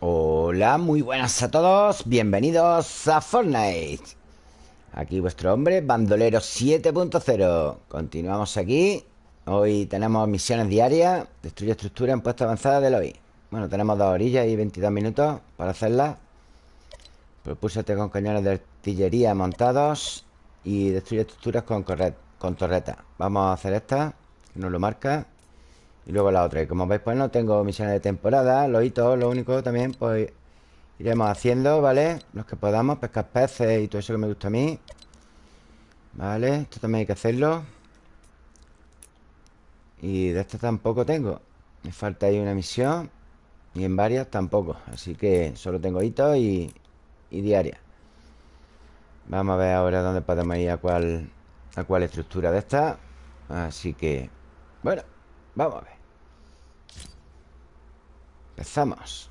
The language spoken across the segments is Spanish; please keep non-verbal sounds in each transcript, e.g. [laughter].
Hola, muy buenas a todos. Bienvenidos a Fortnite. Aquí vuestro hombre, Bandolero 7.0 Continuamos aquí. Hoy tenemos misiones diarias. Destruye estructura en puesto avanzada del hoy Bueno, tenemos dos orillas y 22 minutos Para hacerlas. Propúsate con cañones de artillería montados Y destruye estructuras con, con torreta. Vamos a hacer esta Que nos lo marca y luego la otra. Y como veis, pues no tengo misiones de temporada. Los hitos, lo único también, pues iremos haciendo, ¿vale? Los que podamos, pescar peces y todo eso que me gusta a mí. Vale, esto también hay que hacerlo. Y de esto tampoco tengo. Me falta ahí una misión. Y en varias tampoco. Así que solo tengo hitos y, y diarias. Vamos a ver ahora dónde podemos ir a cuál, a cuál estructura de esta. Así que, bueno, vamos a ver. Empezamos.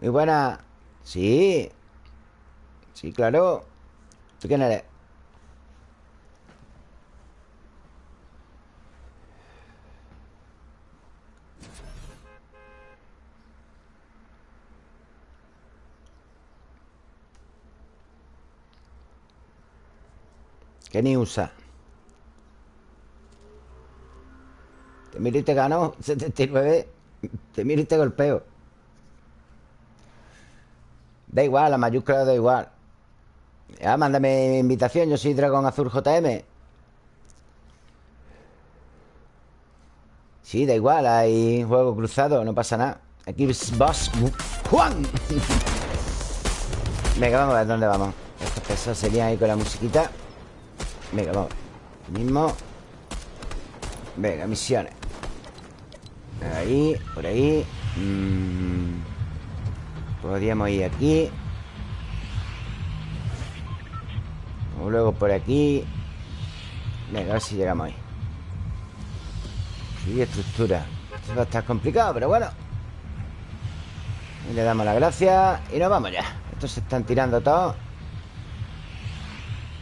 Muy buena. Sí. Sí, claro. ¿Tú quién eres? ¿Qué ni usa? Te miro y te gano [laughs] 79 Te miro y golpeo. Da igual, la mayúscula da igual. Ya, mándame invitación Yo soy Dragón Azul JM Sí, da igual Hay juego cruzado, no pasa nada. Aquí es Boss Juan. [laughs] Venga, vamos a ver dónde vamos. Estos pesos serían ahí con la musiquita Venga, vamos. Mismo. Venga, misiones. Ahí, por ahí. Mm, Podríamos ir aquí. O luego por aquí. Venga, a ver si llegamos ahí. Sí, estructura. Esto va a estar complicado, pero bueno. Y le damos la gracia Y nos vamos ya. Estos se están tirando todos.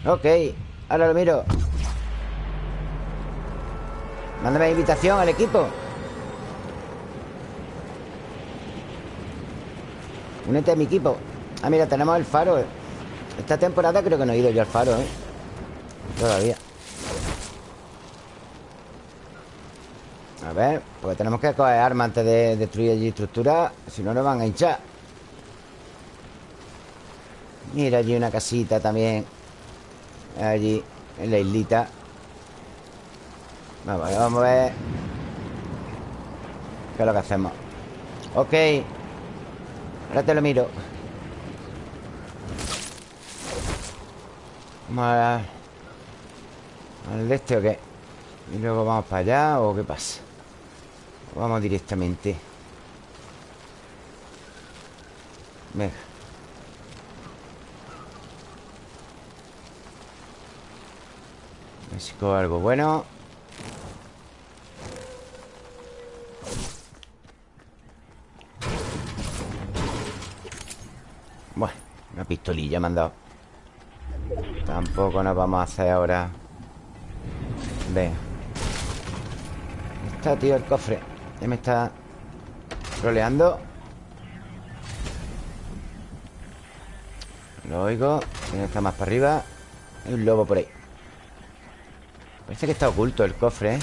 Ok Ahora lo miro. Mándame invitación al equipo. Únete a mi equipo. Ah, mira, tenemos el faro Esta temporada creo que no he ido yo al faro, ¿eh? Todavía. A ver, pues tenemos que coger armas antes de destruir allí estructura Si no, nos van a hinchar. Mira allí una casita también Allí, en la islita Vamos, vamos a ver ¿Qué es lo que hacemos? Ok Ahora te lo miro Vamos a... ¿Al este o qué? ¿Y luego vamos para allá o qué pasa? vamos directamente Venga Cojo algo bueno. Bueno, una pistolilla me han dado. Tampoco nos vamos a hacer ahora. Venga. Está, tío, el cofre. Ya me está Roleando. Lo oigo. Tiene que más para arriba. Hay un lobo por ahí Parece que está oculto el cofre, ¿eh?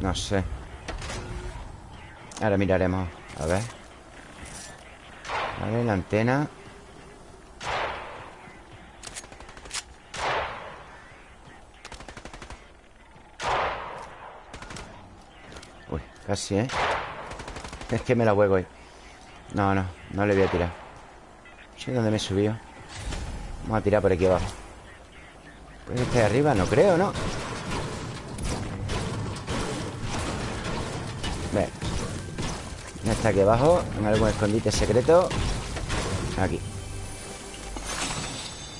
No sé. Ahora miraremos A ver. Vale, la antena. Uy, casi, ¿eh? [laughs] Es que me la juego hoy. No, no, no le voy a tirar. No sé dónde me he subido. Vamos a tirar por aquí abajo Puede estar arriba, no creo, ¿no? Ve. Está aquí abajo En algún escondite secreto. Aquí.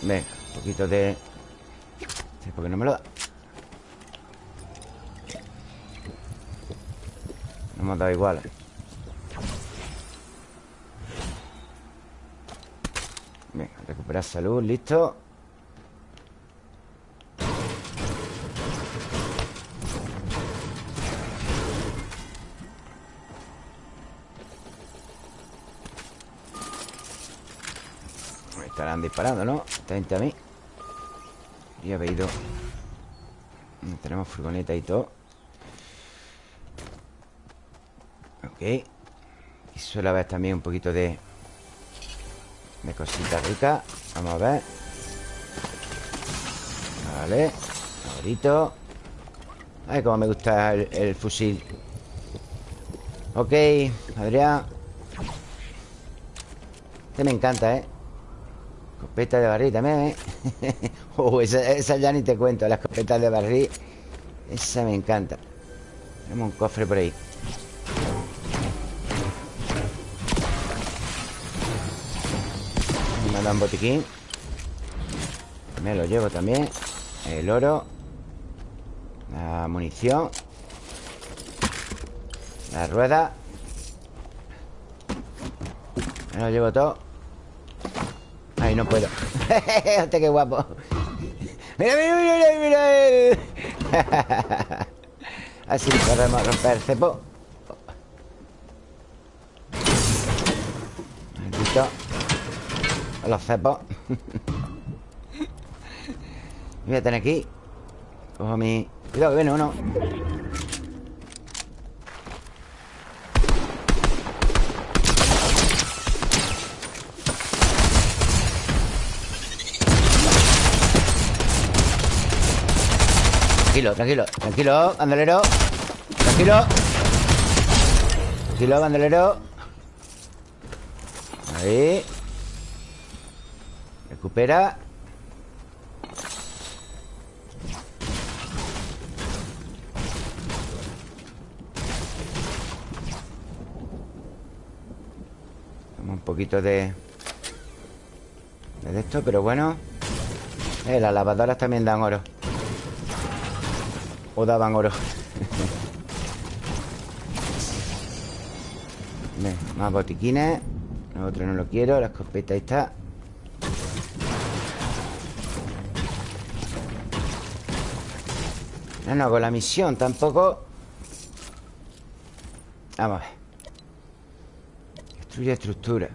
Venga, un poquito de... Porque no me lo da. No hemos dado igual. Venga, recuperar salud, listo disparando, ¿no? Atente a mí. Y había ido Tenemos furgoneta y todo. Ok. Y suele haber también un poquito de De cositas ricas Vamos a ver. Vale. Favorito Ay, como me gusta el, fusil. Ok, Adrián. Este me encanta, ¿eh? Escopeta de barril también, ¿eh? [laughs] oh, esa, ya ni te cuento La escopeta de barril Esa me encanta. Tenemos un cofre por ahí. Me da un botiquín. Me lo llevo también. El oro. La munición. La rueda. Me lo llevo todo No puedo. Hostia, [laughs] qué guapo. Mira, mira, mira, mira [laughs] Así podemos romper cepo. Maldito. Los cepos [laughs] Voy a tener aquí Cojo mi... Cuidado que viene uno Tranquilo, tranquilo Tranquilo, bandolero. Tranquilo. Tranquilo, bandolero. Ahí. Recupera. Un poquito de... De esto, pero bueno. Eh, Las lavadoras también dan oro o daban oro. Más botiquines. El otro no lo quiero La escopeta ahí está No, no, con la misión tampoco. Vamos a ver. Destruye estructura.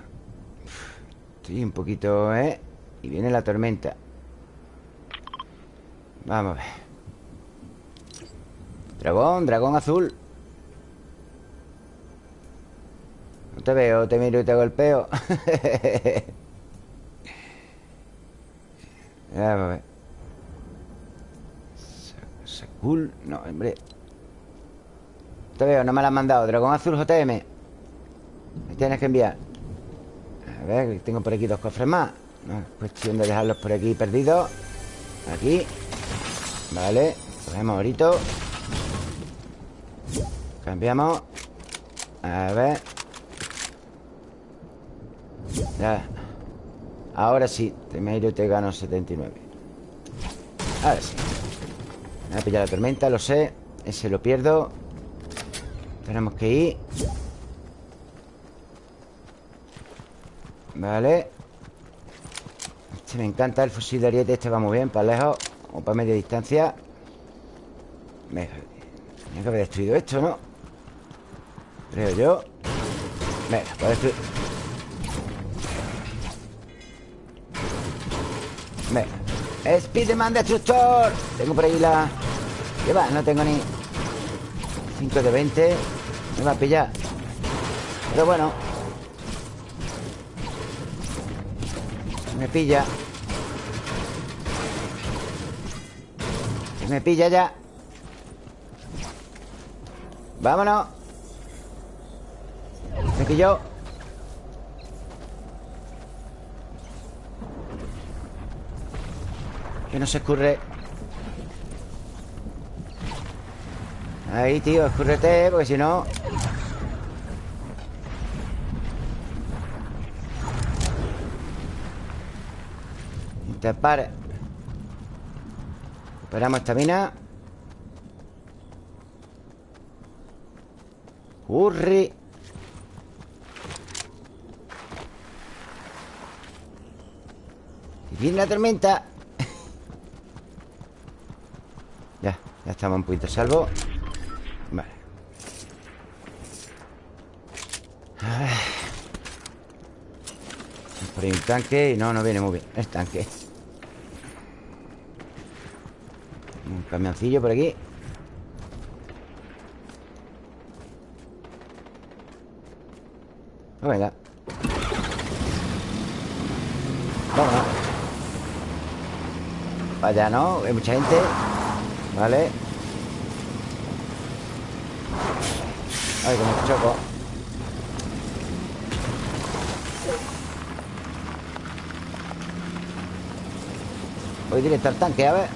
Estoy un poquito, ¿eh? Y viene la tormenta. Vamos a ver Dragón, dragón azul. No te veo, te miro y te golpeo. Vamos [laughs] a ver. Sakul No, hombre. No te veo, no me la han mandado. Dragón azul JM Me tienes que enviar. A ver, tengo por aquí dos cofres más. No, Cuestión de dejarlos por aquí perdidos. Aquí. Vale, cogemos ahorita Cambiamos. A ver. Ya. Ahora sí Temeiro te gano 79 Ahora sí. Me voy a pillar la tormenta, lo sé. Ese lo pierdo. Tenemos que ir. Vale. Este me encanta El fusil de ariete Este va muy bien Para lejos O para media distancia. Venga Tenía que haber destruido esto, ¿no? Creo yo. Venga, destruir Venga. Spiderman Destructor. Tengo por ahí la... ¿Qué va? No tengo ni 5 de 20 Me va a pillar. Pero bueno. Me pilla. Me pilla ya. Vámonos yo Que no se escurre Ahí, tío, escurrete Porque si no. Te pare. Esperamos esta mina. Hurri Viene la tormenta. [laughs] Ya, ya estamos un poquito salvo. Vale. Por ahí un tanque y no, no viene muy bien El tanque. Un camioncillo por aquí. Oh, venga Vámonos Vaya, ¿no? Hay mucha gente Vale Ay, como choco. Voy directo al tanque, a ver.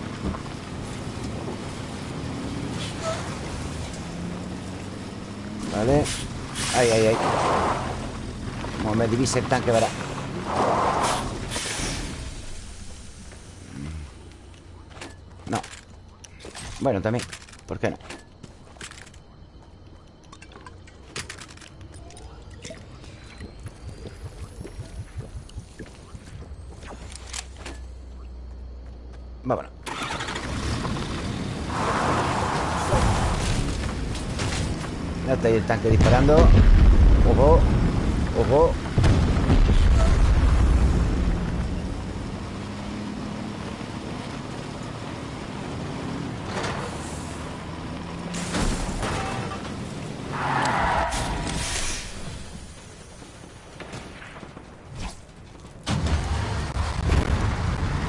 Vale. Ay, ay, ay. Como me divise el tanque, verá Bueno, también ¿Por qué no? Vámonos. Ya está ahí el tanque disparando. Ojo Ojo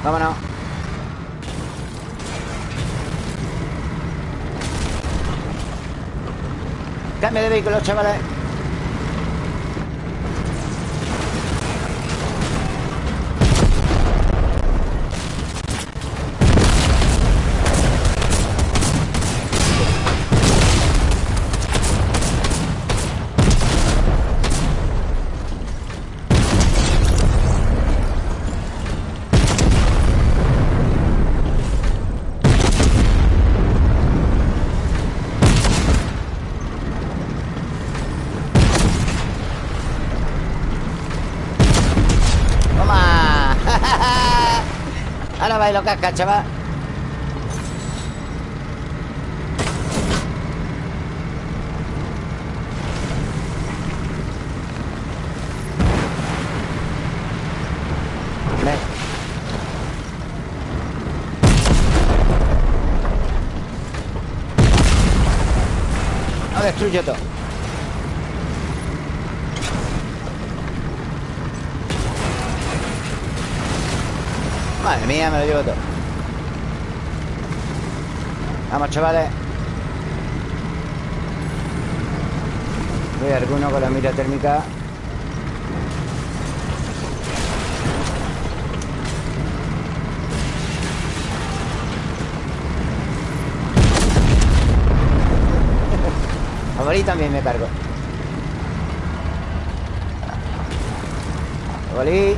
Vámonos Cambio de vehículo, chavales Ahora bailo casca, chaval Ven. Lo destruyo todo Madre mía, me lo llevo todo. Vamos, chavales. Voy a alguno con la mira térmica. [laughs] A Bolí también me cargo. A Bolí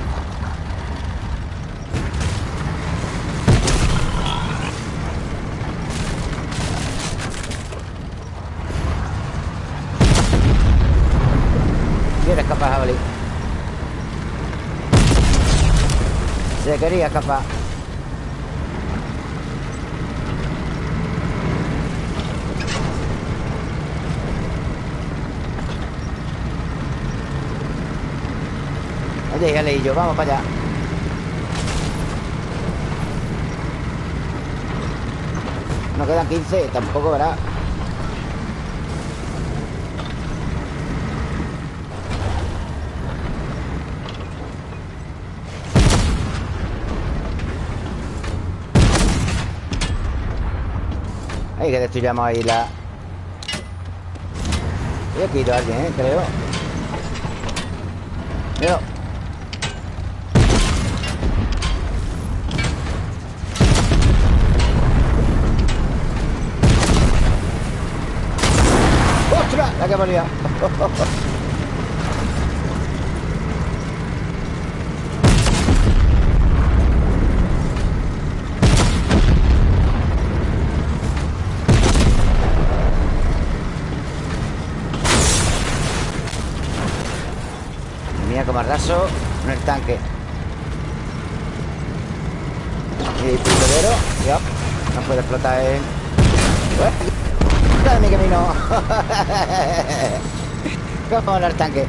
Quiere escapar, jabalí Se quería escapar Oye, ya y yo, vamos para allá. Nos quedan 15, tampoco verá Que destruyamos ahí la... He aquí ido alguien, ¿eh? Creo Mira ¡Ostras! La que hemos [laughs] bardazo en el tanque. Y pistolero. Ya. No puede explotar el... ¡Quita de mi camino! [laughs] Vamos al tanque.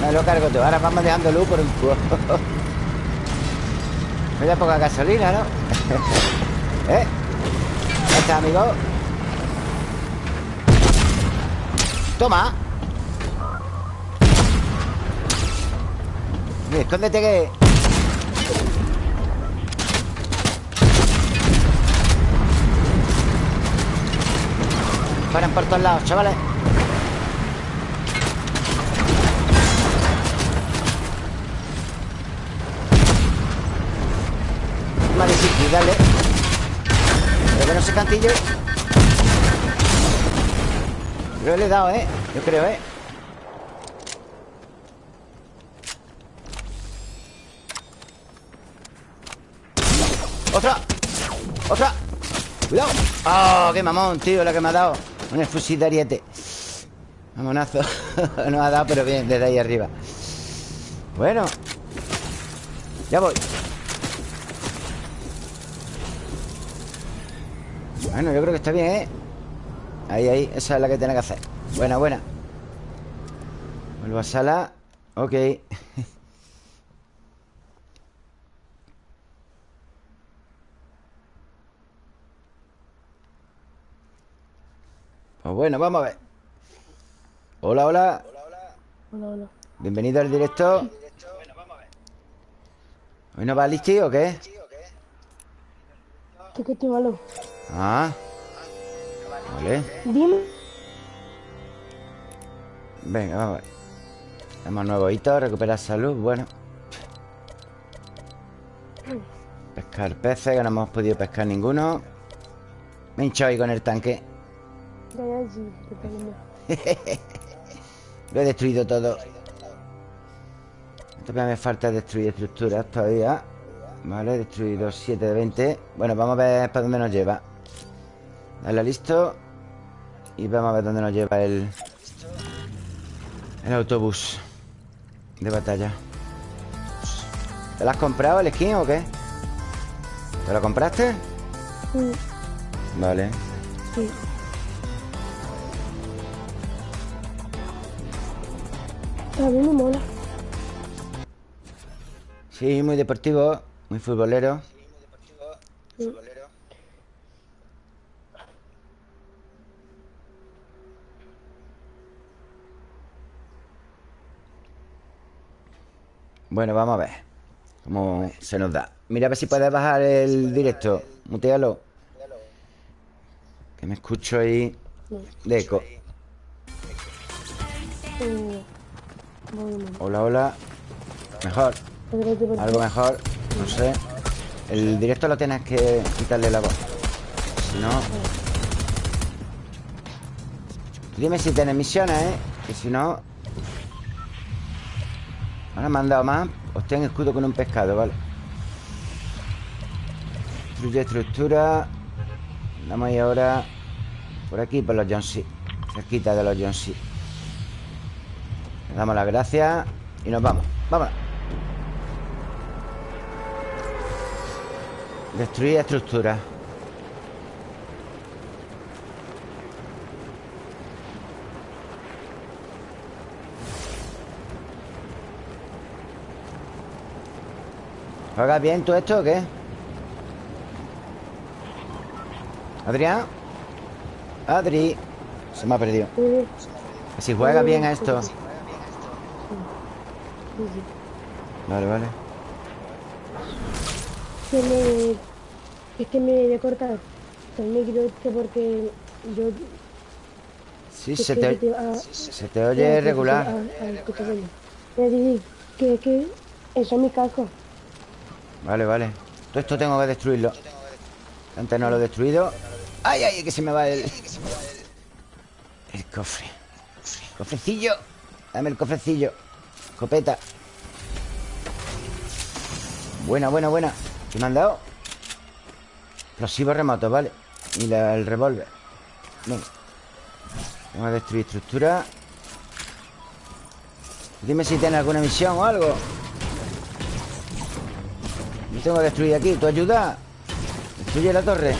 Me lo cargo tú. Ahora vamos dejando luz por un cubo. [laughs] da poca gasolina, ¿no? [laughs] ¿Eh? Ya está, amigo. Toma. Escóndete que... Paran por todos lados, chavales. Más difícil, dale. Pero que no se cantillo Creo que le he dado, ¿eh? Yo creo, ¿eh? ¡Otra! ¡Otra! ¡Cuidado! ¡Oh, qué mamón, tío! La que me ha dado Un fusil de ariete Mamonazo [laughs] No ha dado, pero bien, desde ahí arriba Bueno Ya voy Bueno, yo creo que está bien, ¿eh? Ahí, ahí, esa es la que tiene que hacer. Buena, buena. Vuelvo a sala. Ok. [laughs] Pues bueno, vamos a ver. Hola, hola. Hola, hola. Bienvenido al directo ¿Hoy no va listi o qué? ¿Qué que estoy malo? Ah Vale. Dime. Venga, vamos a ver. Tenemos nuevos hitos, recuperar salud Bueno. Pescar peces, que no hemos podido pescar ninguno. Me he hinchado ahí con el tanque. [laughs] Lo he destruido todo. Todavía me falta destruir estructuras todavía. Vale, he destruido 7 de 20 Bueno, vamos a ver para dónde nos lleva Dale listo Y vamos a ver dónde nos lleva el El autobús De batalla ¿Te lo has comprado el skin o qué? ¿Te lo compraste? Sí, Vale sí. A mí me mola. Sí, muy deportivo Muy futbolero Bueno, vamos a ver Cómo se nos da. Mira a ver si puedes bajar el directo. Mutealo. Que me escucho ahí De eco. Hola, hola. Mejor. Algo mejor, no sé. El directo lo tienes que quitarle la voz. Si no. Dime si tienes misiones, ¿eh? Que si no Ahora me han dado más Obtén escudo con un pescado, vale. Destruye estructura. Vamos ahí ahora Por aquí, por los John C Cerquita de los John C Le damos las gracias Y nos vamos, vámonos. Destruir estructuras ¿Juegas bien tú esto o qué? ¿Adrián? Adri Se me ha perdido Que Si juegas bien a esto. Vale, vale Que me... Es que me a cortar el micro este porque yo... Sí, se que te, te- se te oye regular bueno. Voy a que, que eso es mi casco. Vale, vale. Todo esto tengo que destruirlo. Antes no lo he destruido. ¡Ay, ay! Que se me va el... El cofre. Cofrecillo. Dame el cofrecillo. Copeta Buena, buena, buena. ¿Qué me han dado? Explosivos remotos, vale. Y el revólver. Venga. Vamos a destruir estructura. Dime si tiene alguna misión o algo Tengo que destruir aquí. ¿Tu ayuda? Destruye la torre.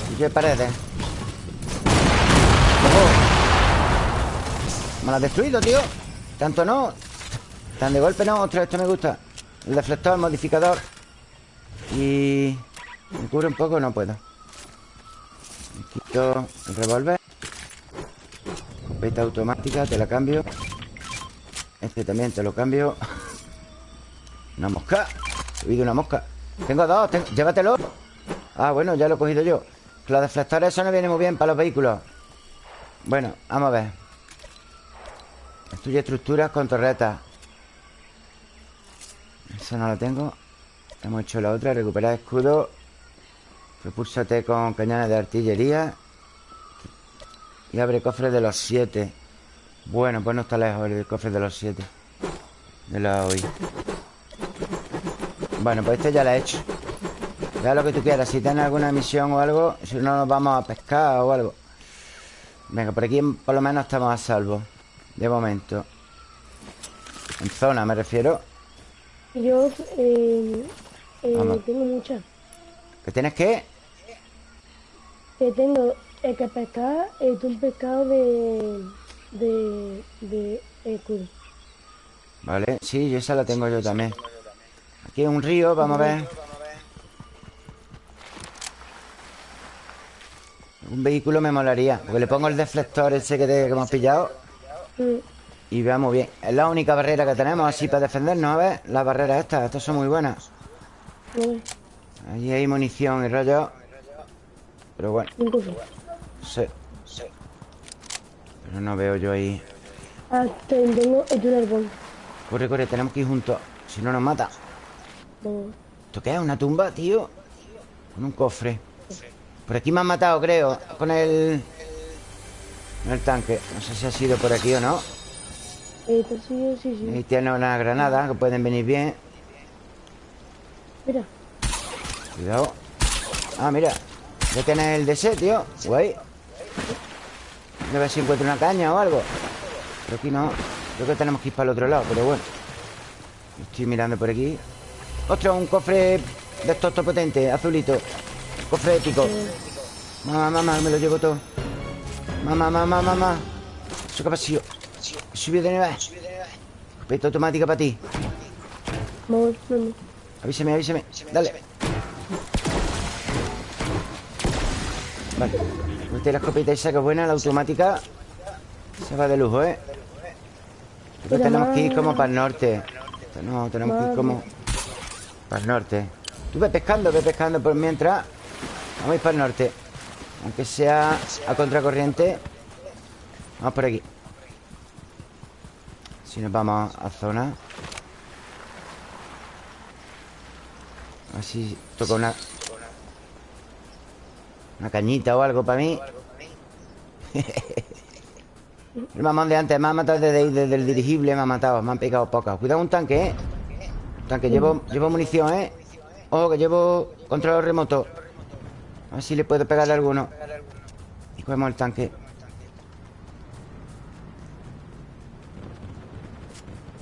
Destruye paredes. Me lo has destruido, tío. Tanto no. Tan de golpe no. Ostras, esto me gusta. El deflector, el modificador. Y... ¿Me cubre un poco? No puedo. Me quito el revólver. Peta automática, te la cambio Este también te lo cambio. Una mosca. He oído una mosca. Tengo dos, llévatelo. Ah, bueno, ya lo he cogido yo. Los deflectores, eso no viene muy bien para los vehículos. Bueno, vamos a ver. Destruye estructuras con torretas. Eso no lo tengo. Hemos hecho la otra Recuperar escudo. Propúlsate con cañones de artillería. Y abre cofres de los siete Bueno, pues no está lejos el cofre de los siete De la hoy Bueno, pues este ya lo he hecho. Ya lo que tú quieras Si tienes alguna misión o algo Si no nos vamos a pescar o algo. Venga, por aquí por lo menos estamos a salvo De momento. En zona me refiero. Yo eh, eh, tengo muchas ¿Qué tienes que? Que tengo el que pescar es un pescado de de, de escudo. Vale, sí, esa la tengo yo también. Aquí hay un río, vamos a ver. Un vehículo me molaría Porque le pongo el deflector ese que, que hemos pillado. Mm. Y veamos bien. Es la única barrera que tenemos así para defendernos A ver, las barreras estas, estas son muy buenas. Allí hay munición y rollo. Pero bueno. Sí Pero no veo yo ahí. Ah, tengo el árbol. Corre, corre, tenemos que ir juntos. Si no nos mata. ¿Esto qué es? ¿Una tumba, tío? Con un cofre. Por aquí me han matado, creo. Con el... Con el tanque. No sé si ha sido por aquí o no. Eh, sí, sí, sí. Ahí tiene una granada Que pueden venir bien. Mira. Cuidado. Ah, mira. Ya tienes el DC, tío. Guay A ver si encuentro una caña o algo. Pero aquí no. Creo que tenemos que ir para el otro lado Pero bueno. Estoy mirando por aquí. Ostras, un cofre de estos potentes Azulito. Cofre épico Mamá, mamá, me lo llevo todo. Mamá, mamá, mamá Eso que ha pasado Subido de nivel Peta automática para ti. Avísame, avísame. Dale. Vale Mete la escopeta esa que es buena La automática Se va de lujo, ¿eh? tenemos que ir como para el norte. No, tenemos que ir como Para el norte. Tú ve pescando, ve pescando por mientras. Vamos a ir para el norte. Aunque sea a contracorriente Vamos por aquí. Si nos vamos a zona. Así toca una Una cañita o algo para mí El mamón de antes me ha matado desde, desde, el dirigible Me ha matado, me han picado pocas Cuidado un tanque, ¿eh? tanque, llevo, llevo munición, ¿eh? Ojo, que llevo control remoto A ver si le puedo pegarle alguno Y cogemos el tanque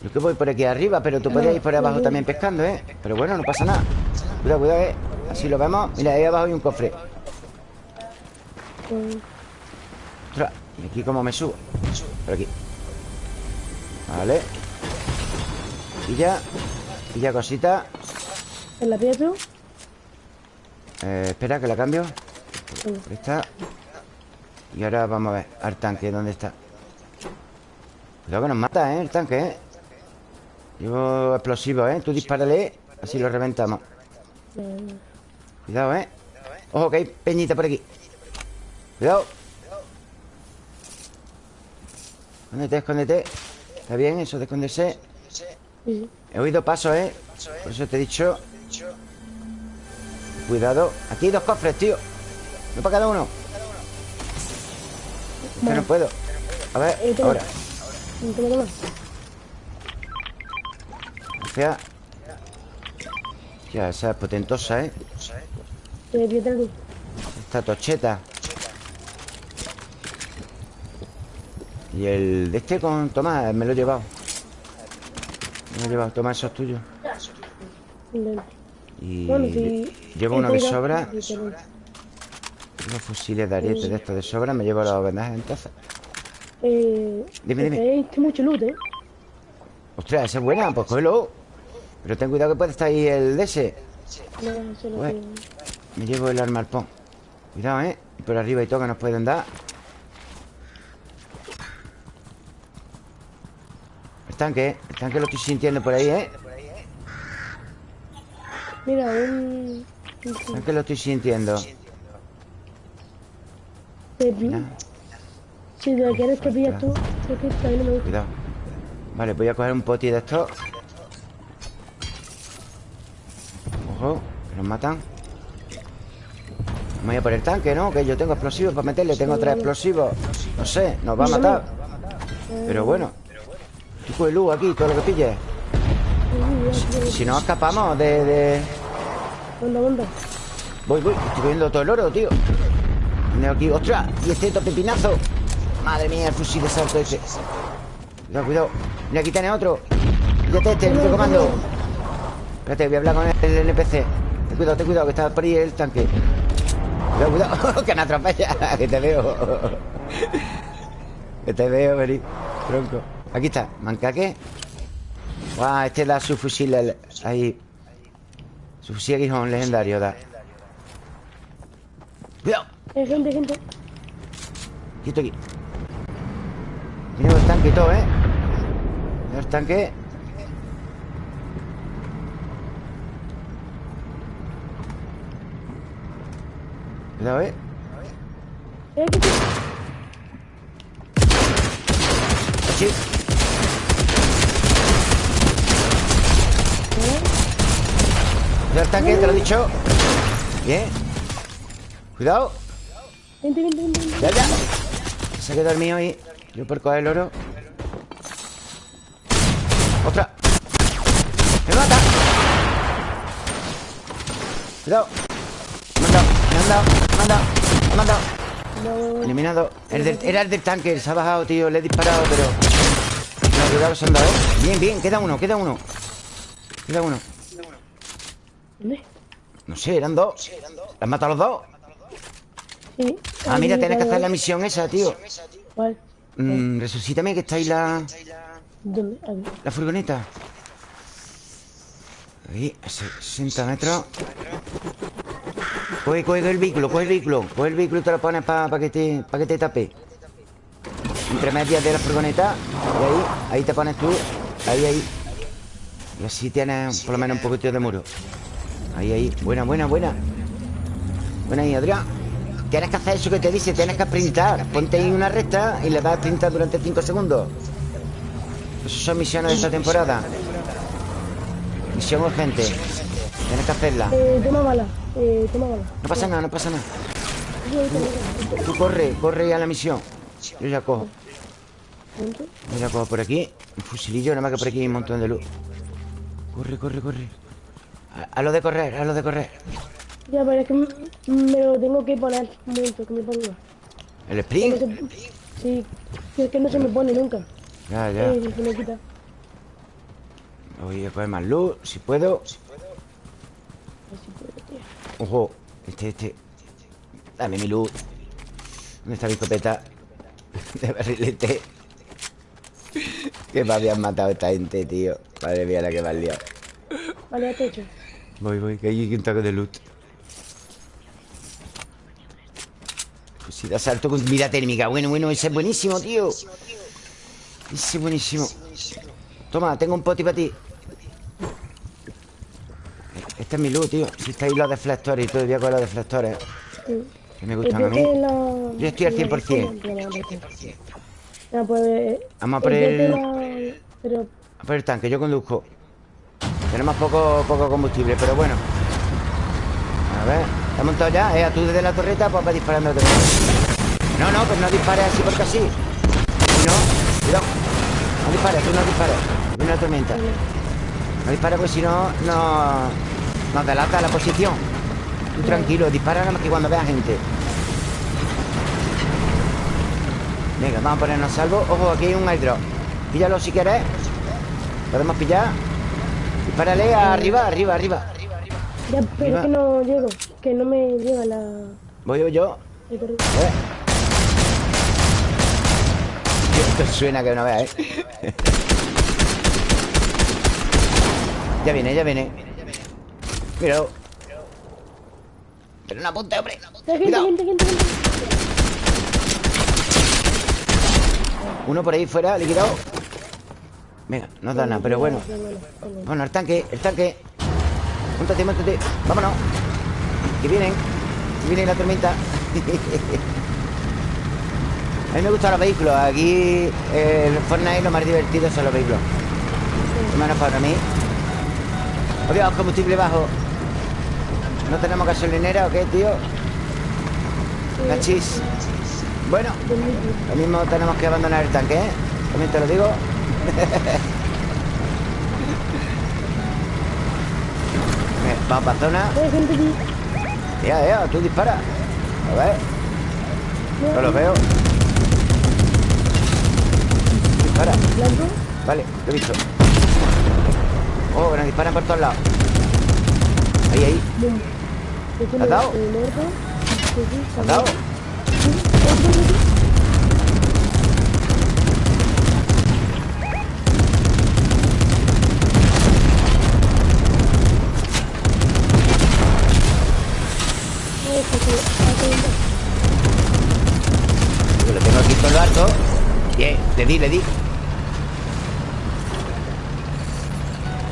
Yo que voy por aquí arriba Pero tú puedes ir por abajo también pescando, ¿eh? Pero bueno, no pasa nada Cuidado, cuidado, ¿eh? Así lo vemos Mira, ahí abajo hay un cofre Ostras, ¿y aquí cómo me subo? Por aquí Vale Y ya Y ya cosita ¿En la piedra? Eh, espera, que la cambio Ahí está Y ahora vamos a ver Al tanque, ¿dónde está? Cuidado que nos mata, ¿eh? El tanque, ¿eh? Llevo explosivo, ¿eh? Tú dispárale Así lo reventamos Cuidado, ¿eh? Ojo, que hay peñita por aquí Cuidado Escóndete, escóndete. Está bien eso de esconderse He oído pasos, ¿eh? Por eso te he dicho. Cuidado. Aquí hay dos cofres, tío. No para cada uno. Que no puedo. A ver, ahora. Gracias Ya, esa es potentosa, ¿eh? Esta tocheta Y el de este con Tomás me lo he llevado. Me lo he llevado. Tomás, eso es tuyo. Y llevo uno de sobra. Los fusiles de ariete de estos de sobra. Me llevo los vendajes entonces. Eh, Dime, dime. tenéis mucho loot, ¿eh? Ostras, esa es buena, pues cógelo. Pero ten cuidado que puede estar ahí el de ese. No. Me llevo el arma al pon. Cuidado, ¿eh? Por arriba y todo que nos pueden dar. Tanque, el tanque lo estoy sintiendo por ahí, ¿eh? Mira, un... El tanque lo estoy sintiendo. Te- Mira, Si te quieres que pillas tú, cuidado. Vale, voy a coger un poti de estos. Ojo, que nos matan. Voy a por el tanque, ¿no? Que yo tengo explosivos para meterle. Tengo tres explosivos. No sé, nos va a matar. Pero bueno. Tú coge luz aquí, todo lo que pilles. Si no escapamos de... de... Onda, onda. Voy, voy, estoy viendo todo el oro, tío. Tengo aquí, ostras Y este pepinazo Madre mía, el fusil de salto ese. Cuidado, cuidado. Mira, aquí tiene otro. Fíjate este, el de comando. Espérate, voy a hablar con el NPC Ten cuidado, ten cuidado, que está por ahí el tanque. Cuidado, cuidado, [laughs] que me atropella [laughs] Que te veo. [laughs] Que te veo venir Tronco Aquí está, mancaque Guau, este da su fusil el- ahí Su fusil aguijón legendario da Cuidado Hay gente, gente. Quieto aquí Mira el tanque y todo, ¿eh? Mira el tanque Cuidado, ¿eh? Eh. Así Cuidado el tanque, te lo he dicho Bien. Cuidado. Ya, ya. Se ha quedado el mío ahí. Yo por coger el oro. ¡Ostras! ¡Me mata! Cuidado. Me han dado, me han dado, me han dado Me han dado. Eliminado. Era el del tanque Se ha bajado, tío Le he disparado, pero No, cuidado, se han dado. Bien, bien Queda uno, queda uno Queda uno. ¿dónde? No sé, eran dos. ¿Has matado los dos? Sí. Ah, mira, tienes que hacer la misión esa, tío. ¿Cuál? Mm, resucítame que está ahí la... ¿Dónde? La furgoneta. Ahí, a 60 metros. Coge, coge el vehículo, coge el vehículo. Coge el vehículo y te lo pones para que, te, pa que te tape. Entre medias de la furgoneta Y ahí, ahí te pones tú. Ahí, ahí Y así tienes por lo menos un poquito de muro Ahí, ahí, buena, buena, buena Buena ahí, Adrián Tienes que hacer eso que te dice, tienes que sprintar Ponte ahí una recta y le das a sprintar durante 5 segundos esas son misiones de esta temporada. Misión urgente. Tienes que hacerla. Eh, toma bala. Eh, toma bala. No pasa nada, no pasa nada. Ahí Tú corre, corre ya a la misión. Yo ya cojo. Yo ya cojo por aquí. Un fusilillo, nada más que por aquí hay un montón de luz. Corre, corre, corre. A, a lo de correr, a lo de correr. Ya, pero es que me lo tengo que poner. Un momento, que me ponga. El No sprint. se- Sí, es que no se me pone nunca. Ya, ya. Eh, se me quita. Voy a coger más luz, si puedo. Así puedo, tío. Ojo, este, este. Dame mi luz. ¿Dónde está mi escopeta? [laughs] De barrilete. Que me habían matado esta gente, tío. Madre mía, la que me han liado. Vale, ya te he hecho. Voy, voy, que hay un toque de loot. Fusil de asalto con mira térmica. Bueno, bueno, ese es buenísimo, tío. Ese es buenísimo. Toma, tengo un poti para ti. Este es mi loot, tío. Si está ahí los deflectores y todo, voy a coger los deflectores. Sí. Que me gustan a mí. Yo estoy al la- 100%. Ya, pues... Vamos a por el- Pero... A por el tanque, yo conduzco. Tenemos poco, poco combustible, pero bueno. A ver, ¿está montado ya? ¿Eh? Tú desde la torreta, pues va disparando otra. No, no, pues no dispares así porque así. No, cuidado. No dispares, tú no dispares. Viene una tormenta. No dispares porque si no, no. Nos delata la posición. Tú tranquilo, dispara nada más que cuando veas gente. Venga, vamos a ponernos a salvo. Ojo, aquí hay un airdrop. Píllalo si quieres. Podemos pillar. Dispárale arriba, arriba, arriba. Ya, pero Arriba. que no llego. Que no me llega la... Voy yo, yo. ver. Esto suena que no veas, ¿eh? ya viene, ya viene Míralo Pero no apunte, hombre Cuidado. Uno por ahí fuera, liquidado. Venga, no da nada, pero bueno. Bueno, el tanque, el tanque. Móntate, móntate Vámonos. Que vienen Que viene la tormenta. [laughs] A mí me gustan los vehículos. Aquí en Fortnite lo más divertido son los vehículos. Menos para mí. Obvio, combustible bajo. ¿No tenemos gasolinera o qué, tío? Cachis Bueno Lo mismo tenemos que abandonar el tanque, ¿eh? También te lo digo. [laughs] Vamos para zona. Ya, ya, tú dispara. A ver. No lo veo. Dispara. Vale, lo he visto. Oh, nos disparan por todos lados. Ahí, ahí. ¿Has dado? ¿Has dado? Lo tengo aquí todo lo alto Bien, le di, le di.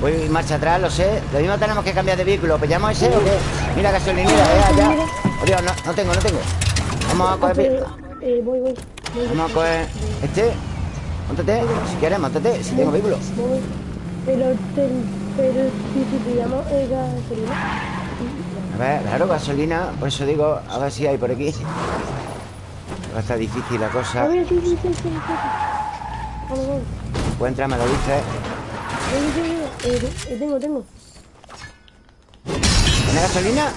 Voy marcha atrás, lo sé. Lo mismo tenemos que cambiar de vehículo. ¿Pillamos ese o qué? Mira gasolinera, ya, ya oh, Dios, no, no tengo, no tengo. Vamos a coger eh, voy, voy, Vamos a coger este. Móntate, si quieres, móntate Si tengo vehículo. Pero, pero si pillamos eh, gasolina. A ver, claro, gasolina Por eso digo, a ver si hay por aquí. Va a estar difícil la cosa Encuentra, me lo dices eh, Tengo, tengo. ¿Tienes gasolina?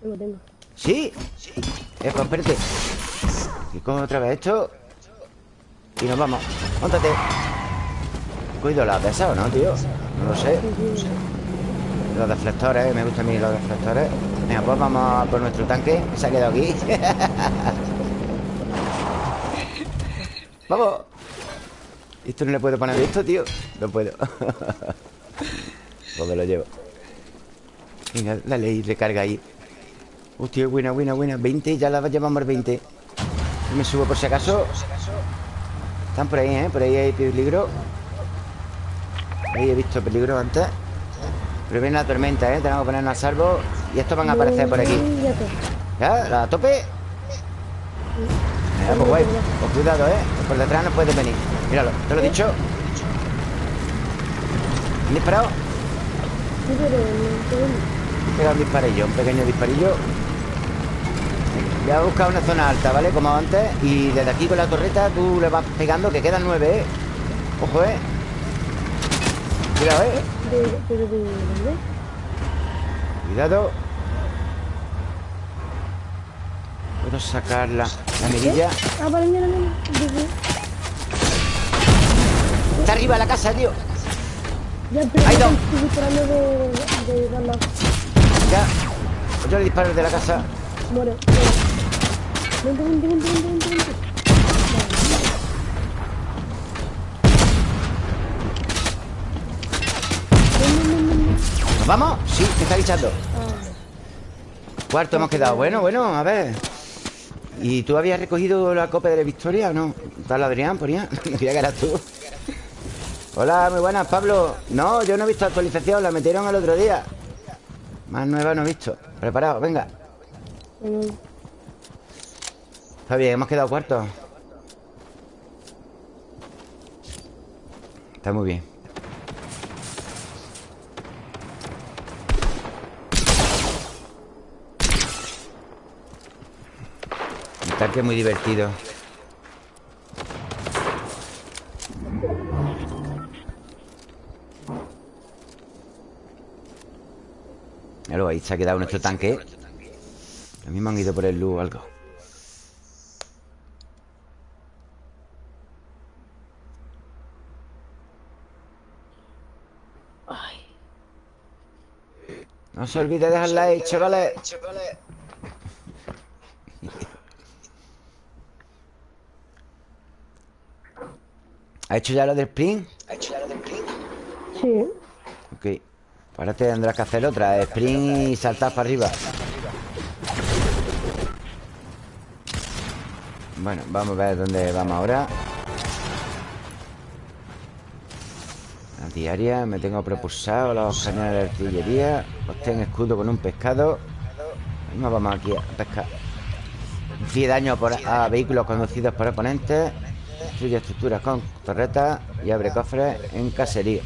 Tengo, tengo. ¿Sí? Sí. Eh, pues espérate. Y cojo otra vez esto. Y nos vamos. Móntate Cuido la pesado, ¿no, tío? No lo sé los deflectores, me gustan a mí los deflectores. Venga, pues vamos por nuestro tanque Que se ha quedado aquí. [laughs] ¡Vamos! ¿Esto no le puedo poner esto, tío? No puedo [laughs] Pues me lo llevo Venga, dale y recarga ahí Hostia, buena, buena, buena 20, ya la llevamos 20 Me subo por si acaso Están por ahí, ¿eh? Por ahí hay peligro Ahí he visto peligro antes pero viene la tormenta, ¿eh? Tenemos que ponernos a salvo Y estos van a aparecer por aquí ¿Ya? ¿La tope? Ya, pues guay Pues cuidado, ¿eh? Por detrás no puede venir Míralo, te lo he dicho ¿Han disparado? Pega un disparillo, un pequeño disparillo Voy a buscar una zona alta, ¿vale? Como antes Y desde aquí con la torreta tú le vas pegando Que quedan nueve, ¿eh? Ojo, ¿eh? Cuidado, ¿eh? Cuidado Puedo sacar la, la mirilla. Ah, vale, mira, mira. Está arriba la casa, tío. Ya, pero Ahí estoy disparando de, de darla Ya. Yo le disparo de la casa. Muere, Vente, vente, vente, vente, vente ¿Vamos? Sí, me está guichando Cuarto hemos quedado. Bueno, bueno, a ver ¿Y tú habías recogido la copa de la victoria o no? ¿Tal Adrián, ponía? [laughs] No que eras tú. Hola, muy buenas, Pablo. No, yo no he visto actualización La metieron el otro día. Más nueva no he visto. Preparado, venga. Está bien, hemos quedado cuarto Está muy bien que es muy divertido. Míralo, ahí se ha quedado nuestro tanque. Lo mismo han ido por el luz o algo. No se olvide de dejar like, chavales [laughs] ¿Ha hecho ya lo del sprint? Sí. Ok. Ahora tendrás que hacer otra. Sprint y saltar para arriba. Bueno, vamos a ver dónde vamos ahora. La diaria, me tengo propulsado los cañones de artillería. Obtén escudo con un pescado. Nos vamos aquí a pescar. Inflige daño por- a vehículos conducidos por oponentes. Destruye estructuras con torretas y abre cofres en caserío.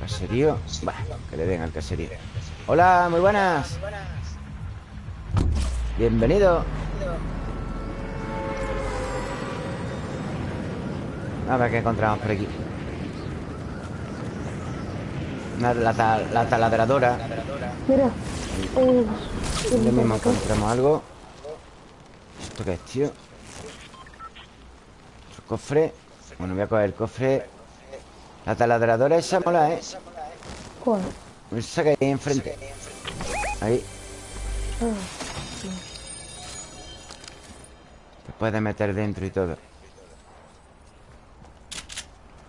Caserío. Bueno, que le den al caserío. Hola, muy buenas. Bienvenido. A ver qué encontramos por aquí. Una, la, ta- la taladradora. Mira. Eh, Lo mismo encontramos algo. ¿Esto qué es, tío? Cofre. Bueno, voy a coger el cofre. La taladradora esa mola, ¿eh? ¿Cuál? Esa que hay ahí enfrente. Ahí. Ah, Te puedes meter dentro y todo.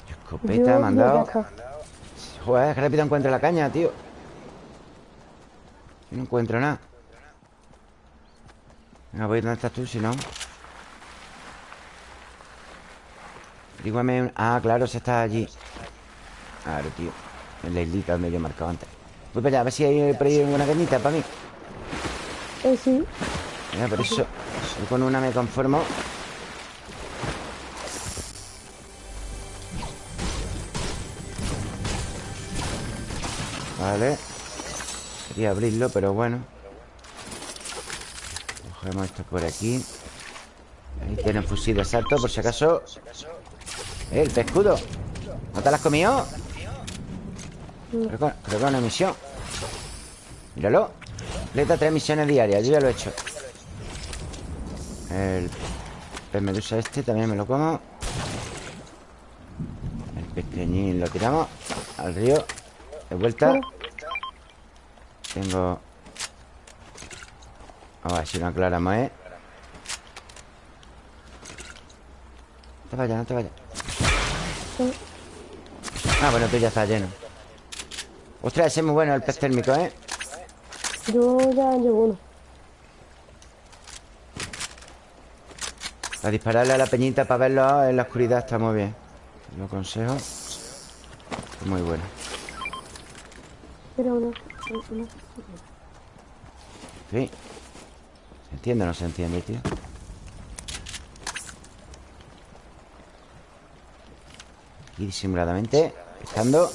Escopeta yo dado. acá. Joder, que rápido encuentro la caña, tío. Yo no encuentro nada. Venga, voy donde estás tú, si no. Dígame un... Ah, claro, se está allí. Claro, tío. En la islita donde yo he marcado antes. Voy para allá, a ver si hay por ahí una cañita para mí. Eh, sí. Mira, por eso. Yo con una me conformo. Vale. Quería abrirlo, pero bueno. Cogemos esto por aquí. Ahí tiene un fusil de asalto, por si acaso. ¡Eh, el pescudo! ¿No te lo has comido? Creo que, creo que es una misión. Míralo. Completa tres misiones diarias. Yo ya lo he hecho. El pez medusa este también me lo como. El pequeñín lo tiramos al río. De vuelta. Tengo... A ver si no aclaramos, ¿eh? No te vayas, no te vayas. Ah, bueno, tú ya está lleno. Ostras, ese es muy bueno el pez térmico, ¿eh? Yo ya llevo uno. A dispararle a la peñita para verlo en la oscuridad está muy bien. Lo aconsejo. Muy bueno. Era uno. uno. Sí. ¿Se entiende o no se entiende, tío? Aquí disimuladamente, pescando.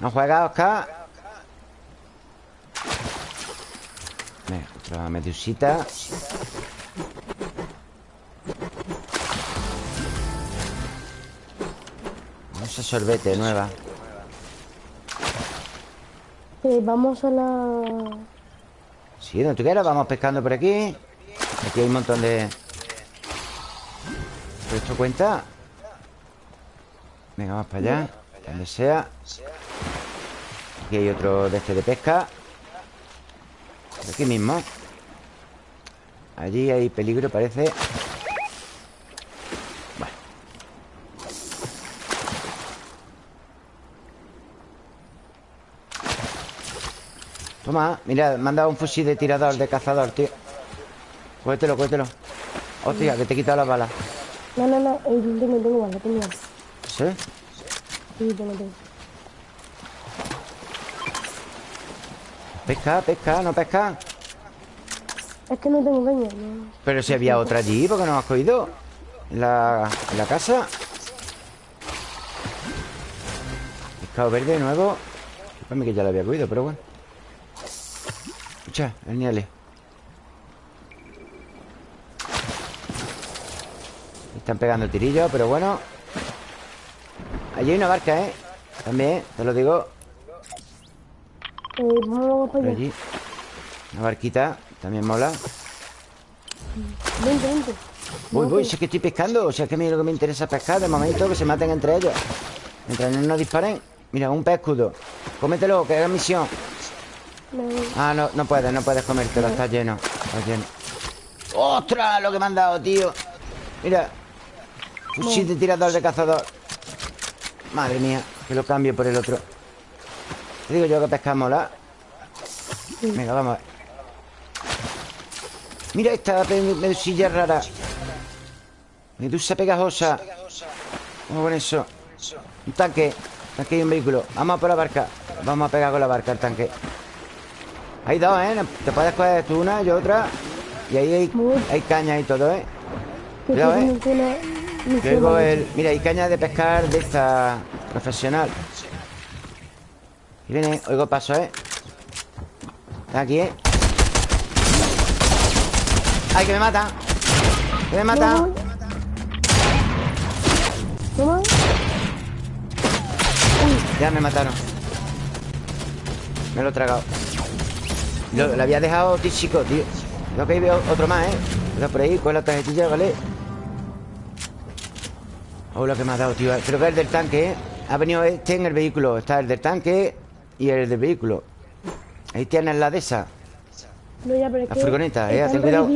¿No juega, Oscar? Venga, otra medusita. Vamos a sorbete nueva. Eh, vamos a la... Sí, donde tú quieras, vamos pescando por aquí. Aquí hay un montón de... ¿Pero esto cuenta? Venga, vamos para allá. Donde sea. Aquí hay otro de este de pesca. Aquí mismo. Allí hay peligro, parece. Bueno. Toma, mira, me han dado un fusil de tirador, de cazador, tío. Cógetelo, cógetelo. Hostia, que te he quitado las balas. No, no, no. Eh, yo tengo, tengo bala, tengo bala. ¿Sí? Sí, tengo, tengo. Pesca, pesca, no pesca. Es que no tengo caña. No. Pero si había otra allí, ¿por qué no has cogido? En la, la casa. Pescado verde nuevo. Para mí que ya lo había cogido, pero bueno. Escucha, el niele. Están pegando tirillos, pero bueno. Allí hay una barca, ¿eh? También, te lo digo. Eh, vamos para Por allá. allí. Una barquita, también mola. Vente, vente. Voy, voy, si es que estoy pescando. O sea, que a mí lo que me interesa es pescar. De momento, que se maten entre ellos. Mientras no nos disparen. Mira, un pez escudo. Cómetelo, que haga misión. No, Ah, no, no puedes, no puedes comértelo. Está lleno. Está lleno. ¡Ostras! Lo que me han dado, tío. Mira Fusil de tirador de cazador. Madre mía Que lo cambio por el otro. Te digo yo que pescamos la Venga, vamos a ver. Mira esta medusilla rara. Medusa pegajosa. Vamos con eso Un tanque. Tanque y un vehículo. Vamos a por la barca. Vamos a pegar con la barca el tanque. Hay dos, ¿eh? Te puedes coger tú una, yo otra. Y ahí hay, hay caña y todo, ¿eh? Cuidado, ¿eh? El... Mira, hay caña de pescar de esta profesional Y viene, oigo paso, ¿eh? Está aquí, ¿eh? ¡Ay, que me mata! ¡Que me mata! Ya me mataron Me lo he tragado Lo, había dejado chico, tío Lo que hay veo otro más, ¿eh? por ahí, con la tarjetilla, ¿vale? Oh, lo que me ha dado, tío. Creo que el del tanque, ¿eh? Ha venido este en el vehículo. Está el del tanque y el del vehículo. Ahí tienes la de esa. No, ya, pero La furgoneta, eh, ten cuidado.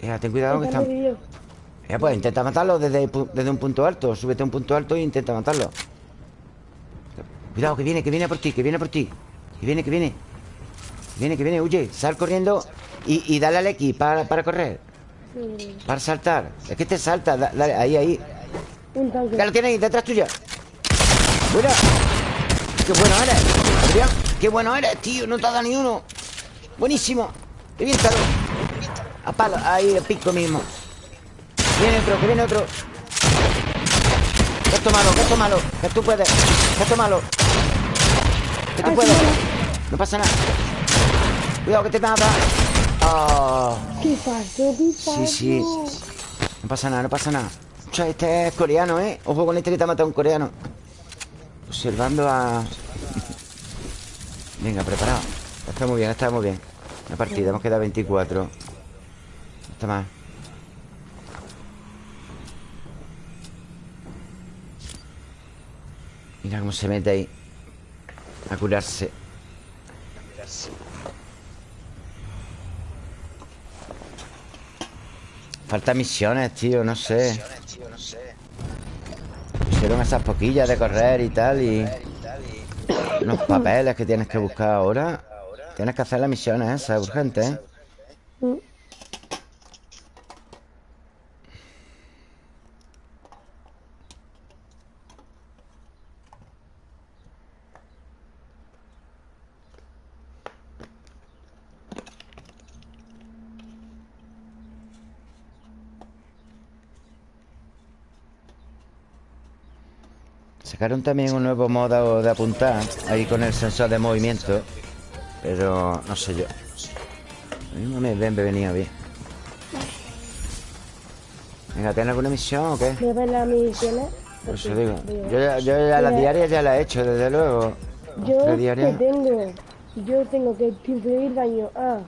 Eh, ten cuidado que están Eh, pues intenta matarlo desde, desde un punto alto. Súbete a un punto alto e intenta matarlo. Cuidado, que viene, que viene por ti, que viene por ti. Que viene, que viene. Que viene, que viene, huye Sal corriendo y, y dale al X para, para correr. Para saltar. Es que te salta, dale, ahí, ahí Ya lo tienes ahí, detrás tuya. Mira. Qué bueno eres Qué bueno eres, tío, no te ha dado ni uno. Buenísimo. Reviéntalo. A palo, ahí, el pico mismo. Viene otro, que viene otro. Esto malo, que esto malo. Que tú puedes, que esto malo. Que tú puedes. No pasa nada. Cuidado que te mata oh. ¿Qué pasó? Sí, sí. No pasa nada, no pasa nada Este es coreano, ¿eh? Ojo con este que te ha matado un coreano. Observando a... Venga, preparado. Está muy bien, está muy bien. Una partida, hemos quedado 24 Está más Mira cómo se mete ahí. A curarse. Falta misiones, tío, no sé Pusieron esas poquillas de correr y tal Y Unos papeles que tienes que buscar ahora. Tienes que hacer las misiones esas urgentes, ¿eh? Sacaron también un nuevo modo de apuntar Ahí con el sensor de movimiento Pero no sé yo. No me ven venía bien. Venga, ¿tienes alguna misión o qué? ¿Me ven las misiones? Por eso digo Yo, ya, yo ya las diarias ya las he hecho, desde luego. Yo que tengo Yo tengo que influir daño a.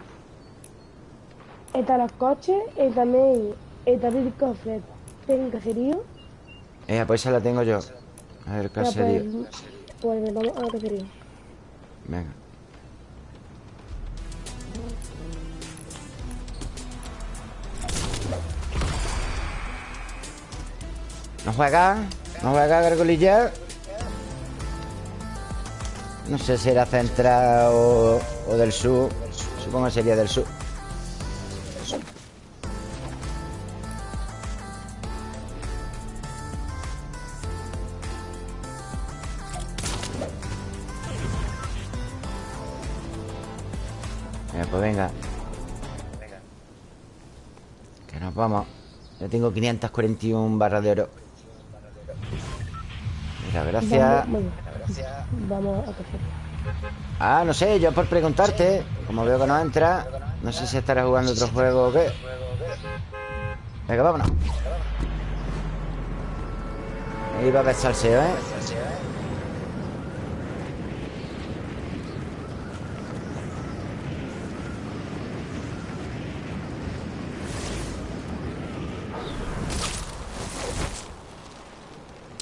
Están los coches Y también Está el cofre Tengo caserío Eh, pues esa la tengo yo a ver, caserío. Pues, pues vamos a la caserío. Venga. ¿No juega? ¿No juega Gargolilla? No sé si era central o, o del sur. Supongo que sería del sur. Pues venga. Que nos vamos. Yo tengo 541 barras de oro. Mira, gracias. Vamos a Ah, no sé, yo por preguntarte Como veo que no entra No sé si estará jugando otro juego o qué. Venga, vámonos. Ahí va a ver salseo, ¿eh?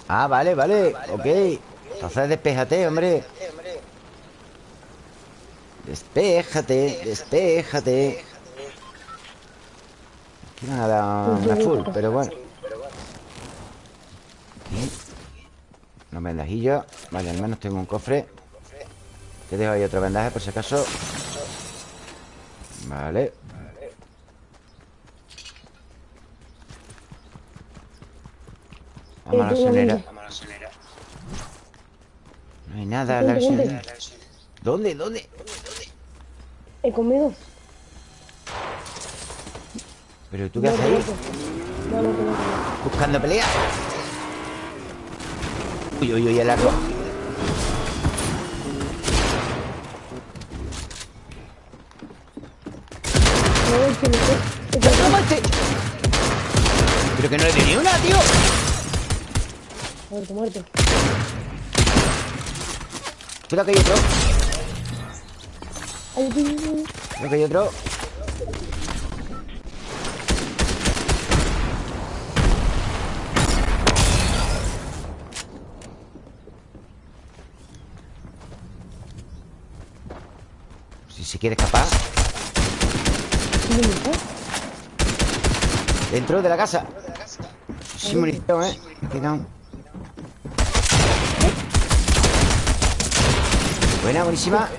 Ah, vale, vale, ok Entonces despéjate, hombre Despéjate, despéjate Aquí me han dado una full, pero bueno. Aquí. Unos vendajillos. Vale, al menos tengo un cofre. Te dejo ahí otro vendaje por si acaso. Vale. Vamos a la gasolinera. No hay nada en la gasolinera. ¿Dónde? ¿Dónde? He comido. ¿Pero tú qué haces ahí? No, no, no, no. ¿Buscando pelea? Uy, uy, uy, el arco No, es que no sé. Es que- ¡Toma este! Pero que no le di ni una, tío Muerto, muerto. Cuidado que hay otro. Creo que hay otro Si se quiere escapar. Dentro de la casa Sin munición, eh Cuidado Buena, buenísima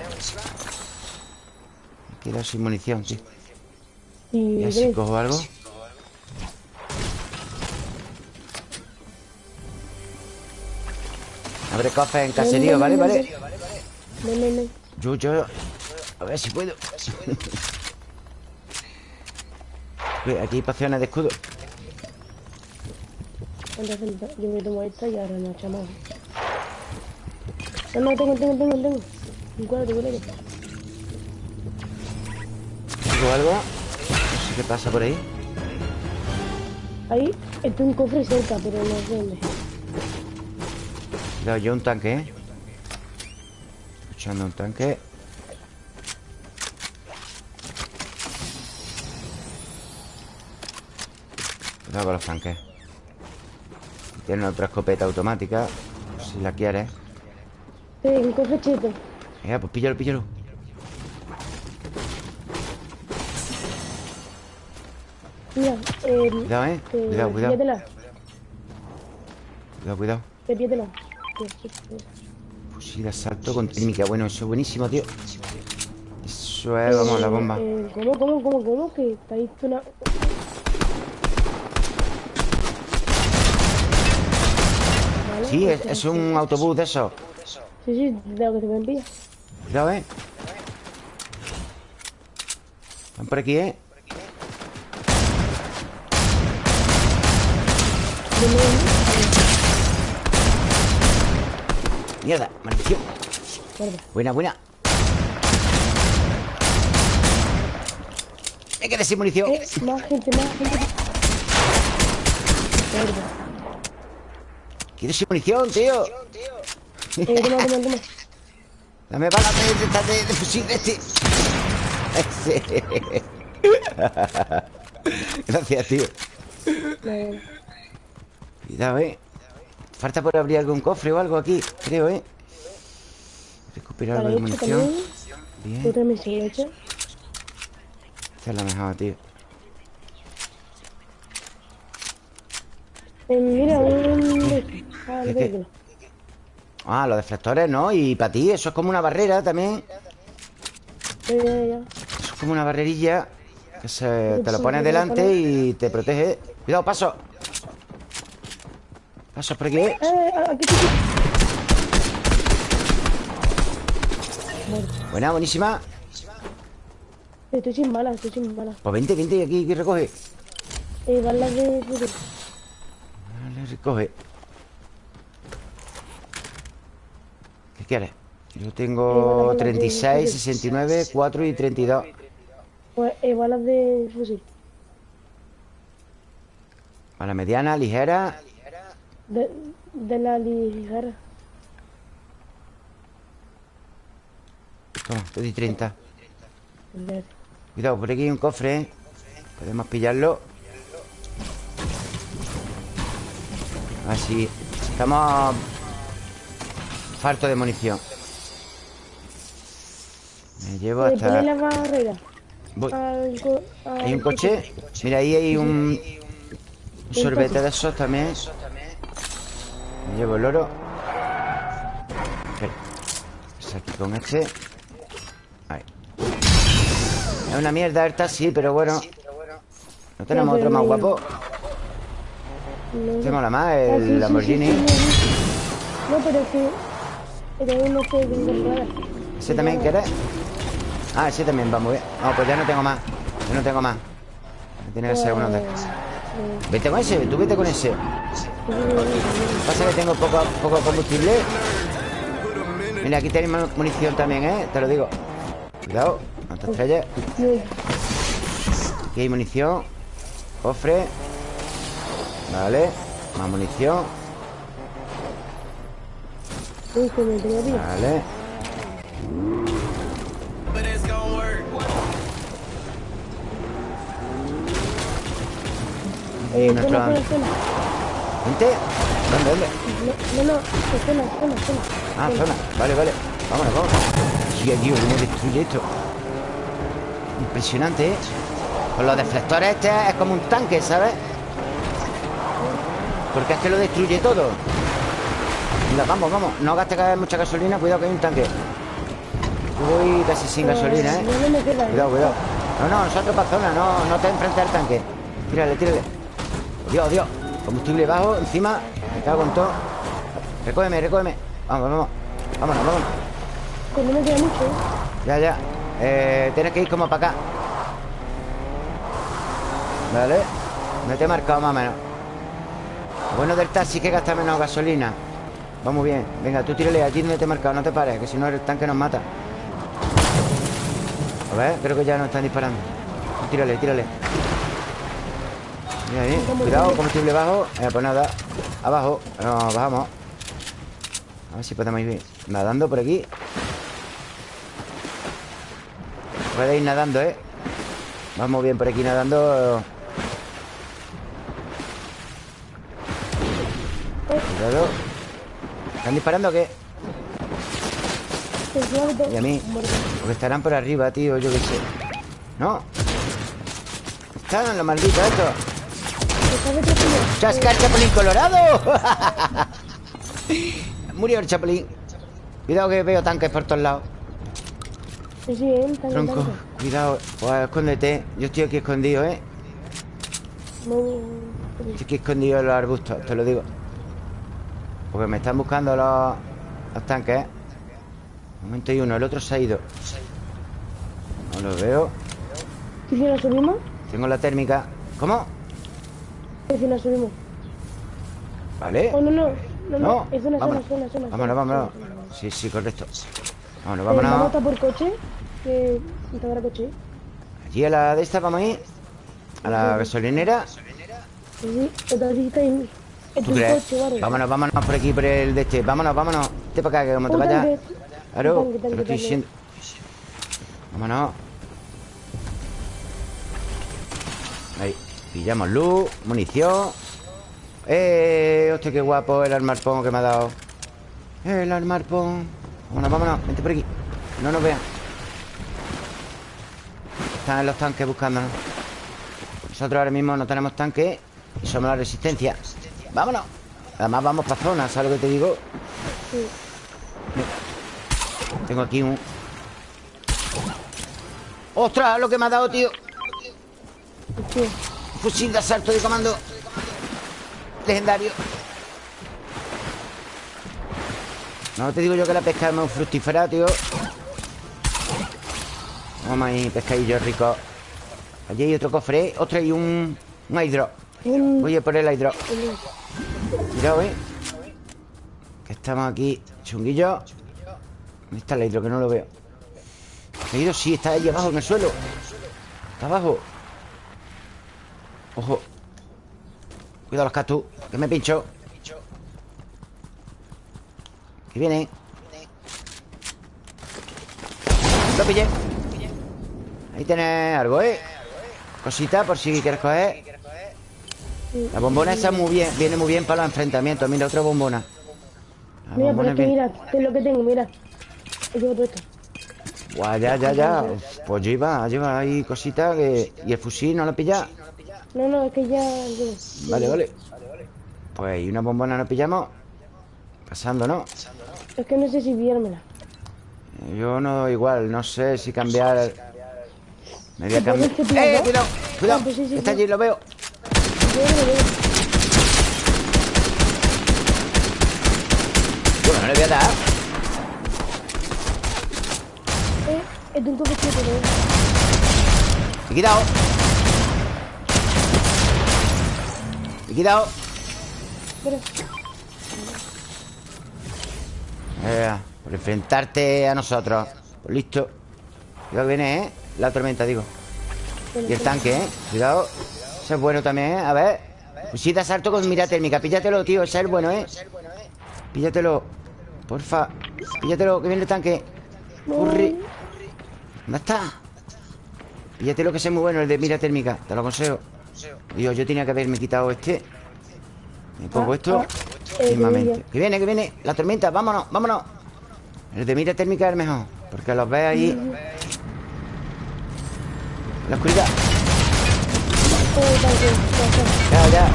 Me he quedado sin munición, tío Y así ven, cojo algo Abre cofres en caserío, ¿vale? ¿Vale? ven, ven, ven. Yo, yo A ver si puedo Aquí hay pociones de escudo Entonces, yo me tomo esta y ahora nos echamos. No, no, tengo, tengo, tengo, tengo. Un cuadro, cuadro. ¿Tengo algo? No sé qué pasa por ahí Ahí está un cofre cerca, pero no sé dónde. Cuidado, yo un tanque, ¿eh? Escuchando un tanque Cuidado con los tanques Tienen otra escopeta automática Si la quieres Sí, un cofre cheto. Venga, pues píllalo, píllalo. Mira, eh, Cuidado, ¿eh? eh, Cuidado, cuidado. píllatela, Cuidado, cuidado. Eh, píllatela. Fusil de asalto con técnica. Bueno, eso es buenísimo, tío. Eso es, vamos, la bomba. Eh, ¿Cómo, cómo, cómo, cómo? Que está ahí una... Sí, es, pues, es un autobús de esos. Sí, sí, de lo que se me envía. Cuidado, ¿eh? Están por aquí, ¿eh? Mierda, maldición. Buena, buena Me quedé sin munición Eh, más gente, más gente. Quedé sin munición, tío Eh, toma, toma, toma. Dame balas de, de, de, de fusil este Ese. [laughs] Gracias, tío. Cuidado, ¿eh? Falta por abrir algún cofre o algo aquí Creo, ¿eh? Recuperar algo de munición también. Bien misión hecha. Esta es la mejor, tío Eh, mira, un... Tengo. Ah, los deflectores, ¿no? Y para ti eso es como una barrera también Ya, ya, ya. Eso es como una barrerilla Que se, te lo pones delante y te protege Cuidado, paso Paso por aquí ¿eh? Eh, aquí, aquí. Buena, buenísima Estoy sin balas, estoy sin balas. Pues vente, vente aquí, aquí recoge Eh, balas de. Vale, recoge quieres? Yo tengo vale, vale, 36, sí, sí. 69, 4 y 32 Pues, eh, balas de fusil. A la mediana, ligera De, de la ligera. Toma, te di 30 Vale. Cuidado, por aquí hay un cofre, ¿eh? Podemos pillarlo Así Estamos Farto de munición Me llevo hasta la barrera. Voy. al co- al Hay un coche. Mira, ahí hay un, un sorbete de esos también. Me llevo el oro. Es aquí con este. Ahí. Es una mierda esta, sí, pero bueno. No tenemos otro más guapo. No, Este mola más, Ah, el sí, Lamborghini. sí, sí, sí. Que. ¿Ese también quieres? Ah, ese también va muy bien. No, pues ya no tengo más. Yo no tengo más. Tiene que ser uno de. Vete con ese, tú vete con ese. Pasa que tengo poco, poco combustible. Mira, aquí tenéis mu- munición también, ¿eh? Te lo digo. Cuidado, no te estrelles. Aquí hay munición. Cofre. Vale. Más munición. Uy, me. Vale. Eh, zona, zona. ¿Gente? ¿Dónde, dónde? No, no, no, zona, zona, zona. Ah, zona. Vale, vale. Vámonos, vámonos. Hostia, tío, cómo destruye esto. Impresionante, ¿eh? Con los deflectores este es como un tanque, ¿sabes? Porque es que lo destruye todo. Venga, vamos, vamos. No gaste mucha gasolina. Cuidado que hay un tanque. Voy casi sin gasolina, ¿eh? Ya no me queda. Cuidado, cuidado. No, no, nosotros para zona. No, no te enfrentes al tanque. Tírale, tírale. Dios, Dios. Combustible bajo, encima. Me cago en todo. Recógeme, recógeme. Vamos, vamos. Vámonos, vámonos. Que no me queda mucho, ¿eh? Ya, ya. Eh, tienes que ir como para acá. Vale. Me te he marcado más o menos. Lo bueno del taxi es que gasta menos gasolina. Vamos bien. Venga, tú tírale allí donde te he marcado. No te pares, que si no el tanque nos mata. A ver, creo que ya nos están disparando. Tírale, tírale. Mira ahí. Cuidado, combustible bajo. Eh, pues nada. Abajo. Nos bajamos. A ver si podemos ir nadando por aquí. Puede ir nadando, ¿eh? Vamos bien por aquí nadando. Cuidado. ¿Están disparando o qué? Y a mí. Porque estarán por arriba, tío, yo qué sé. ¿No? Están los malditos estos. ¡Chasca el chapulín colorado! [laughs] Murió el chapulín. Cuidado que veo tanques por todos lados. Sí, sí. Tanque, Tronco, tanque. cuidado. Pues escóndete. Yo estoy aquí escondido, ¿eh? No, Estoy aquí escondido en los arbustos, te lo digo. Porque me están buscando los, los tanques, ¿eh? Un momento y uno, el otro se ha ido. No lo veo. ¿Y si nos subimos? Tengo la térmica. ¿Cómo? ¿Y si nos subimos? ¿Vale? Oh, no, no. No, no. Es zona, vámonos. zona, zona. Vámonos, zona, vámonos. zona. Sí, sí, correcto. Vámonos, Eh, ¿Vamos a vámonos. por coche? Que habrá coche. Allí a la de esta vamos a ir. A la gasolinera. Sí. Otra en Vámonos, vámonos por aquí, por el de este. Vámonos, vámonos. Vete para acá, que como te vayas. Claro, te lo estoy diciendo. Vámonos. Ahí. Pillamos luz, munición. ¡Eh! ¡Hostia, qué guapo el armarpón que me ha dado! ¡El armarpón! Vámonos, vámonos. Vente por aquí. No nos vean. Están en los tanques buscándonos. Nosotros ahora mismo no tenemos tanque y somos la resistencia. ¡Vámonos! Además vamos para zona, ¿sabes lo que te digo? Sí. Tengo aquí un... ¡Ostras! Lo que me ha dado, tío Sí. Fusil de asalto de comando Legendario No te digo yo que la pesca es muy fructífera, tío Vamos ahí, pescadillo rico Allí hay otro cofre, ¿eh? Ostras, hay un... Un hidro Un... Voy a por el hidro un- Cuidado, ¿eh? Que estamos aquí Chunguillo ¿Dónde está el hidro? Que no lo veo ¿El hidro? Sí, está ahí abajo en el suelo Está abajo Ojo Cuidado los cactus Que me pincho Que viene Lo pillé Ahí tenés algo, ¿eh? Cosita por si quieres coger. La bombona esa muy bien, viene muy bien para los enfrentamientos. Mira, otra bombona. La Mira, pero bombona es que mira, es lo que tengo, mira. He llevo todo esto. Buah, ya, ya, ya. Pues lleva, lleva ahí cositas que... ¿Y el fusil no lo pilla? No, no, es que ya... Vale, vale. Pues y una bombona nos pillamos. Pasando, ¿no? Es que no sé si viérmela. Yo no, igual, no sé si cambiar. Me voy a ¿Te cambiar. que ¡Eh! Cuidado, cuidado. Está allí, lo veo. Yo no lo veo. Bueno, no le voy a dar. Eh, es de un coche que te Y quitado. Y quitado. Pero, Eh, por enfrentarte a nosotros. Pues listo. Cuidado que viene, ¿eh? La tormenta, digo. Y el tanque, ¿eh? Cuidado. Ese es bueno también, ¿eh? A ver. Fusil de asalto con mira térmica. Píllatelo, tío. El bueno, ¿eh? Píllatelo. Porfa. Píllatelo, que viene el tanque. Corre. ¿Dónde está? Píllatelo, que es muy bueno, el de mira térmica. Te lo aconsejo. Dios, yo tenía que haberme quitado este. Me pongo esto. Mismamente. que viene, que viene. La tormenta. Vámonos, vámonos. El de mira térmica es el mejor. Porque los ves ahí. La oscuridad. Ya, ya.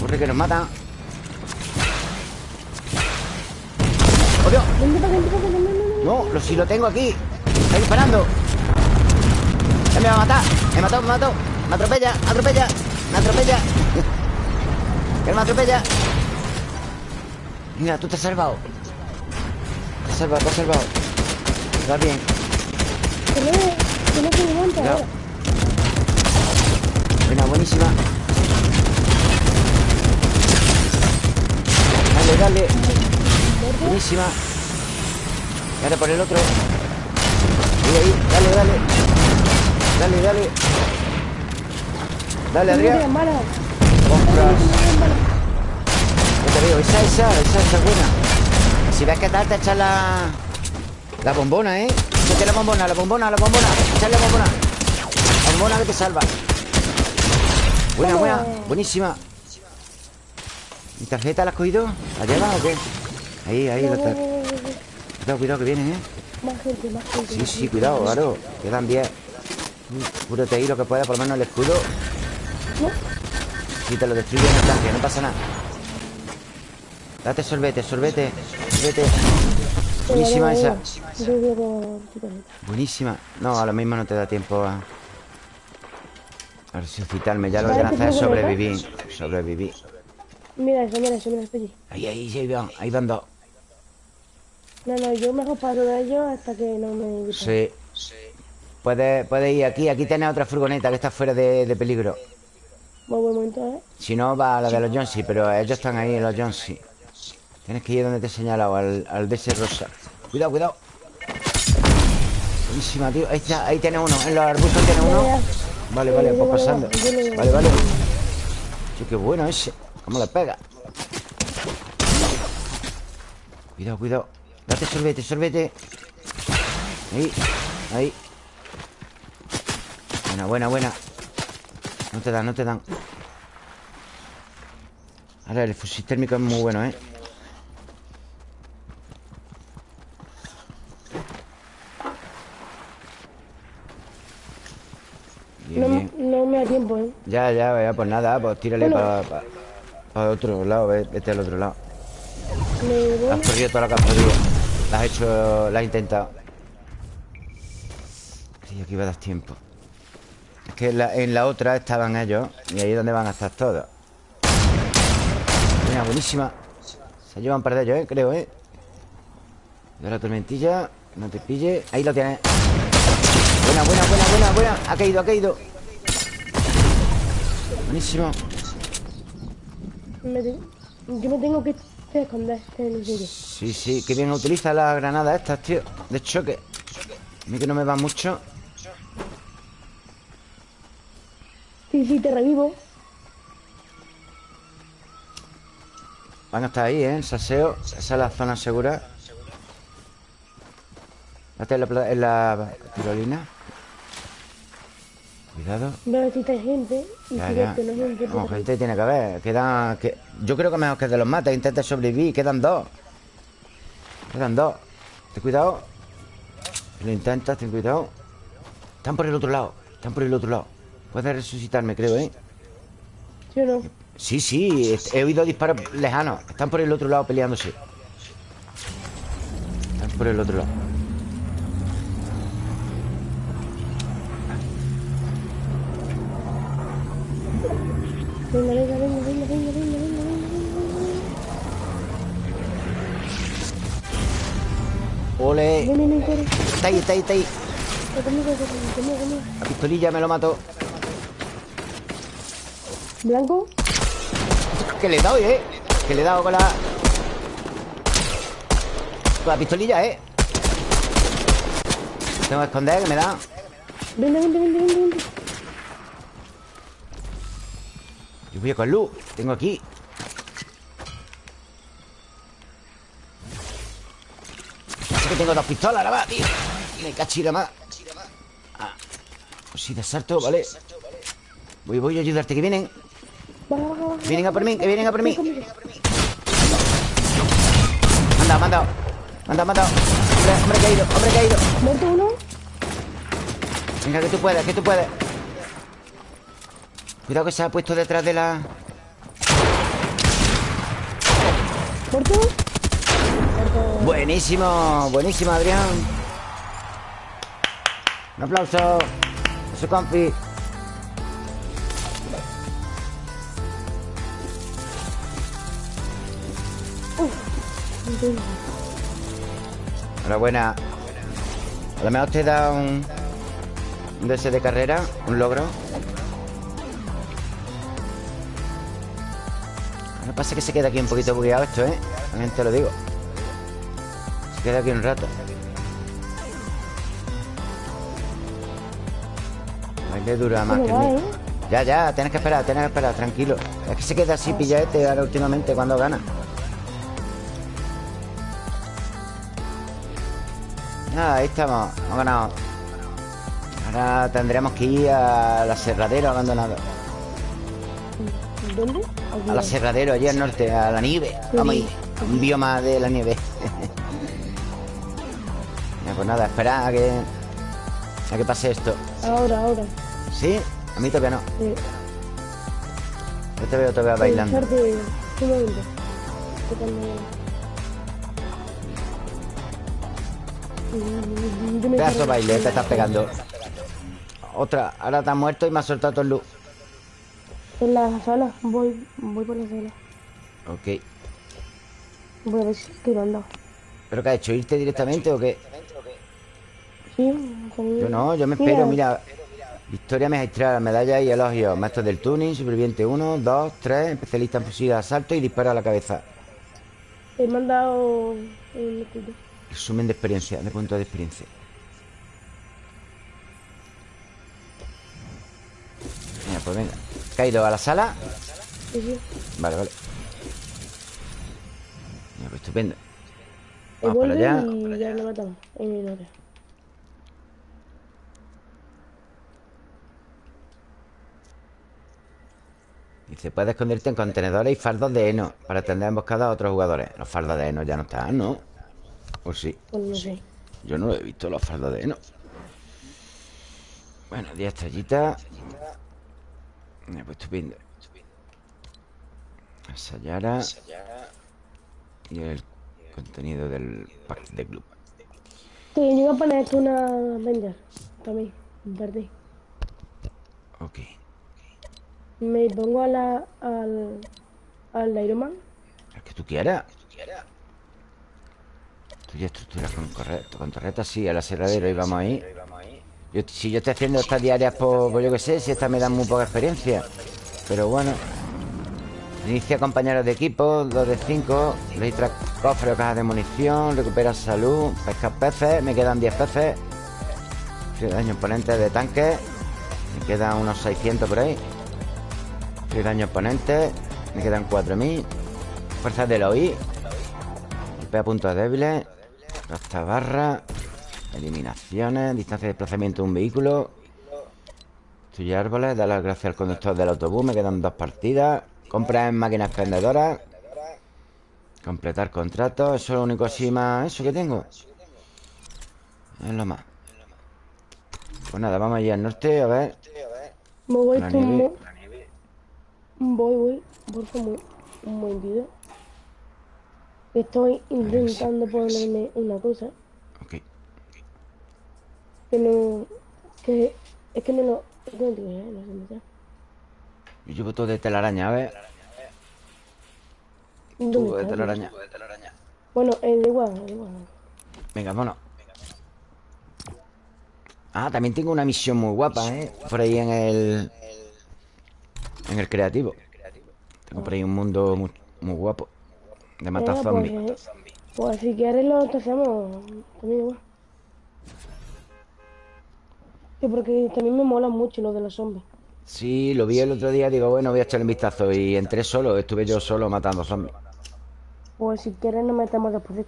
Corre que nos matan. ¡Oh, no, lo, si lo tengo aquí. Está disparando. Me va a matar. Me mató, me mató. Me atropella, atropella. Me atropella. [laughs] Él me atropella. Mira, tú te has salvado. Te has salvado, te has salvado. Va bien. Que no, que no se levanta Cuidado. ahora. Buena, buenísima. Dale, dale. Buenísima. Y ahora por el otro. Ahí, ahí. Dale, dale. Dale, dale. Dale, Adrián. Ya te veo. Esa, esa, esa, esa es buena. Si ves que tal, te echas la... La bombona, ¿eh? Échate la bombona, la bombona, la bombona. Echale la bombona. La bombona que te salva. Buena, buena. Buenísima. ¿Mi tarjeta la has cogido? ¿La llevas o qué? Ahí, ahí, la no, tar- no, no, no. Cuidado, cuidado, que vienen, ¿eh? Más gente, más gente. Sí, sí, cuidado, claro. Quedan 10. Cúrate ahí lo que pueda, por lo menos el escudo. No, Si te lo destruyen el tanque, no pasa nada. Date sorbete, sorbete, sorbete. Buenísima esa. Buenísima. No, a lo mismo no te da tiempo a... A resucitarme. Ya lo que ¿te hacer es sobrevivir. Sobrevivir. Mira eso, mira eso, mira eso allí. Ahí, ahí, ahí van. Ahí van dos. No, no, yo mejor paro de ellos hasta que no me... Sí. Puedes puede ir aquí. Aquí tienes otra furgoneta que está fuera de, de peligro. Buen momento, ¿eh? Si no, va a la de los Jonesy, pero ellos están ahí los Jonesy. Tienes que ir donde te he señalado, al, al de ese rosa. Cuidado, cuidado. Buenísima, tío. Ahí está, ahí tiene uno. En los arbustos tiene uno. Vale, vale, pues pasando. Vale, vale. Sí, qué bueno ese. ¿Cómo le pega? Cuidado, cuidado. Date sorbete, sorbete. Ahí, ahí. Buena, buena, buena. No te dan, no te dan. Ahora el fusil térmico es muy bueno, ¿eh? Bien, No, bien. no me da tiempo, ¿eh? Ya, ya, ya, pues nada, pues tírale Bueno. para otro lado, ve- vete al otro lado. Me. Has perdido todo lo que has podido. La has hecho, la has intentado. Creía que iba a dar tiempo. Es que en la, en la otra estaban ellos y ahí es donde van a estar todos. Mira, buenísima. Se llevan un par de ellos, ¿eh? Creo, ¿eh? De la tormentilla, no te pille. Ahí lo tienes. Buena, buena, buena, buena, buena. Ha caído, ha caído. Buenísimo. me te- Yo me tengo que esconder en el. Sí, sí, que bien utiliza las granadas estas, tío De choque A mí que no me va mucho Sí, sí, te revivo. Van a estar ahí, ¿eh? El saseo Esa es la zona segura Date en la, en la tirolina Cuidado. Veo si hay gente. Y Ya, si ya. no gente, No, gente tiene que haber Quedan... Que... Yo creo que mejor que de los mata Intenta sobrevivir Quedan dos. Quedan dos. Ten cuidado. Lo intentas, ten cuidado. Están por el otro lado Están por el otro lado. Puedes resucitarme, creo, ¿eh? ¿Sí o no? Sí, sí He oído disparos lejanos. Están por el otro lado peleándose. Están por el otro lado Está ahí, está ahí, está ahí. La pistolilla me lo mató Blanco. Que le he dado, ¿eh? Que le he dado con la... Con la pistolilla, ¿eh? Tengo que esconder, que me da Vente, vente, vente, vente, vente. Yo voy a con luz Tengo aquí Es que tengo dos pistolas ahora más, tío Me cachira más ah. Pues si de salto, vale Voy, voy a ayudarte Que vienen. Vienen a por mí, que vienen a por mí. Manda, manda Manda, manda Hombre, hombre caído, hombre caído Muerto uno. Venga, que tú puedes, que tú puedes Cuidado que se ha puesto detrás de la... Muerto. Buenísimo, buenísimo, Adrián Un aplauso. A su compi Enhorabuena. A lo mejor te da un... Un DS de carrera Un logro. Lo que pasa es que se queda aquí un poquito bugueado esto, ¿eh? También te lo digo. Se queda aquí un rato Dura más que ¿Cómo el mío eh? Ya, ya, tienes que esperar, tienes que esperar, tranquilo Es que se queda así pillaete ahora últimamente cuando gana Ah, ahí estamos, hemos ganado Ahora tendremos que ir al aserradero abandonado ¿Dónde? Aquí. Al aserradero, allí al norte, a la nieve Vamos a ir, un bioma de la nieve [laughs] Pues nada, espera a que A que pase esto Ahora, ahora. ¿Sí? A mí todavía no Yo te veo todavía bailando Pedazo de baile, te estás pegando Otra, ahora te has muerto y me has soltado todo el luz En la sala, voy, voy por la sala. Ok Voy a ver si dado. ¿Pero qué ha hecho? ¿Irte directamente o qué? Sí. Yo no, yo me espero, mira Victoria magistral, medalla y elogios Maestro del tuning, superviviente 1, 2, 3 Especialista en fusil de asalto y disparo a la cabeza. He mandado un. Resumen de experiencia, de puntos de experiencia. Mira, pues venga. Caído a la sala Sí, sí. Vale, vale. Mira, pues estupendo. Vamos para vuelve allá. y ya lo matamos. En Dice, puedes esconderte en contenedores y fardos de heno Para tender emboscada a otros jugadores Los fardos de heno ya no están, ¿no? ¿O sí? Pues no sé. Yo no he visto los fardos de heno Bueno, 10 estrellitas Pues estupendo Sayara Y el contenido del pack de club Sí, yo iba a poner una Avenger. También. Verde. Ok Me pongo a la, al, al Iron Man. El que tú quieras. Tú ya estructuras con, correcto, con torretas, sí, al aserradero y vamos ahí. Yo, Si yo estoy haciendo estas diarias por, por yo que sé Si estas me dan muy poca experiencia. Pero bueno. Inicia compañeros de equipo 2 de 5 Registra cofre o caja de munición Recupera salud Pesca peces Me quedan 10 peces. Daño oponente de tanques Me quedan unos 600 por ahí Frío de daño oponente Me quedan 4000 Fuerzas del OI Golpea puntos débiles Gasta barra Eliminaciones Distancia de desplazamiento de un vehículo Destruye árboles Da las gracias al conductor del autobús Me quedan dos partidas Compra en máquinas expendedoras Completar contrato Eso es lo único así más Eso que tengo. Es lo más. Pues nada, vamos allá al norte A ver. Me voy La con nieve. mo- Voy, voy. Por favor, un momentito. Estoy intentando ponerme una cosa Ok que no. que. es que no lo. No sé dónde. Yo llevo todo de telaraña A ver ¿Dónde Tú de telaraña Bueno, es de igual, es igual. Venga, vámonos Ah, también tengo una misión muy guapa, ¿eh? Por ahí en el... En el creativo. Tengo por ahí un mundo muy, muy guapo. De matar Eh, zombies Pues, pues si quieres lo hacemos también igual. Sí, porque también me mola mucho lo de los zombies. Sí, lo vi el otro día Digo, bueno, voy a echarle un vistazo. Y entré solo, estuve yo solo matando zombies. Pues si quieres nos metemos después.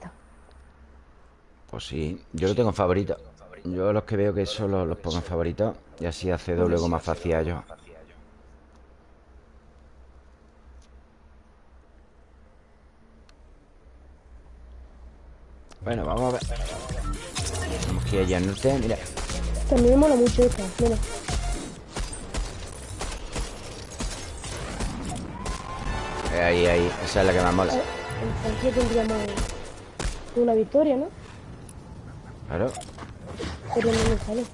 Pues sí, yo lo tengo en favorito. Yo los que veo que solo los pongo en favorito Y así accedo luego más fácil a ellos Bueno, vamos a ver. Tenemos que ir allá al norte Mira, También me mola mucho esta, mira. ahí, ahí Esa es la que más mola. Entonces tendríamos una victoria, ¿no? Claro. Pero no me sale.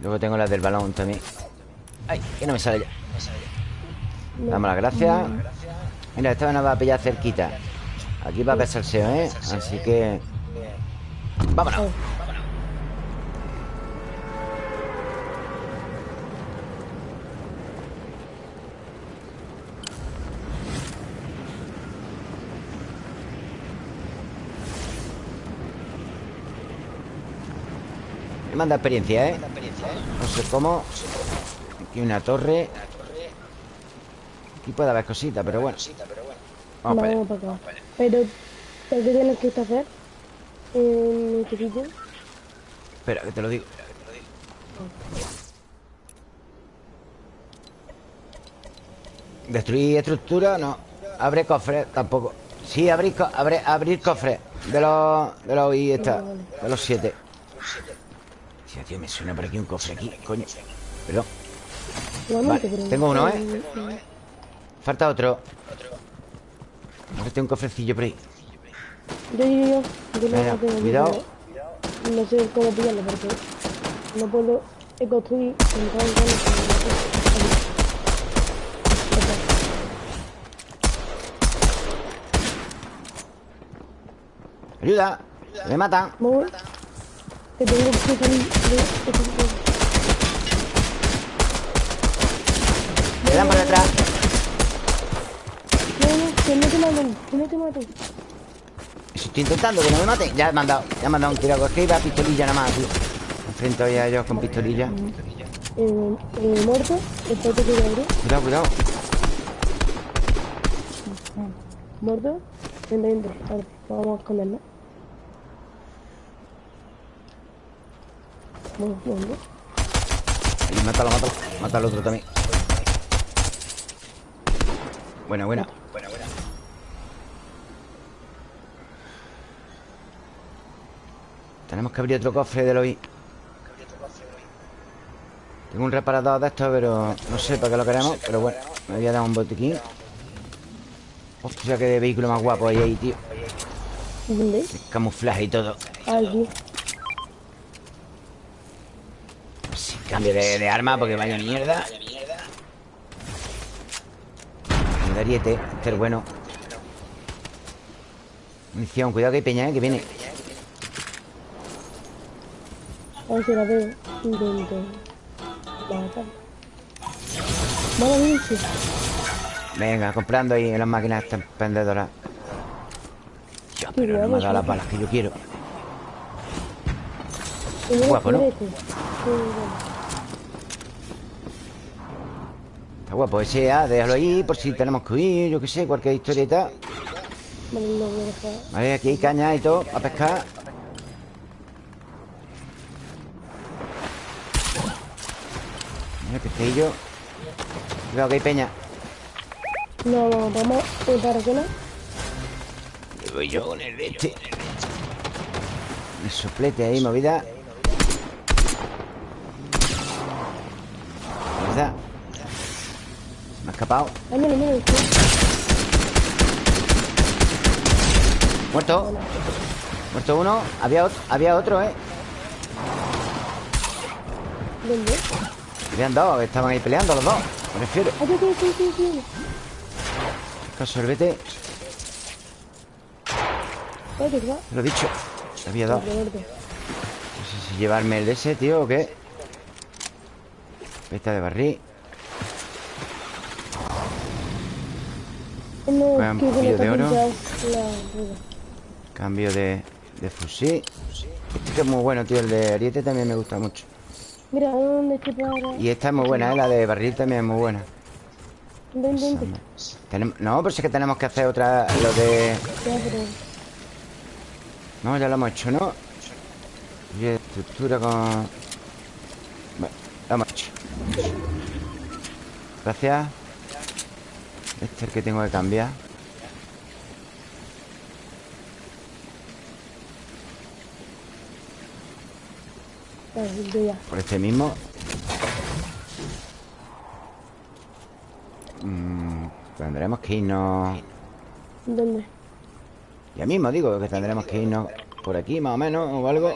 Luego tengo las del balón también. Ay, que no me sale ya. No. Damos las gracias. Mira, esta nos va a pillar cerquita Aquí va a SEO, ¿eh? Así que... ¡Vámonos! Me manda experiencia, ¿eh? No sé cómo Aquí una torre Aquí puede haber cositas, pero bueno Vamos para allá Vamos para acá. Pero, ¿pero ¿qué tienes que hacer? En este sitio. Espera, que te lo digo Destruir estructura, no. Abre cofre, tampoco. Sí, abrir, co- abre- abrir cofre. De los... De los... Y esta De los siete. Tío, tío, me suena por aquí un cofre aquí Coño. Perdón. Vale, pero- tengo uno, ¿eh? Falta otro. A ver, tengo un cofrecillo por ahí Yo, yo, yo. Yo no tengo, cuidado. No sé cómo pillarlo porque no puedo construir. Entonces, Ayuda Me matan Voy. Que tengo que salir de sitio. Me dan por detrás que no te maten, que no te maten. Estoy intentando, que no me maten Ya me han dado Ya me han dado un tiro Es que iba a pistolilla nada más, tío Me enfrento ahí a ellos con pistolilla Eh, eh, muerto, te quiero abrir. Cuidado, cuidado Muerto, dentro, dentro. A ver, vamos a escondernos. Bueno, bueno. Ahí, mátalo, mátalo Mata al otro también Buena, buena Tenemos que abrir otro cofre de Eloy. Tengo un reparador de estos, pero no sé para qué lo queremos Pero bueno, me voy a dar un botiquín. Hostia, qué vehículo más guapo hay ahí, tío. ¿Dónde? Camuflaje y todo. Aquí. Sí, cambio de, de arma porque vaya mierda. El ariete, este es bueno. Munición, cuidado que hay peña, eh, que viene A ver si la veo. Intento. Matar. Vale, bien, sí. Venga, comprando ahí en las máquinas estas pendedoras Ya, pero no me ha dado las balas que yo quiero Guapo, ¿no? Está guapo ese, ah, déjalo ahí por si tenemos que huir, yo qué sé, cualquier historieta. Vale, aquí hay caña y todo, a pescar Pescadillo Cuidado que hay peña No, vamos eh, para qué no. Le voy yo con el este. El soplete ahí, movida. ¿Verdad? Me ha escapado. Ay, mira, mira, este. Muerto. Muerto uno. Había otro, había otro, ¿eh? ¿Dónde? Habían dos, que estaban ahí peleando los dos. Me refiero. Sorbete. Lo he dicho. Había dos. No sé si llevarme el de ese, tío, o qué. Pesta de barril. No, le de oro. Cambio de, de fusil. Este que es muy bueno, tío. El de Ariete también me gusta mucho. Mira, ¿dónde estoy para...? Y esta es muy buena, ¿eh? La de barril también es muy buena. Ven, ven, ven. No, pero sí que tenemos que hacer otra... Lo de... No, ya lo hemos hecho, ¿no? Y estructura con... Bueno, lo hemos hecho Gracias Este es el que tengo que cambiar Vale, yo ya. Por este mismo Mm, Tendremos que irnos ¿Dónde? Ya mismo digo que tendremos que irnos Por aquí más o menos o algo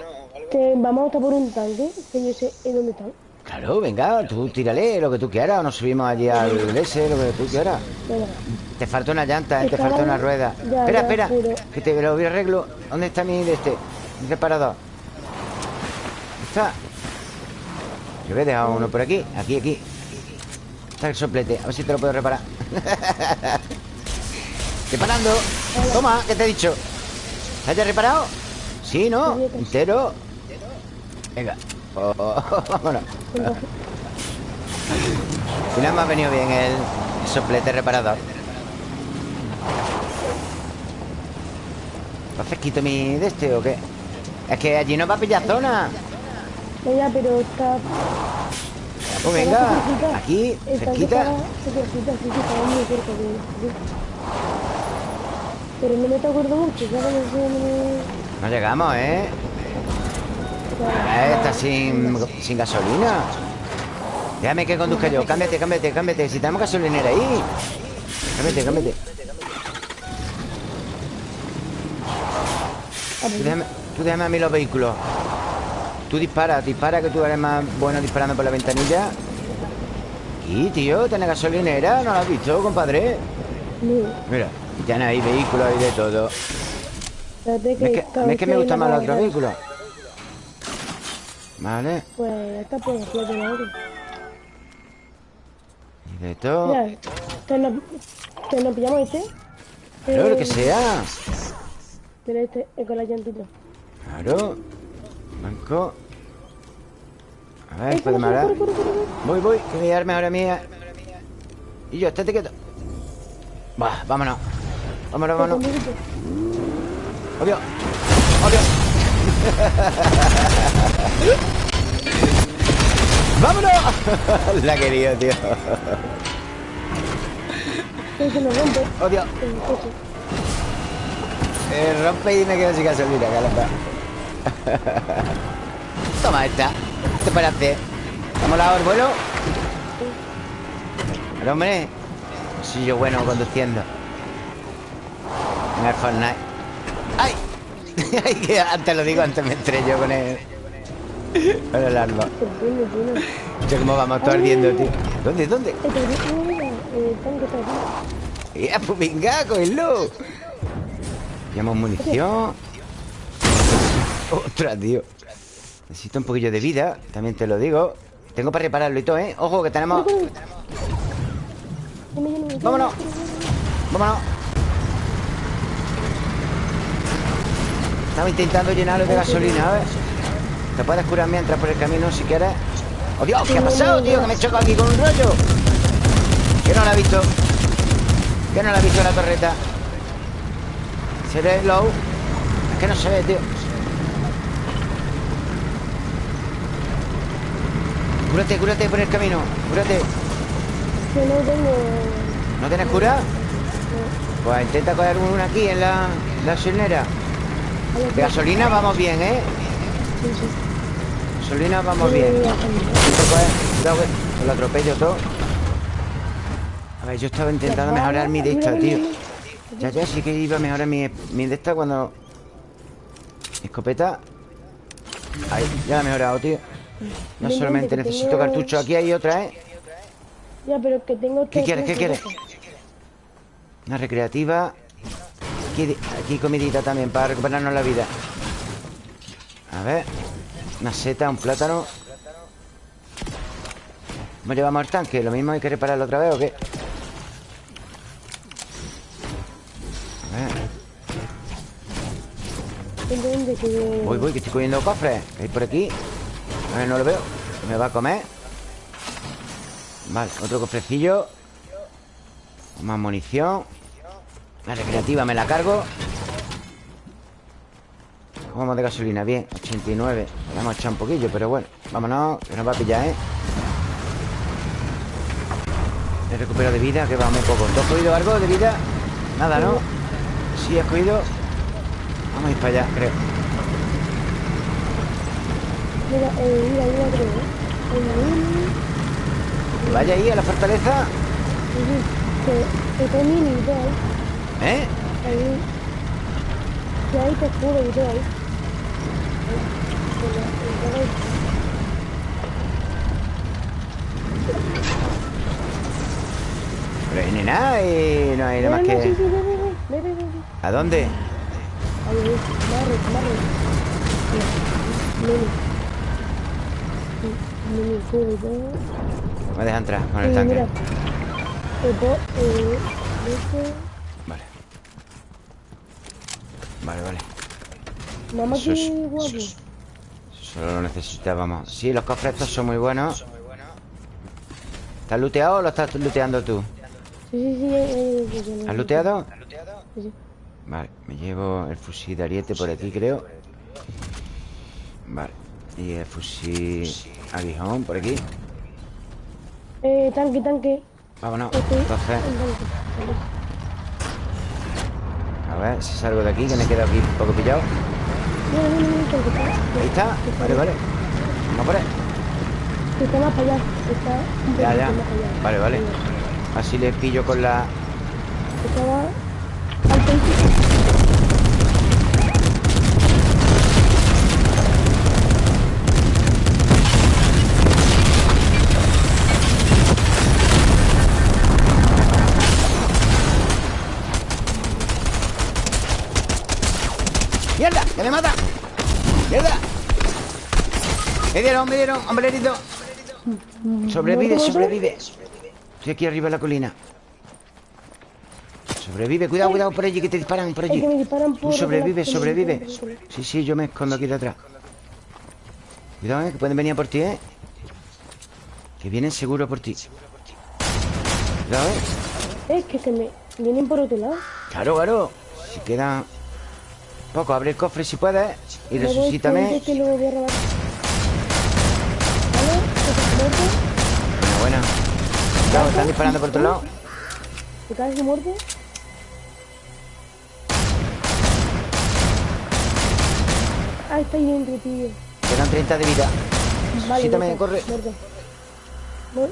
Que vamos a estar por un tanque, que yo sé en dónde están. Claro, venga, tú tírale lo que tú quieras O nos subimos allí al S, lo que tú quieras Venga. Te falta una llanta, eh, te falta una rueda. Ya, espera, ya, espera, pero- que te lo voy a arreglo. ¿Dónde está mi de este? Mi reparador. ¿Está? He dejado uno por aquí. Aquí, aquí. Está el soplete. A ver si te lo puedo reparar. [laughs] Reparando. Toma, ¿qué te he dicho? ¿Has ya reparado? Sí, ¿no? Entero. Venga. Vámonos. Al final me ha venido bien el soplete reparador. ¿Va fresquito mi de este o qué? Es que allí no va a pillar zona. Venga, pero está... Pues venga, aquí, cerquita. Pero no me te acuerdo mucho, ya no sé... No me... No llegamos, ¿eh? Eh, Está sin, sin gasolina. Déjame que conduzca yo. Cámbiate, cámbiate, cámbiate. Si tenemos gasolinera ahí. Cámbiate, cámbiate. Tú déjame, tú déjame a mí los vehículos. Tú dispara, dispara que tú eres más bueno disparando por la ventanilla. Y tío, ¿tienes gasolinera? ¿No lo has visto, compadre? no. Mira, y tienes ahí vehículos y de todo. Es que, es me una más los otros vehículos. Vale, Pues esta pues la de la y de todo. Mira, que nos, que nos pillamos este. Claro, lo Eh, que sea. Mira este, eh, con la llantita. Claro. Banco. A ver, puede malar. Voy, voy, que voy a darme ahora mía. Y yo, estate quieto. Va, vámonos. Vámonos, vámonos. Obvio. Obvio. [laughs] ¡Vámonos! [laughs] La quería, tío. Que se nos rompe Odio. Eh, rompe y me quedo sin gasolina, caramba. Toma esta. ¿Qué te parece? ¿Hemos dado el vuelo? Pero hombre, soy yo bueno conduciendo. En el Fortnite. ¡Ay! [laughs] Ay, que antes lo digo, antes me estrello con el. Con el arma. Se. Escucha cómo vamos todos ardiendo, tío. ¿Dónde? ¿Dónde? Ya, pues venga, cógelo. Llevamos munición. Ostras, tío. Necesito un poquillo de vida, también te lo digo. Tengo para repararlo y todo, ¿eh? Ojo, que tenemos... Vámonos. Vámonos. Estamos intentando llenarlo de gasolina, a ver. Te puedes curar mientras por el camino si quieres. ¡Oh, Dios! ¿Qué ha pasado, tío? Que me he chocado aquí con un rollo. Que no la ha visto. Que no la ha visto la torreta. Se ve low. Es que no se ve, tío. Cúrate, cúrate por el camino. Cúrate. Que no tengo... ¿No tienes cura? Pues intenta coger una aquí en la, la. De gasolina vamos bien, ¿eh? Sí, sí. Gasolina vamos bien. Cuidado que lo atropello todo. A ver, yo estaba intentando mejorar mi de esta, tío. Ya, ya, sí que iba a mejorar mi, mi de esta cuando... Escopeta. Ahí, ya la he mejorado, tío. No solamente necesito cartucho. Aquí hay otra, ¿eh? Ya, pero que tengo ¿Qué quieres? ¿Qué quieres? Una recreativa. Aquí, aquí comidita también para recuperarnos la vida. A ver. Una seta, un plátano. ¿Cómo llevamos el tanque? ¿Lo mismo hay que repararlo otra vez o qué? A ver. Voy, voy, que estoy cogiendo cofres. ¿Qué hay por aquí? A ver, no lo veo. ¿Me va a comer? Vale, otro cofrecillo. Más munición. La recreativa me la cargo. ¿Cómo vamos de gasolina? Bien, 89. Le hemos echado un poquillo, pero bueno. Vámonos, que nos va a pillar, ¿eh? He recuperado de vida, que va muy poco. ¿Tú has cogido algo de vida? Nada, ¿no? Sí, has cogido. Vamos a ir para allá, creo. Mira, eh, mira, mira, creo, ¿eh? Vaya ahí a la fortaleza. que, que está mini y todo, ahí. ¿Eh? Ahí. Que ahí te juro y todo, ahí. Pero hay nada y no hay nada más sí, que... sí, ve, ve, ve. ¿A dónde? Ahí, ahí, marre, marre. Mira, Mini. Mini, juro y todo. Me deja entrar con el Eh, tanque. mira, Vale. Vale, vale. mamá Eso es- eso Solo lo necesitábamos. Sí, los cofres estos son muy buenos. ¿Estás looteado o lo estás looteando tú? Sí, sí, sí, eh, eh, eh, ¿Has looteado? Sí, sí. Vale, me llevo el fusil de ariete por aquí, creo. Vale. Y el fusil aguijón por aquí. Eh, tanque, tanque. Vámonos. Entonces, tanque. a ver si salgo de aquí, que me he quedado aquí un poco pillado. Mira, que está, Ahí está. Vale, vale. Vamos por que está más allá. Está Ya, ya. más para allá. Vale, vale. Así le pillo con la... Estaba al principio. ¡Que me mata! ¡Mierda! Me dieron, me dieron, hombre herido. Sobrevive, sobrevive. Estoy aquí arriba en la colina. Sobrevive, cuidado, cuidado por allí que te disparan por allí. Tú sobrevive, sobrevive. Sí, sí, yo me escondo aquí detrás. Cuidado, eh, que pueden venir a por ti, eh. Que vienen seguro por ti. Cuidado, eh. Es que se me vienen por otro lado. Claro, claro. Si queda poco, abre el cofre si puedes. Y voy resucítame. que lo voy a robar. ¿Vale? Buena, buena. Cuidado, están disparando por otro lado. ¿Te caes de muerte? Ah, está ahí dentro, tío. Quedan 30 de vida. Vale, Resucítame, corre. muerto. Mu-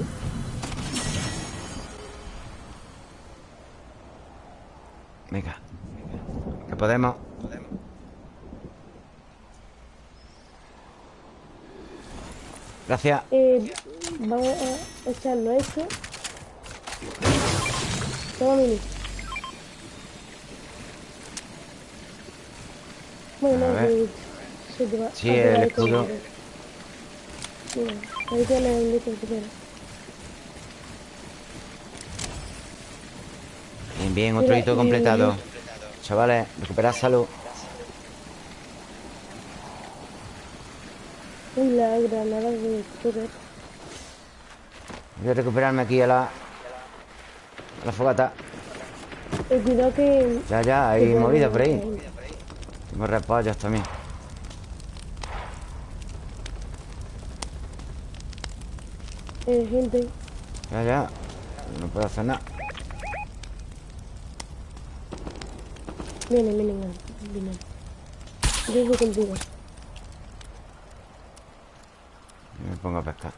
Venga. Que podemos. Gracias. Eh, vamos a echarlo esto. Toma mini. Bueno, A no, que se te va Sí, a el escudo. Mira, ahí tiene el litro que tiene. Bien, bien, otro Mira, hito completado. Chavales, recuperad salud. Uy, la granada de Stuber. Voy a recuperarme aquí a la... A la fogata. Eh, cuidado que... Ya, ya, hay movida por ahí. Tengo repollos también. Eh, gente. Ya, ya. No puedo hacer nada. Viene, viene, viene. Yo voy contigo. Yo me pongo a pescar.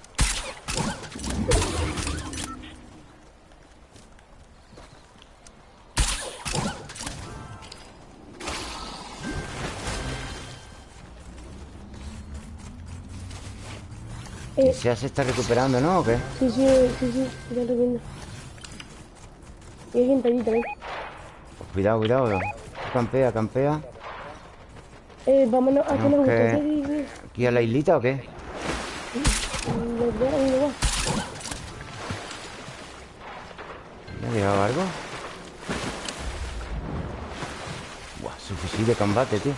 Eh, ¿Ya se está recuperando, no? ¿O qué? sí, sí, sí, sí, ya lo viendo. Y hay gente allí también. Pues cuidado, cuidado. Campea, campea. Eh, vámonos, ¿a nos gusta? Y- y- ¿Aquí a la islita o qué? ¿Le ha llegado algo? Buah, su fusil de combate, tío.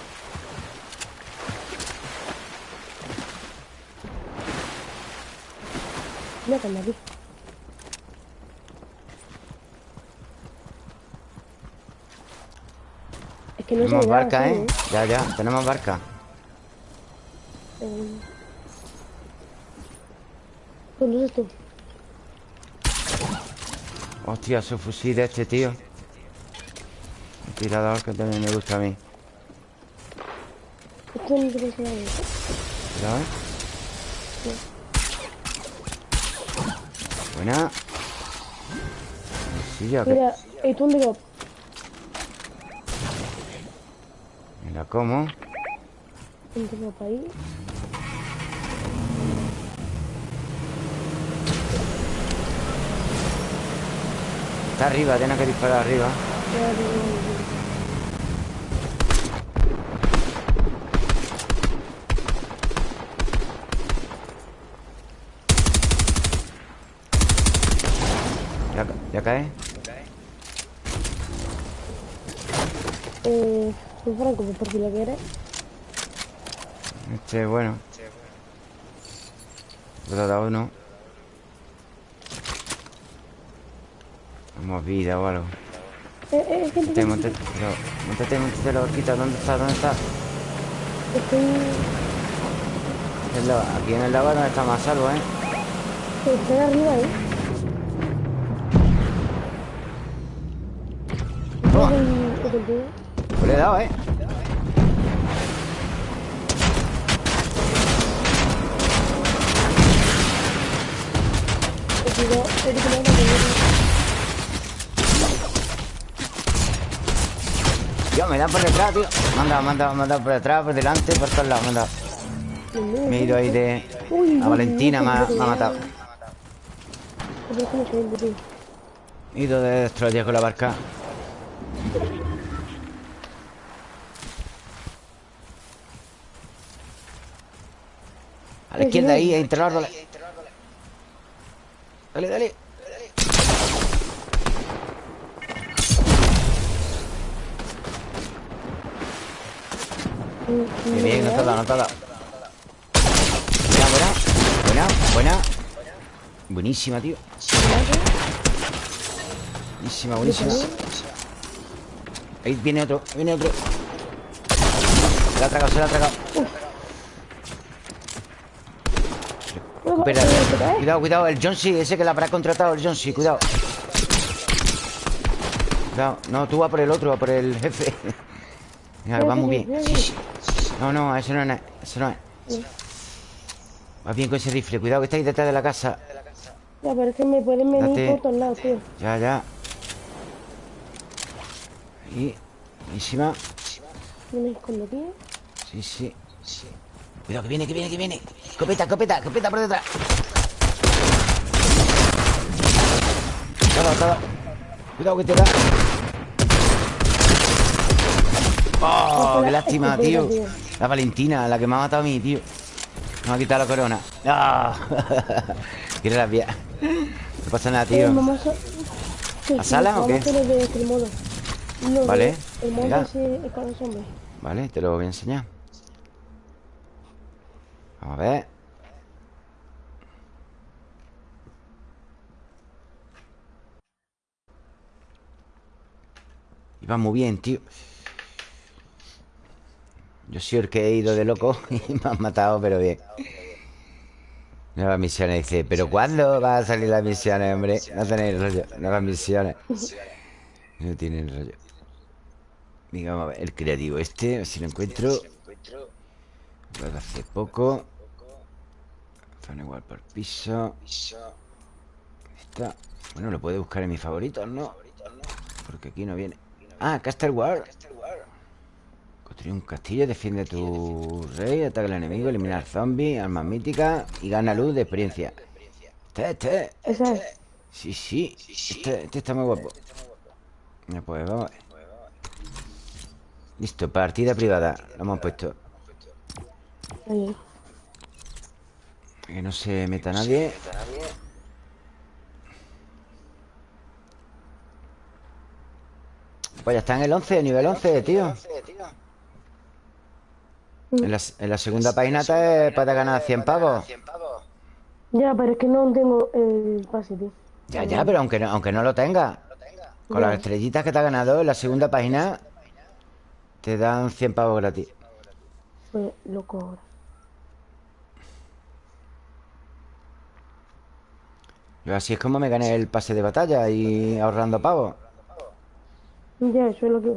Mira, que anda aquí. Es que no Tenemos barca, sí, ¿eh? Ya, ya, tenemos barca. Eh, ¿Dónde tú? Hostia, su fusil de este tío. Un tirador que también me gusta a mí. Esto no te pasa nada. Cuidado, ¿eh? Buena. Sí, ya que... Mira, eh, tú dónde vas? Mira cómo. ¿Dónde vas para ahí? Está arriba, tiene que disparar arriba. Ya, ya, ya, ya. Ya, ca- ya cae. Eh, soy franco, por si lo quieres. Este, bueno. Le ha dado uno. Vamos vida o algo. Eh, eh, gente, Montate, montate. Montate, la barquita. ¿Dónde está? ¿Dónde está? estoy... Aquí en el lago donde está más salvo, ¿eh? Estoy arriba, ¿eh? Toma. Pues le he dado, ¿eh? Eh, cuidado, eh, cuidado, cuidado. Tío, me dan por detrás, tío. Me me me han dado por detrás, por delante, por todos lados. Me mío, Me he ido ahí de... A Valentina me ha, me matado. tío. He ido de destroyer con la barca. A la izquierda ahí, los árboles. Dale, dale. Bien, bien, no te ha dado, no te ha dado. Buena, buena. Buena, buena. Buenísima, tío. Buenísima, buenísima. Ahí viene otro, viene otro. Se la ha tragado, se la ha tragado. Cuidado, cuidado, el John C, ese que la habrá contratado, el John C, cuidado. Cuidado, no, tú vas por el otro, va por el jefe. Venga, va muy bien. No, no, ese no es, ese no es. Va bien con ese rifle, cuidado que está ahí detrás de la casa. Ya, pero es que me pueden venir Date. por todos lados, tío. Ya, ya. Y. Buenísima. Me escondo aquí. ¿eh? Sí, sí. Cuidado, que viene, que viene, que viene. Escopeta, escopeta, escopeta por detrás. Todo, todo. Cuidado que te da. Oh, qué lástima, [laughs] tío. La Valentina, la que me ha matado a mí, tío. Me ha quitado la corona. Ah. [laughs] Qué rabia. No pasa nada, Eh, tío. vamos a... Sí, ¿A sí, sala o qué? Vale. Vale, te lo voy a enseñar. Vamos a ver. Iba muy bien, tío. Yo el que he ido de loco [laughs] y me han matado, pero bien. Nuevas misiones, dice. ¿Pero cuándo van a salir las misiones, hombre? No tenéis rollo. Nuevas misiones. No tienen rollo. Digamos, a ver, el creativo este, a ver si lo encuentro. Lo hace poco. Zona igual por piso. Está. Bueno, lo puede buscar en mis favoritos, ¿no? Porque aquí no viene. Ah, Castle War. Construye un castillo, defiende tu rey, ataca al enemigo, eliminar zombies, armas míticas y gana luz de experiencia. Este, este. Esa es. Sí, sí. Este, este está muy guapo. Pues vamos. Listo, partida privada. Lo hemos puesto. Que no se meta nadie. Pues ya está en el 11, nivel 11, tío. En la, en la segunda página te puedes ganar 100 pavos. Ya, pero es que no tengo el pase, tío. Ya, ya, pero aunque no, aunque no lo tengas. Con las estrellitas que te has ganado en la segunda página, te dan 100 pavos gratis. Pues loco ahora. Yo así es como me gané el pase de batalla y ahorrando pavos. Ya, eso es lo que.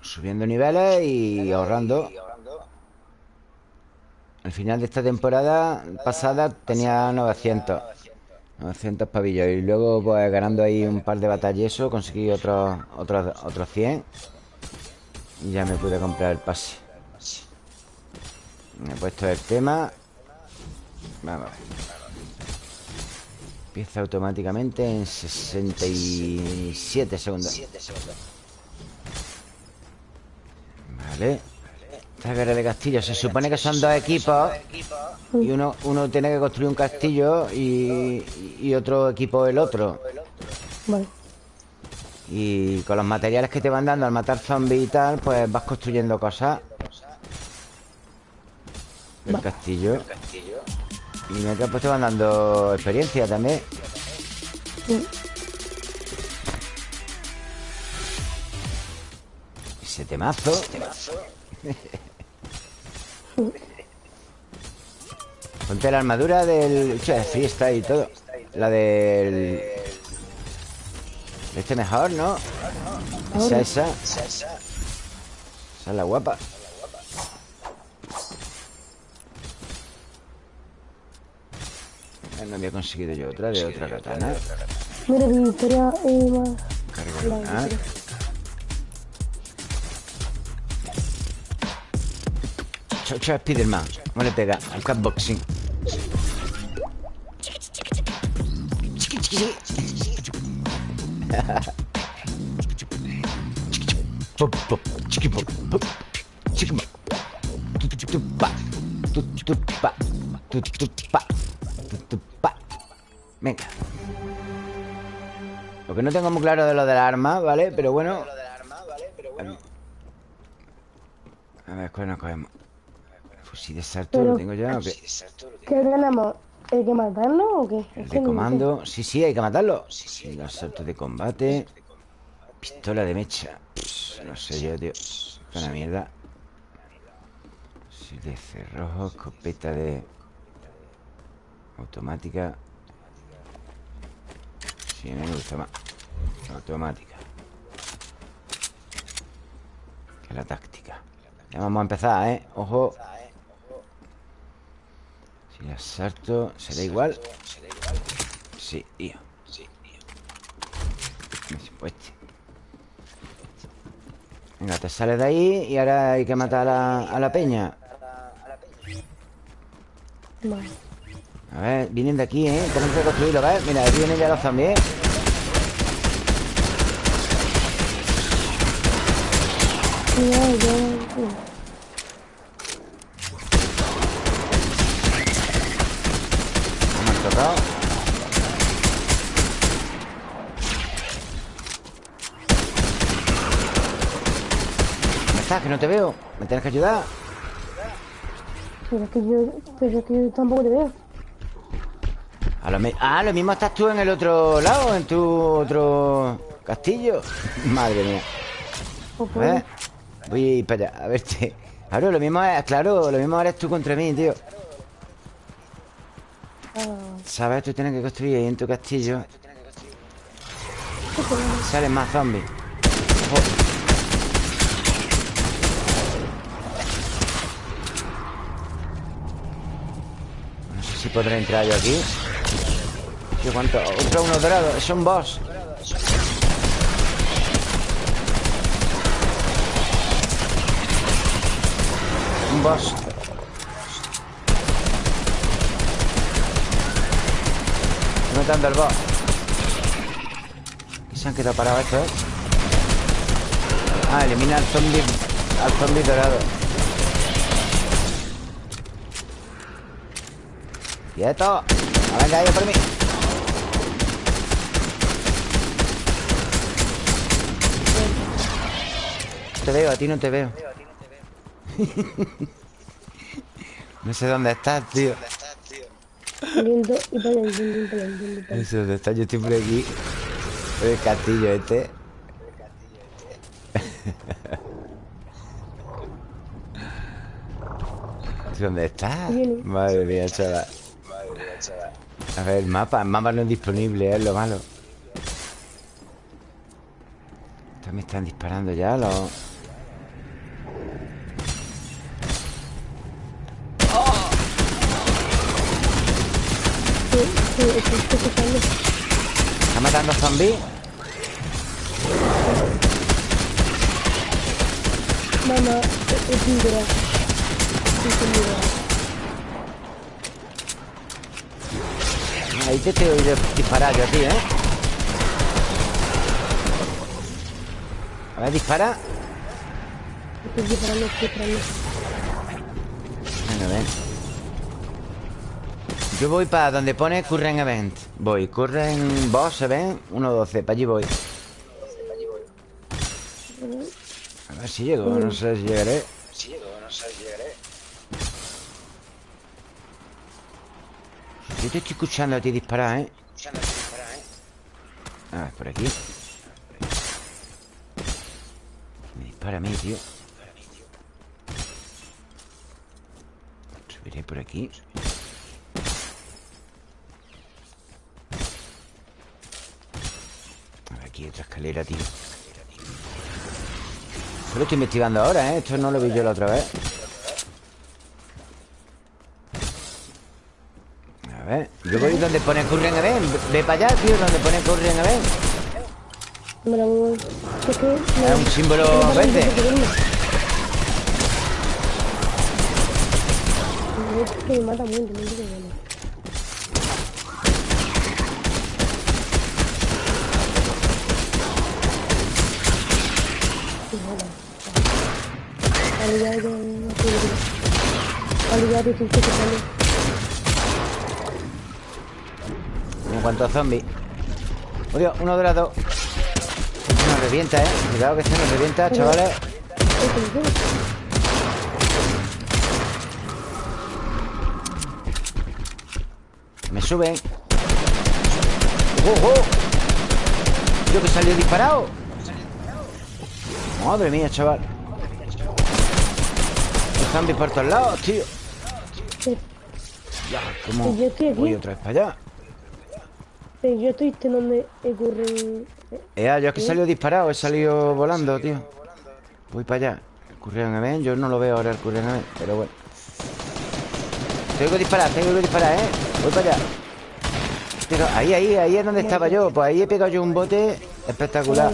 Subiendo niveles y ahorrando. Al final de esta temporada pasada tenía 900. 900 pavillos. Y luego, pues ganando ahí un par de eso, conseguí otros otros otros 100. Y ya me pude comprar el pase. Me he puesto el tema. Vamos a ver. Empieza automáticamente en 67 segundos. Vale. Esta guerra de castillo. Se supone que son dos equipos. Y uno, uno tiene que construir un castillo y, y otro equipo el otro. Vale. Y con los materiales que te van dando al matar zombies y tal, pues vas construyendo cosas. Del castillo. Y mientras pues te van dando experiencia también. Sí. Ese temazo. [laughs] Ponte la armadura del. Che, fiesta y todo. La del. Este mejor, ¿no? Esa, esa. Esa es la guapa. No había conseguido yo otra de otra katana. Mira. Cargo La lunar. Chao, Spiderman. ¿Cómo le pega? Al catboxing. Pop, pop, chiqui, pop, pop, chiqui, pop. Venga. Lo que no tengo muy claro de lo del arma, ¿vale? Pero bueno. A ver, ¿cuál nos cogemos? Fusil de salto Pero- lo tengo ya. ¿o qué? ¿Qué ganamos? ¿Hay que matarlo o qué? El de comando. Sí, sí, hay que matarlo. Sí, los saltos de combate. Pistola de mecha. Pss, no sé yo, tío. Es una mierda. Sí, de cerrojo, escopeta de. Automática. Sí, me gusta más. Automática. Que la táctica. Ya vamos a empezar, ¿eh? Ojo. Si asalto, ¿será igual? Sí, tío. Pues este. Venga, te sales de ahí y ahora hay que matar a la, a la peña. Vale. A ver, vienen de aquí, ¿eh? Tenemos que construirlo, ¿ves? Mira, aquí vienen ya los zombies. Ya, ya, ya. No me han tocado. ¿Dónde estás? Que no te veo. ¿Me tienes que ayudar? Pero es que yo, pero es que yo tampoco te veo. A lo ah, lo mismo estás tú en el otro lado, en tu otro castillo. [laughs] Madre mía. A ver, voy para allá, a verte. Claro, lo mismo es, claro, lo mismo eres tú contra mí, tío. Ah, ¿Sabes? Tú tienes que construir ahí en tu castillo. Salen más zombies. Ojo. Si podré entrar yo aquí. Tío, ¿cuánto? Otro uno dorado. Es un boss. Un boss. Matando al boss. Y se han quedado parados estos. Ah, elimina al zombie Al zombie dorado ¡Quieto! ¡A venga, ahí por mí! No te veo, a ti no te veo [laughs] No sé dónde estás, tío No sé dónde estás, yo estoy por aquí Por el castillo este [laughs] ¿Dónde está? Viene. Madre mía, chaval. A ver, el mapa. El mapa no es disponible, es lo malo. Me están disparando ya los... ¿Está matando zombies? Mamá, es un dura. Es un dura. Ahí te estoy oído disparar yo a ti, ¿eh? A ver, dispara. Estoy disparando, estoy disparando. Venga, ven. Yo voy para donde pone Current Event. Voy, Current Boss Event 1.12. Para allí voy. A ver si llego. No sé si llegaré. Yo te estoy escuchando a ti disparar, ¿eh? Ah, por aquí. Me dispara a mí, tío. Subiré por aquí. A ver, aquí hay otra escalera, tío. Solo estoy investigando ahora, ¿eh? Esto no lo vi yo la otra vez. Ver, yo voy donde pone Curren Event. Ve para allá, tío, donde pone Curren Event. Es un símbolo verde. Es que me mata mucho, a zombies. Oye, uno de las dos. Este nos revienta, eh. Cuidado que este nos revienta, chavales. Me suben. Yo que salió disparado. Madre mía, chaval. Los zombies por todos lados, tío. Ya, ¿cómo voy otra vez para allá? Yo estoy este donde ocurre... Ea, yo es que he salido disparado, he salido volando, tío. Voy para allá. El Currión Event, yo no lo veo ahora el Currión Event, pero bueno. Tengo que disparar, tengo que disparar, ¿eh? Voy para allá. Pero ahí, ahí, ahí es donde estaba yo. Pues ahí he pegado yo un bote espectacular.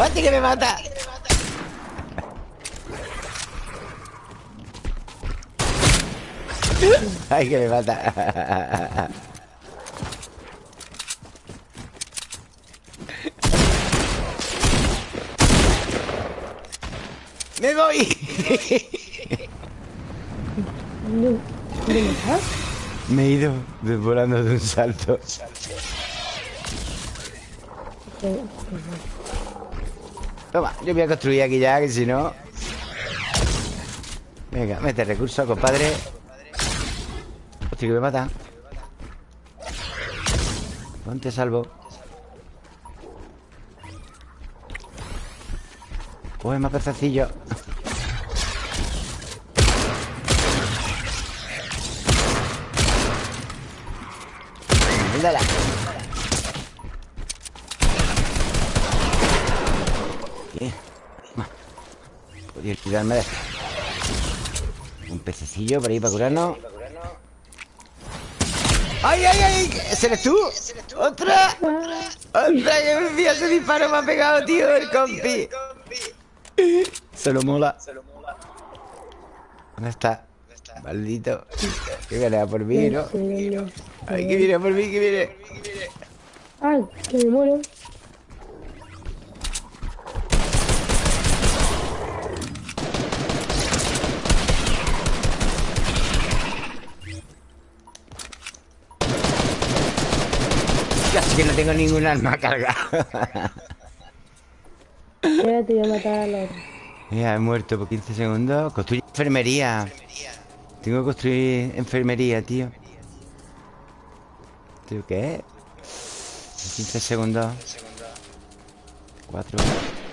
¡Hostia, [laughs] que me mata! [laughs] ¡Ay, que me mata! [laughs] ¡Me voy! ¿dónde estás? [laughs] Me he ido de- volando de un salto. Toma, yo voy a construir aquí ya, que si no... Venga, mete recursos, compadre. Que me mata. Ponte salvo. Coge más pececillos. Dale. Bien. Y olvidarme de Un pececillo por ahí para curarnos ¡Ay, ay, ay! ¿Ese eres tú? ¡Otra! ¡Otra! ¡Que me ese disparo me ha pegado, tío! El compi Se lo mola ¿Dónde está? Maldito Que viene a por mí, ¿no? ¡Ay, que viene a por mí, que viene! ¡Ay, que me muero! Casi que no tengo ningún arma cargada. Ya te voy a matar a la otra. Mira, he muerto por 15 segundos. Construye enfermería. Tengo que construir enfermería, tío. ¿Tío qué? 15 segundos. 4,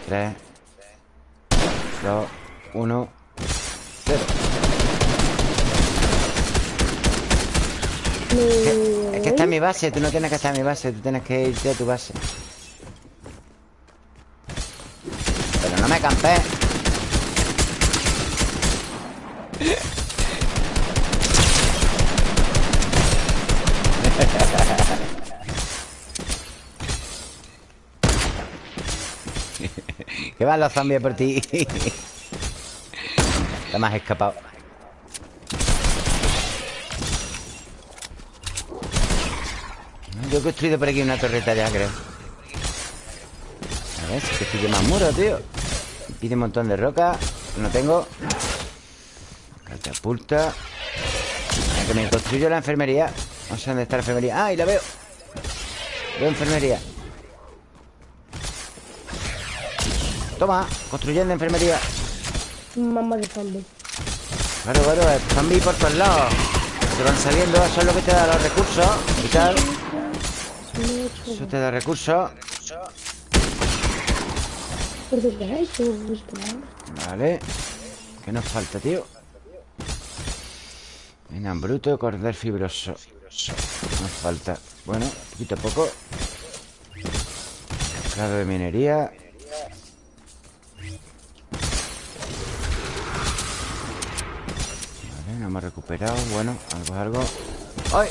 3, 2, 1, 0. Es que está en mi base, tú no tienes que estar en mi base, tú tienes que irte a tu base. Pero no me campé. [laughs] que van los zombies por ti. [laughs] Te me has escapado. Yo he construido por aquí una torreta ya, creo. A ver, si que estoy más muro, tío. pide un montón de roca. No tengo. Catapulta. Que me construyo la enfermería. No sé dónde está la enfermería. ¡Ah, y la veo! Veo enfermería. Toma, construyendo enfermería. Mamá de zombie. Claro, claro, zombie por todos lados. Te van saliendo, eso es lo que te da los recursos y tal. Eso te da recursos. Vale. ¿Qué nos falta, tío? Venga, bruto, cordel fibroso. Nos falta. Bueno, poquito a poco. Grado de minería. Vale, no hemos recuperado. Bueno, algo, algo. ¡Ay!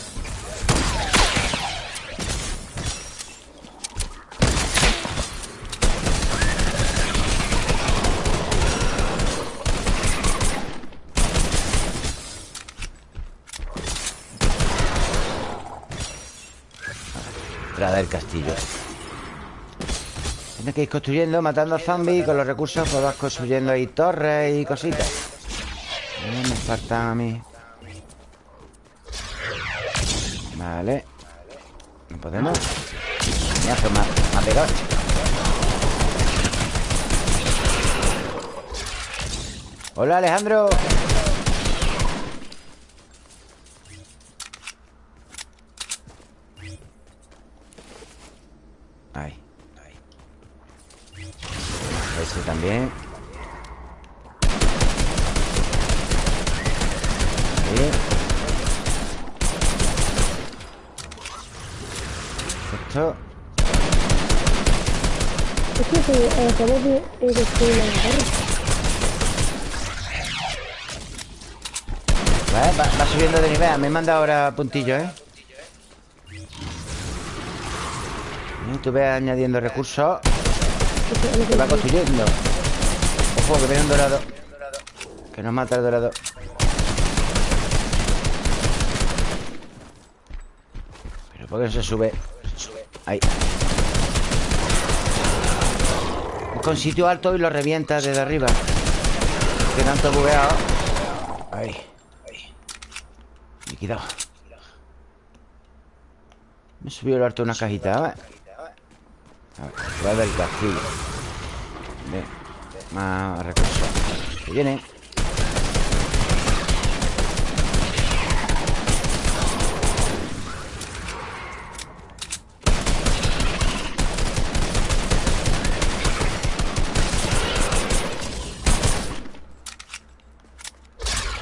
Del castillo. Tienes que ir construyendo, matando zombies Con los recursos pues vas construyendo ahí torres y cositas. Me faltan a mí. Vale. No podemos. Mira, me ha, pegado. Hola Alejandro también. Esto. Es que se acabó de destruir la va, va subiendo de nivel. Me manda ahora puntillo, ¿eh? Y tú ves añadiendo recursos se va construyendo Ojo, que viene un dorado. Que nos mata el dorado. Pero ¿por qué no se sube? Ahí. Con sitio alto y lo revienta desde arriba. Que tanto bugueado Ahí. Liquidado. Me subió el alto una cajita, ¿vale? Va del castillo Bien. Más recursos. Que viene.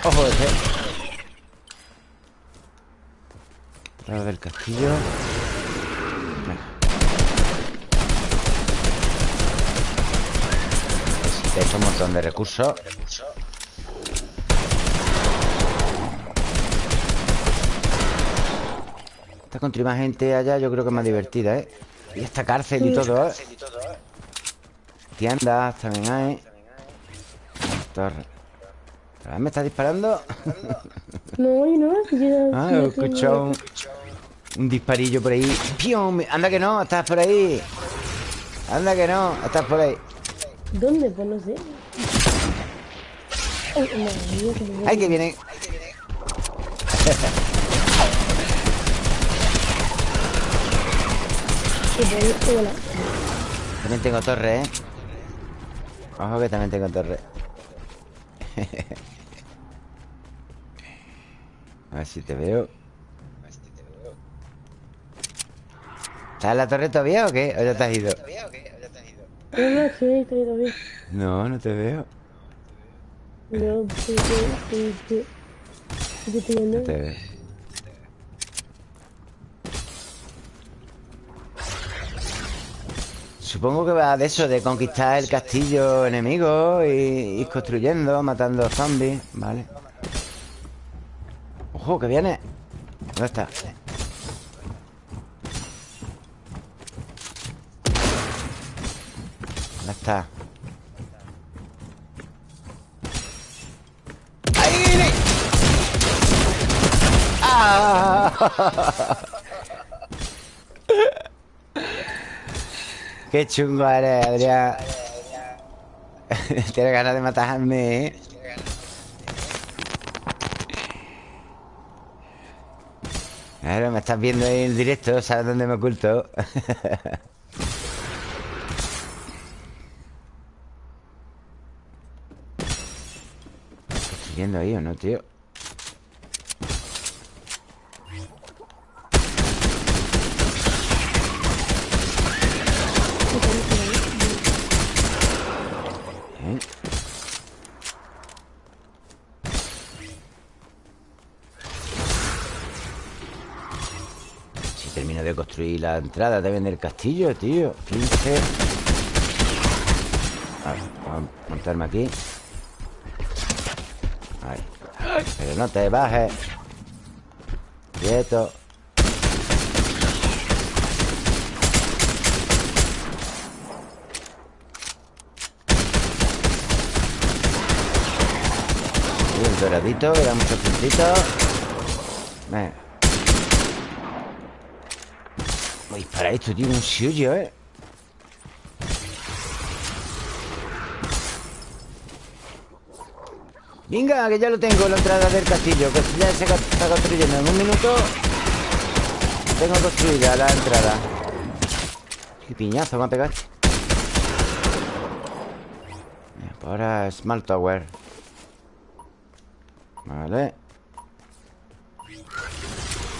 Ojo ese Lado del castillo gente Esto un montón de recursos Esta country más gente allá Yo creo que es más divertida, ¿eh? Y esta cárcel y todo, ¿eh? Tiendas también hay Torre ¿Me está disparando? [laughs] No, y no, Ah, he escuchado un, un, disparillo por ahí ¡Pium! Anda que no, estás por ahí Anda que no, estás por ahí ¿Dónde? Pues no sé Ay, que vienen También tengo torre, ¿eh? Ojo que también tengo torre A ver si te veo ¿Estás en la torre todavía o qué? ¿O ya te has ido? No, no, sí, estoy todavía No, no te veo No, sí, sí, sí, sí. No te veo Supongo que va de eso, de conquistar el castillo enemigo y ir construyendo, matando zombies, ¿vale? ¡Ojo, que viene! ¿Dónde está? Está? ¡Ahí ¡Ah! Qué chungo eres, Adrián. [laughs] Tienes ganas de matarme, ¿eh? Claro, me estás viendo ahí en directo, ¿sabes dónde me oculto? [laughs] ¿Estás viendo ahí o no, tío? construir la entrada también del castillo, tío. 15 vamos a montarme aquí Pero no te bajes. Quieto. Un doradito, que da muchos puntitos Venga Para esto, tío, un suyo, ¿eh? Venga, que ya lo tengo, la entrada del castillo Que ya se está construyendo En un minuto Tengo construida la entrada. Qué piñazo me pegado este. pues Ahora Smart Tower. Vale.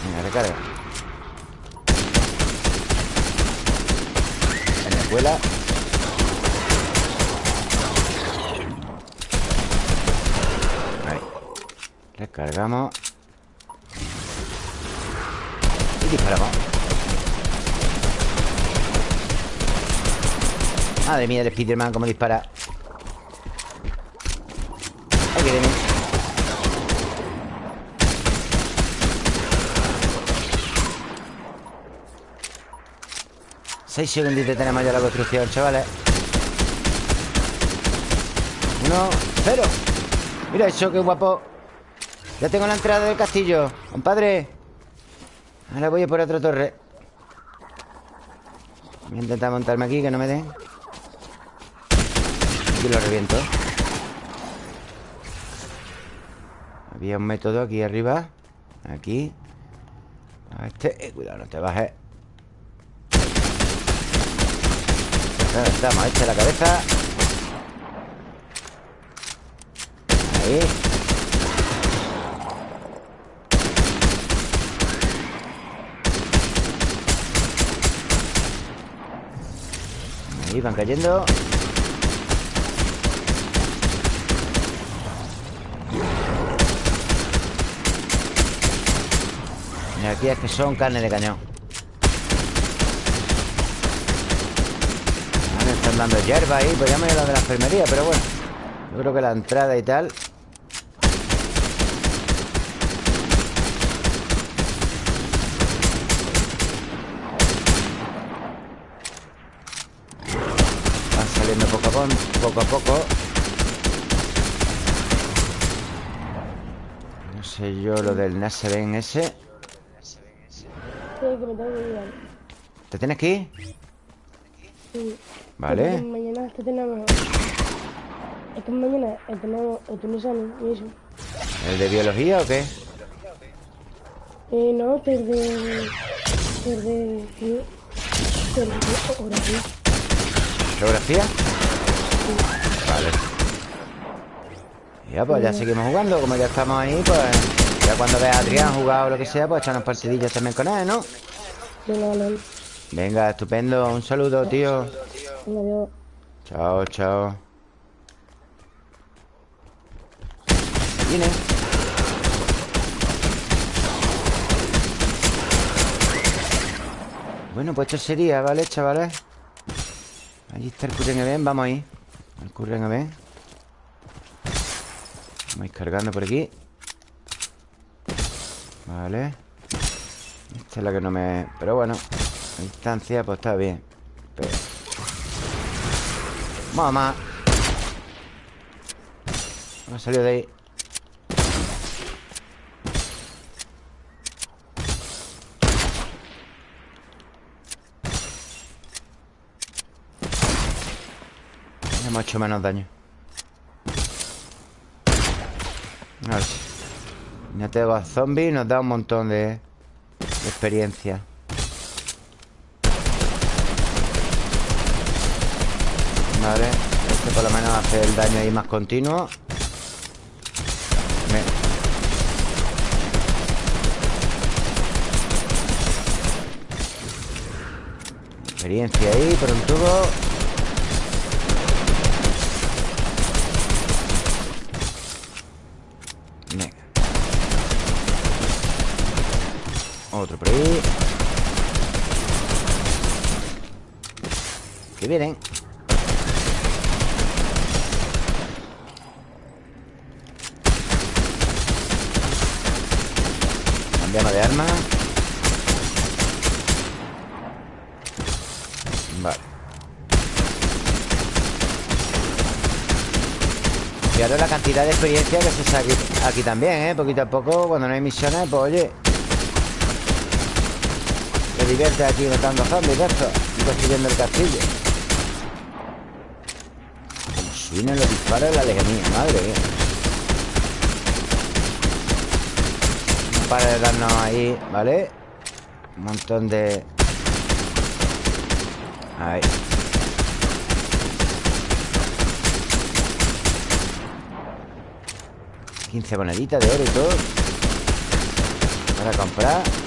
Venga, recarga. Vuela Ahí Recargamos Y disparamos. Madre mía, el Spiderman como dispara. Ahí viene 6 segunditos tenemos ya la construcción, chavales. Uno, cero. Mira eso, qué guapo Ya tengo la entrada del castillo Compadre. Ahora voy a por otra torre. Voy a intentar montarme aquí, que no me den Aquí lo reviento. Había un método aquí arriba. Aquí. A este, eh, cuidado, no te bajes. Estamos, echa la cabeza. Ahí Ahí van cayendo. Y aquí es que son carne de cañón. Están dando hierba ahí Podríamos ir a la de la enfermería, pero bueno Yo creo que la entrada y tal Van saliendo poco a poco, a poco No sé yo lo del Naseben ese Sí, que me tengo que ir. ¿Te tienes que ir? Sí. Vale Mañana que tenemos. Es que mañana eh, tenemos el tunisano y eso. ¿El de biología o qué? Eh, no, test de. Test de. oratoria. ¿Geografía? Vale Ya, pues ya seguimos jugando Como ya estamos ahí, pues Ya cuando veas a Adrián jugar o lo que sea Pues echarnos partidillas también con él, ¿no? Venga, estupendo. Un saludo, tío. Chao, chao. Viene. Bueno, pues esto sería, ¿vale, chavales? Allí está el Curren Event, vamos ahí. El Curren Event Vamos cargando por aquí. Vale. Esta es la que no me... Pero bueno La distancia, pues está bien. Más Hemos salido de ahí. Hemos hecho menos daño No tengo a zombies Nos da un montón de, de experiencia. Vale Este por lo menos hace el daño ahí más continuo. Me- Experiencia ahí por un tubo Venga Otro por ahí. Que vienen. Cambiamos de arma. Vale. Ahora la cantidad de experiencia que se saque aquí también, ¿eh? Poquito a poco, cuando no hay misiones, pues oye Te diviertes aquí matando zombies de esto Y construyendo el castillo. Como suenan los disparos de la lejanía, madre mía. No para de darnos ahí, ¿vale? Un montón de... Ahí. 15 moneditas de oro y todo. Para comprar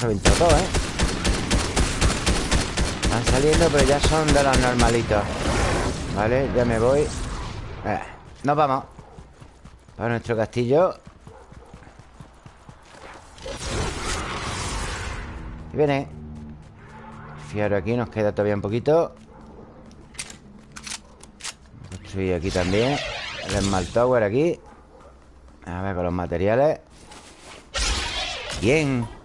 reventado todo, ¿eh? Van saliendo, pero ya son de los normalitos. Vale, ya me voy. Eh, Nos vamos. Para nuestro castillo. Y viene. Fiaro aquí, nos queda todavía un poquito. Construir aquí también. El Smart Tower aquí. A ver con los materiales. Bien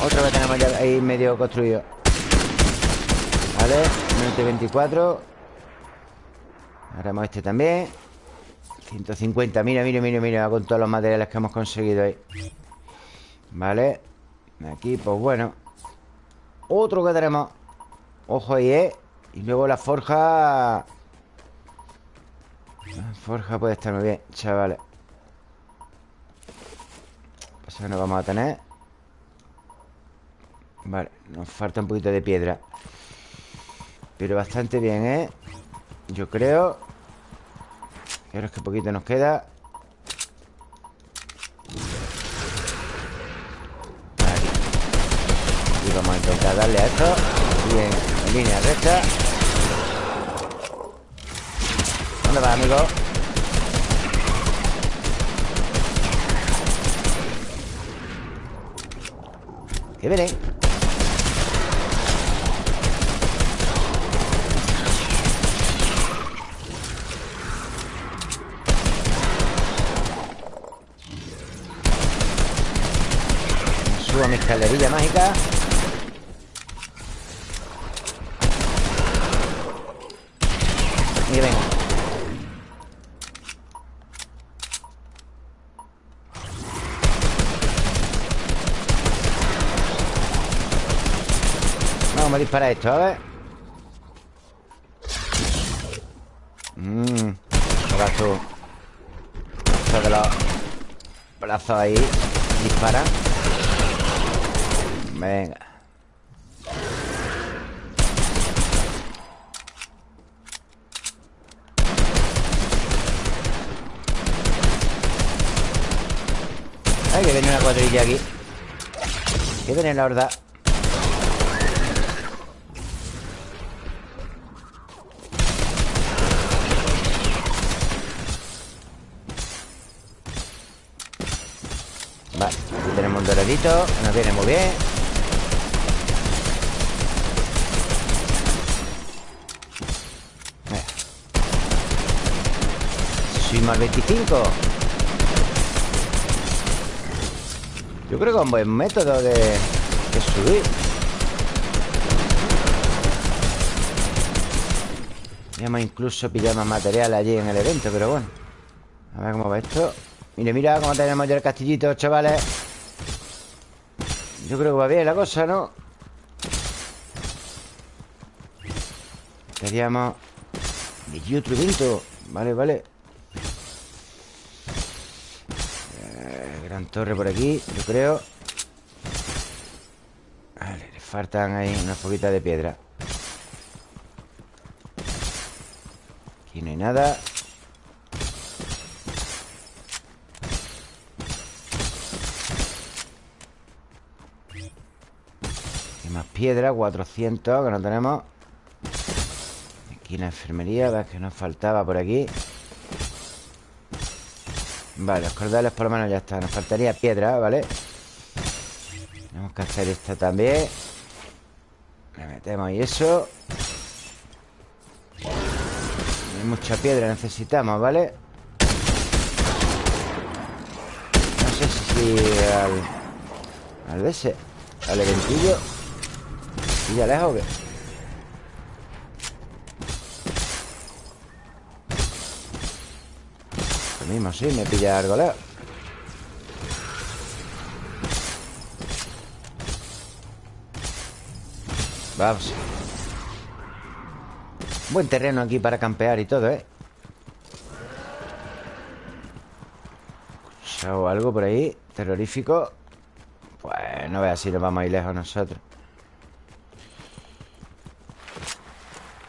Otro que tenemos ya ahí medio construido. Vale, minuto y 24 Haremos este también. 150, mira, mira, mira, mira Con todos los materiales que hemos conseguido ahí. Vale Aquí, pues bueno. Otro que tenemos. Ojo ahí, ¿eh? Y luego la forja. La forja puede estar muy bien, chavales. Pasa que no vamos a tener Vale, nos falta un poquito de piedra. Pero bastante bien, ¿eh? Yo creo. Pero es que poquito nos queda. Aquí Y vamos a intentar darle a esto. Bien, en línea recta. ¿Dónde va, amigo? Que viene Subo mi escalerilla mágica. Y venga Vamos a disparar esto, a ver. Mmm Brazo Esto de los brazos ahí. Dispara Venga. Ay, que viene una cuadrilla aquí. Que viene la horda Vale, aquí tenemos un doradito Nos viene muy bien Soy más 25 Yo creo que es un buen método de, de subir. Ya incluso pillado más material allí en el evento Pero bueno. A ver cómo va esto. Mira, mira cómo tenemos ya el castillito, chavales. Yo creo que va bien la cosa, ¿no? Y otro evento Vale, vale eh, Gran torre por aquí, yo creo. Vale, le faltan ahí unas poquitas de piedra. Aquí no hay nada. Piedra 400 que no tenemos. Aquí la enfermería ¿Ves que nos faltaba por aquí? Vale, los cordales por lo menos ya está Nos faltaría piedra, ¿vale? Tenemos que hacer esto también. Le metemos ahí eso. Mucha piedra necesitamos, ¿vale? No sé si al... Al de ese Al eventillo. ¿Y lejos o mismo, sí, me pilla algo lejos. Vamos. Buen terreno aquí para campear y todo, ¿eh? Escuchado algo por ahí Terrorífico. Pues no veas si nos vamos a ir lejos nosotros.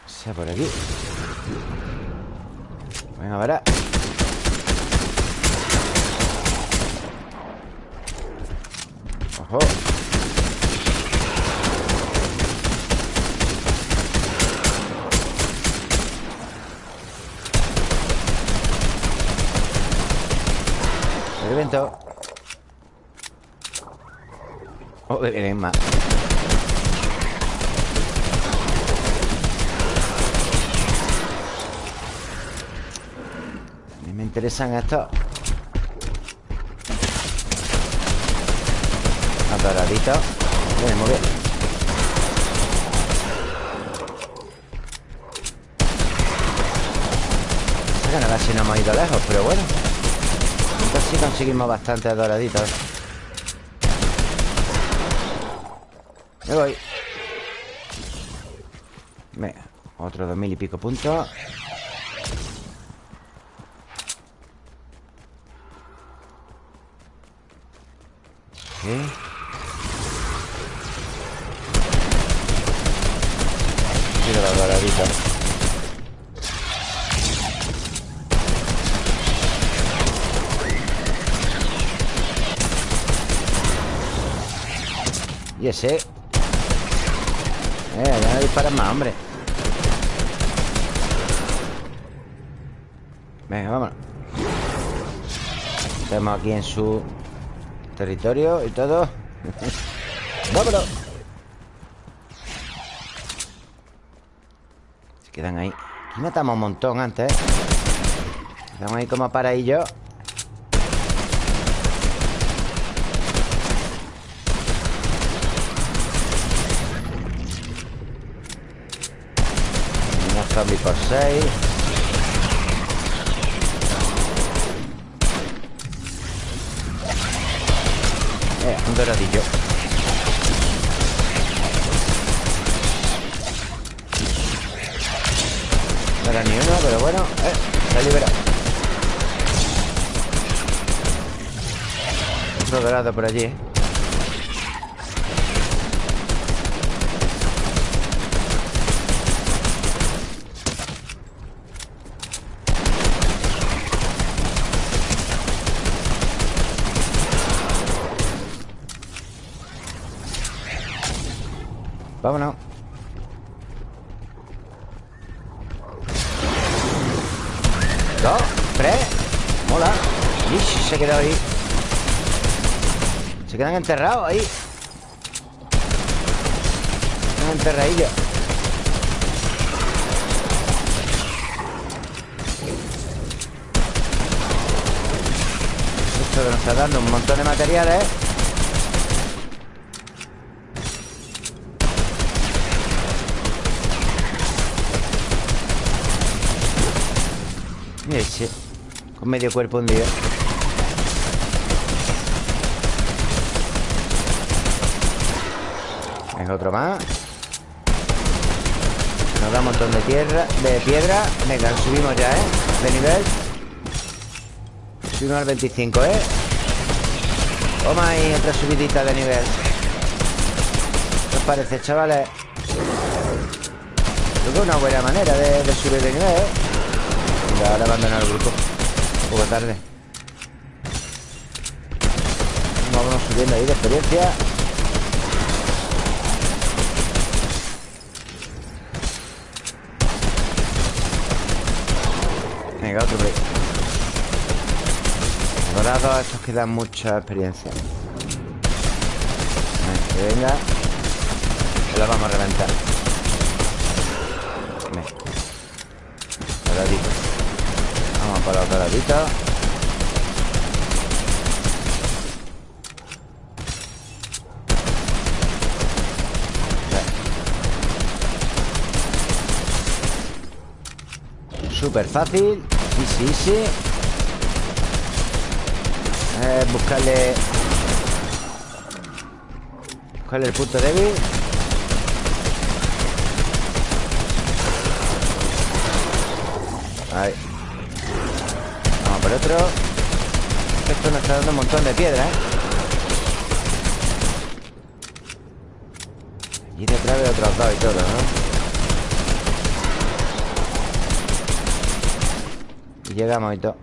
Sea por aquí. Venga, verá Ojo El viento Oh, vienen más interesan estos Atoradito Bien, muy bien a ver si no hemos ido lejos Pero bueno. Entonces sí conseguimos bastante doraditos Me voy. Venga, otro dos mil y pico puntos. ¿Eh? Mira la doradita Y ese Eh, ya no disparan más, hombre. Venga, vámonos. Estamos aquí en su territorio y todo. [laughs] ¡Vámonos! Se quedan ahí. Aquí matamos un montón antes, ¿eh? Quedamos ahí como para yo Unos zombies por 6 Eh, un doradillo. No era ni uno, pero bueno eh, Se ha liberado. Otro dorado por allí, eh Vámonos. Dos, tres. Mola. Ish, se ha quedado ahí. Se quedan enterrados ahí. Quedan enterradillos Esto que nos está dando un montón de materiales Ese Con medio cuerpo un día Venga, otro más Nos da un montón de tierra De piedra Venga, subimos ya, ¿eh? De nivel Subimos al 25, ¿eh? Toma ahí otra subidita de nivel ¿Qué os parece, chavales? Creo que es una buena manera de, subir de nivel, ¿eh? ahora abandonar el grupo poco tarde. Vamos subiendo ahí de experiencia. Venga, otro break. Dorados, estos que dan mucha experiencia. Venga Se la vamos a reventar Ladita Súper fácil. Sí, sí eh, Buscarle. Buscarle el punto débil Ahí por otro Esto nos está dando un montón de piedra, ¿eh? Y detrás de otros dos y todo, ¿no? Y llegamos y todo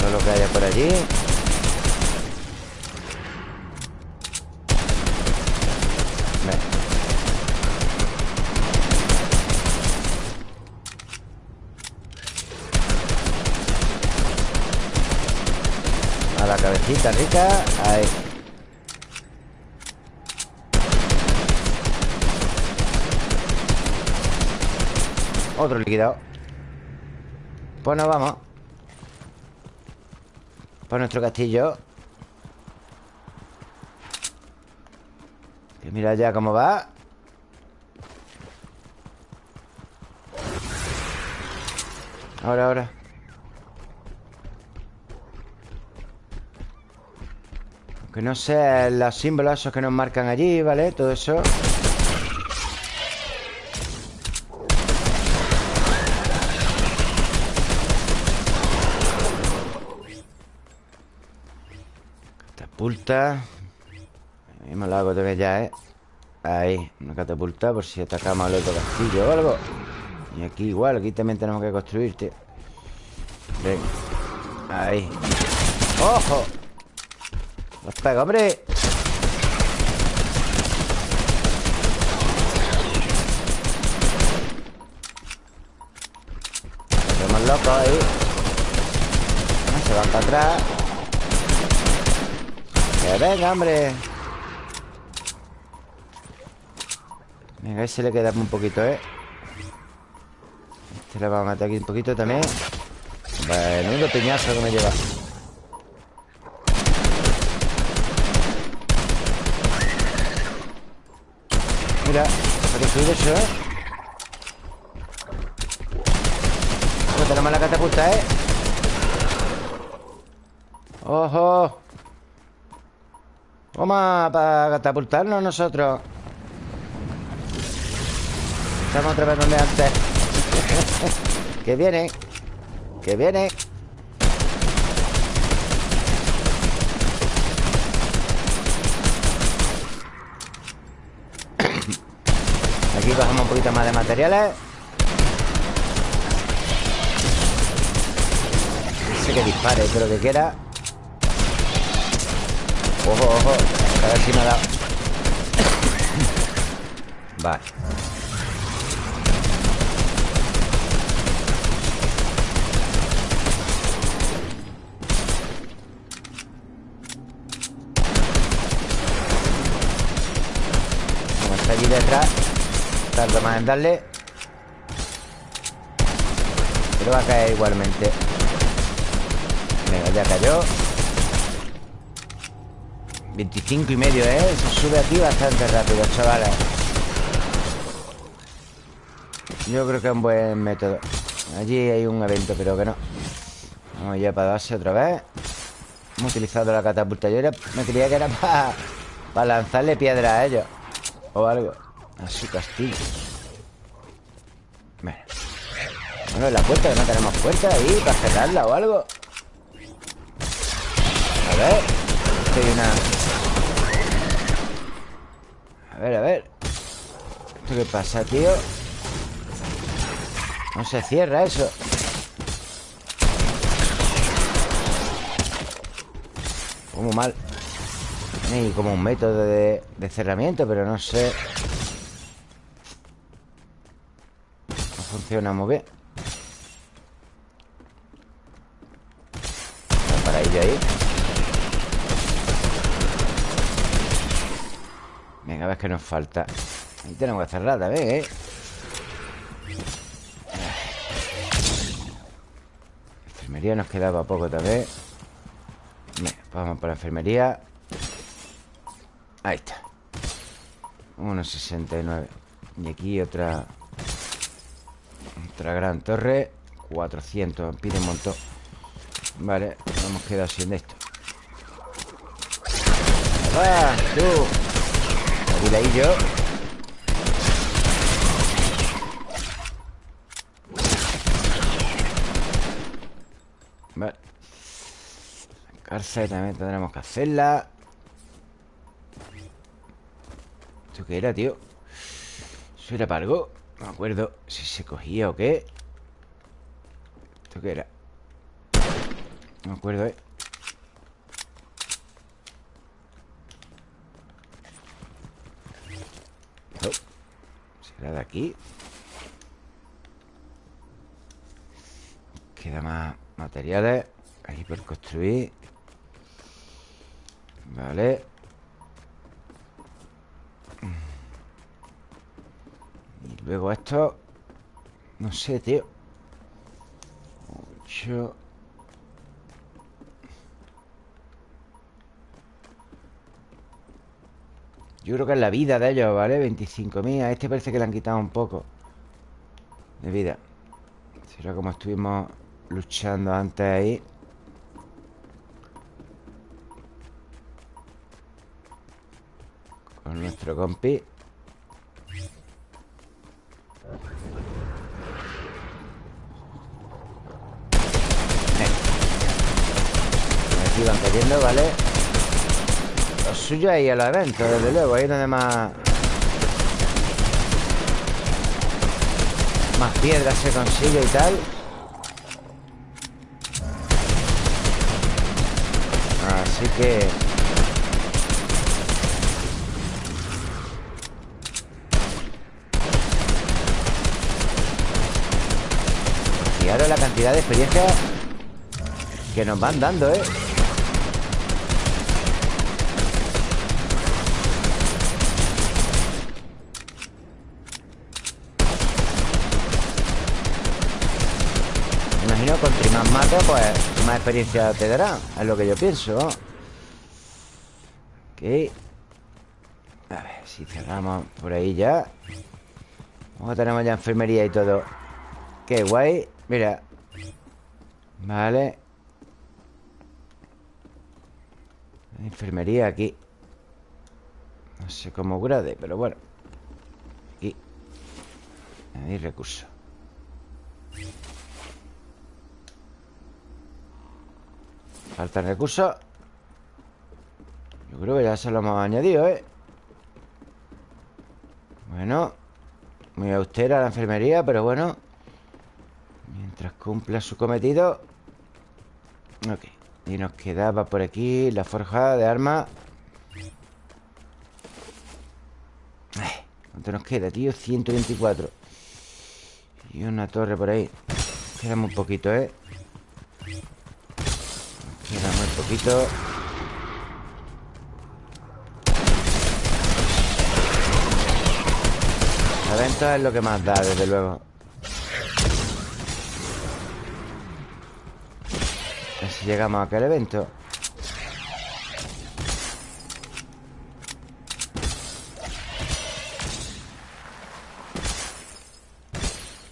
Todo lo que haya por allí Rica Ahí. Otro liquidado. Pues nos vamos. Por nuestro castillo. Que mira ya cómo va. Ahora, ahora Que no sé los símbolos esos que nos marcan allí, ¿vale? Todo eso Catapulta Mismo lo hago también ya, ¿eh? Ahí, una catapulta por si atacamos al otro castillo o algo Y aquí igual, aquí también tenemos que construir, tío Ven Ahí ¡Ojo! ¡Los pega, hombre! Estamos locos ahí Se van para atrás. Que venga, hombre. Venga, ese le queda un poquito, ¿eh? Este le va a matar aquí un poquito también. Menudo peñazo que me lleva Mira, ha destruido eso, ¿eh? Bueno, tenemos la catapulta, ¿eh? ¡Ojo! Vamos para catapultarnos nosotros Estamos otra vez donde antes [laughs] Que viene Que viene Aquí bajamos un poquito más de materiales. Que dispare, pero que quiera. Ojo, ojo A ver si me ha dado. [laughs] Vale. Está allí detrás Tardo más en darle Pero va a caer igualmente. Venga, ya cayó. 25 y medio, ¿eh? Se sube aquí bastante rápido, chavales. Yo creo que es un buen método. Allí hay un evento, pero que no. Vamos ya para darse otra vez. Hemos utilizado la catapulta. Yo me creía que era para lanzarle piedra a ellos O algo A su castillo. Bueno. La puerta, que no tenemos puerta ahí Para cerrarla o algo. A ver. Hay una a ver, a ver. ¿Esto qué pasa, tío? No se cierra eso. Como mal. Hay como un método de cerramiento Pero no sé funciona muy bien. Para ello ahí. Venga, a ver qué nos falta. Ahí tenemos que cerrar también, ¿eh? Enfermería nos quedaba poco también. Venga, vamos para enfermería. Ahí está. 1,69 Y aquí otra Otra gran torre 400, pide un montón Vale, hemos quedado sin esto ¡Va, tú! yo Vale cárcel también tendremos que hacerla ¿Esto qué era, tío? ¿Eso era para algo? No me acuerdo si se cogía o qué. ¿Esto qué era? No me acuerdo, ¿eh? Será de aquí Queda más materiales. Ahí por construir. Vale Y luego esto No sé, tío. 8 Yo creo que es la vida de ellos, ¿vale? 25.000 A este parece que le han quitado un poco De vida. Será como estuvimos luchando antes ahí. Con nuestro compi Van cayendo, ¿vale? suyo ahí a los eventos, desde luego. Ahí donde más... Más piedras se consigue y tal. Así que... Ahora la cantidad de experiencia que nos van dando, ¿eh? Imagino Contra más mata, pues más experiencia te dará Es lo que yo pienso. Ok. A ver, si cerramos por ahí ya. Vamos tenemos ya enfermería y todo. Qué guay. Mira. Vale. Enfermería aquí. No sé cómo grade, pero bueno. Aquí. Hay recursos Faltan recursos Yo creo que ya se lo hemos añadido, ¿eh? Bueno Muy austera la enfermería, pero bueno Mientras cumpla su cometido Ok Y nos quedaba por aquí la forja de armas ¿Cuánto nos queda, tío? 124 Y una torre por ahí Queda muy poquito, ¿eh? Queda muy poquito. La venta es lo que más da, desde luego. Si llegamos a aquel evento.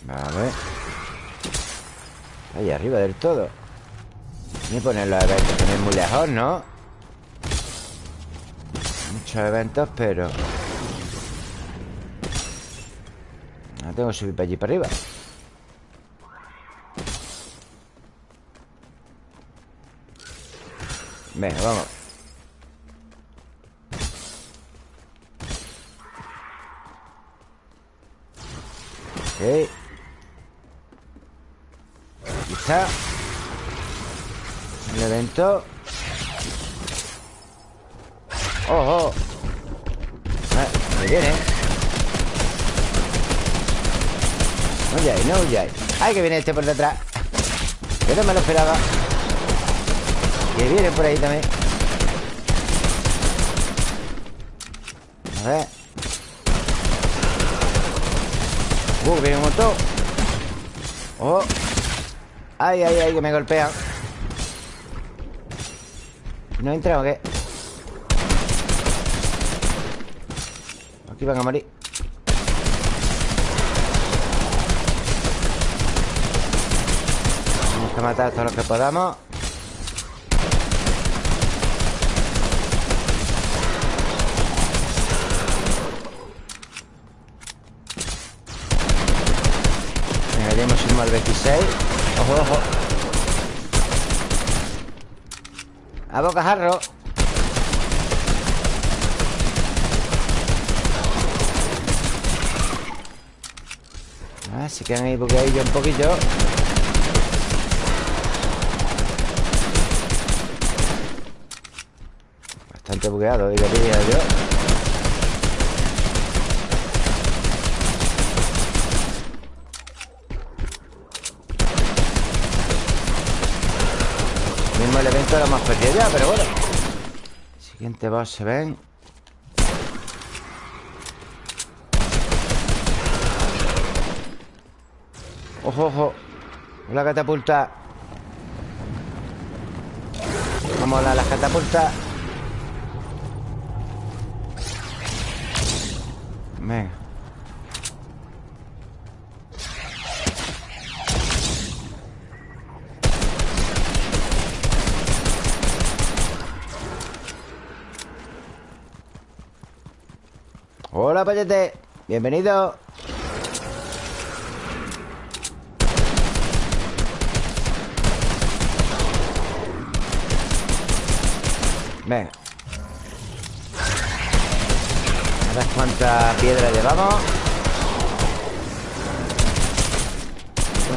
Vale. Ahí arriba del todo Ni poner los eventos también muy lejos, ¿no? Muchos eventos, pero... No tengo que subir para allí para arriba. Venga, vamos. Ok. Quizá El evento. ¡Ojo! Ah, me viene. No huyáis, no huyáis ¡Ay, que viene este por detrás! Yo no me lo esperaba. Que viene por ahí también. A ver. Uh, viene un montón. Oh Ay, ay, ay, que me golpean ¿No entra o qué? Aquí van a morir. Vamos a matar a todos los que podamos. Venga, ya hemos ido al 26 Ojo, ojo A bocajarro Ah, se quedan ahí bugueadillos un poquillo. Bastante bugueado, diría yo Mismo el evento lo hemos perdido ya, pero bueno. Siguiente boss se ven. Ojo, ojo. La catapulta. Vamos a las catapultas Venga Hola, payete Bienvenido. Venga. A ver cuántas piedras llevamos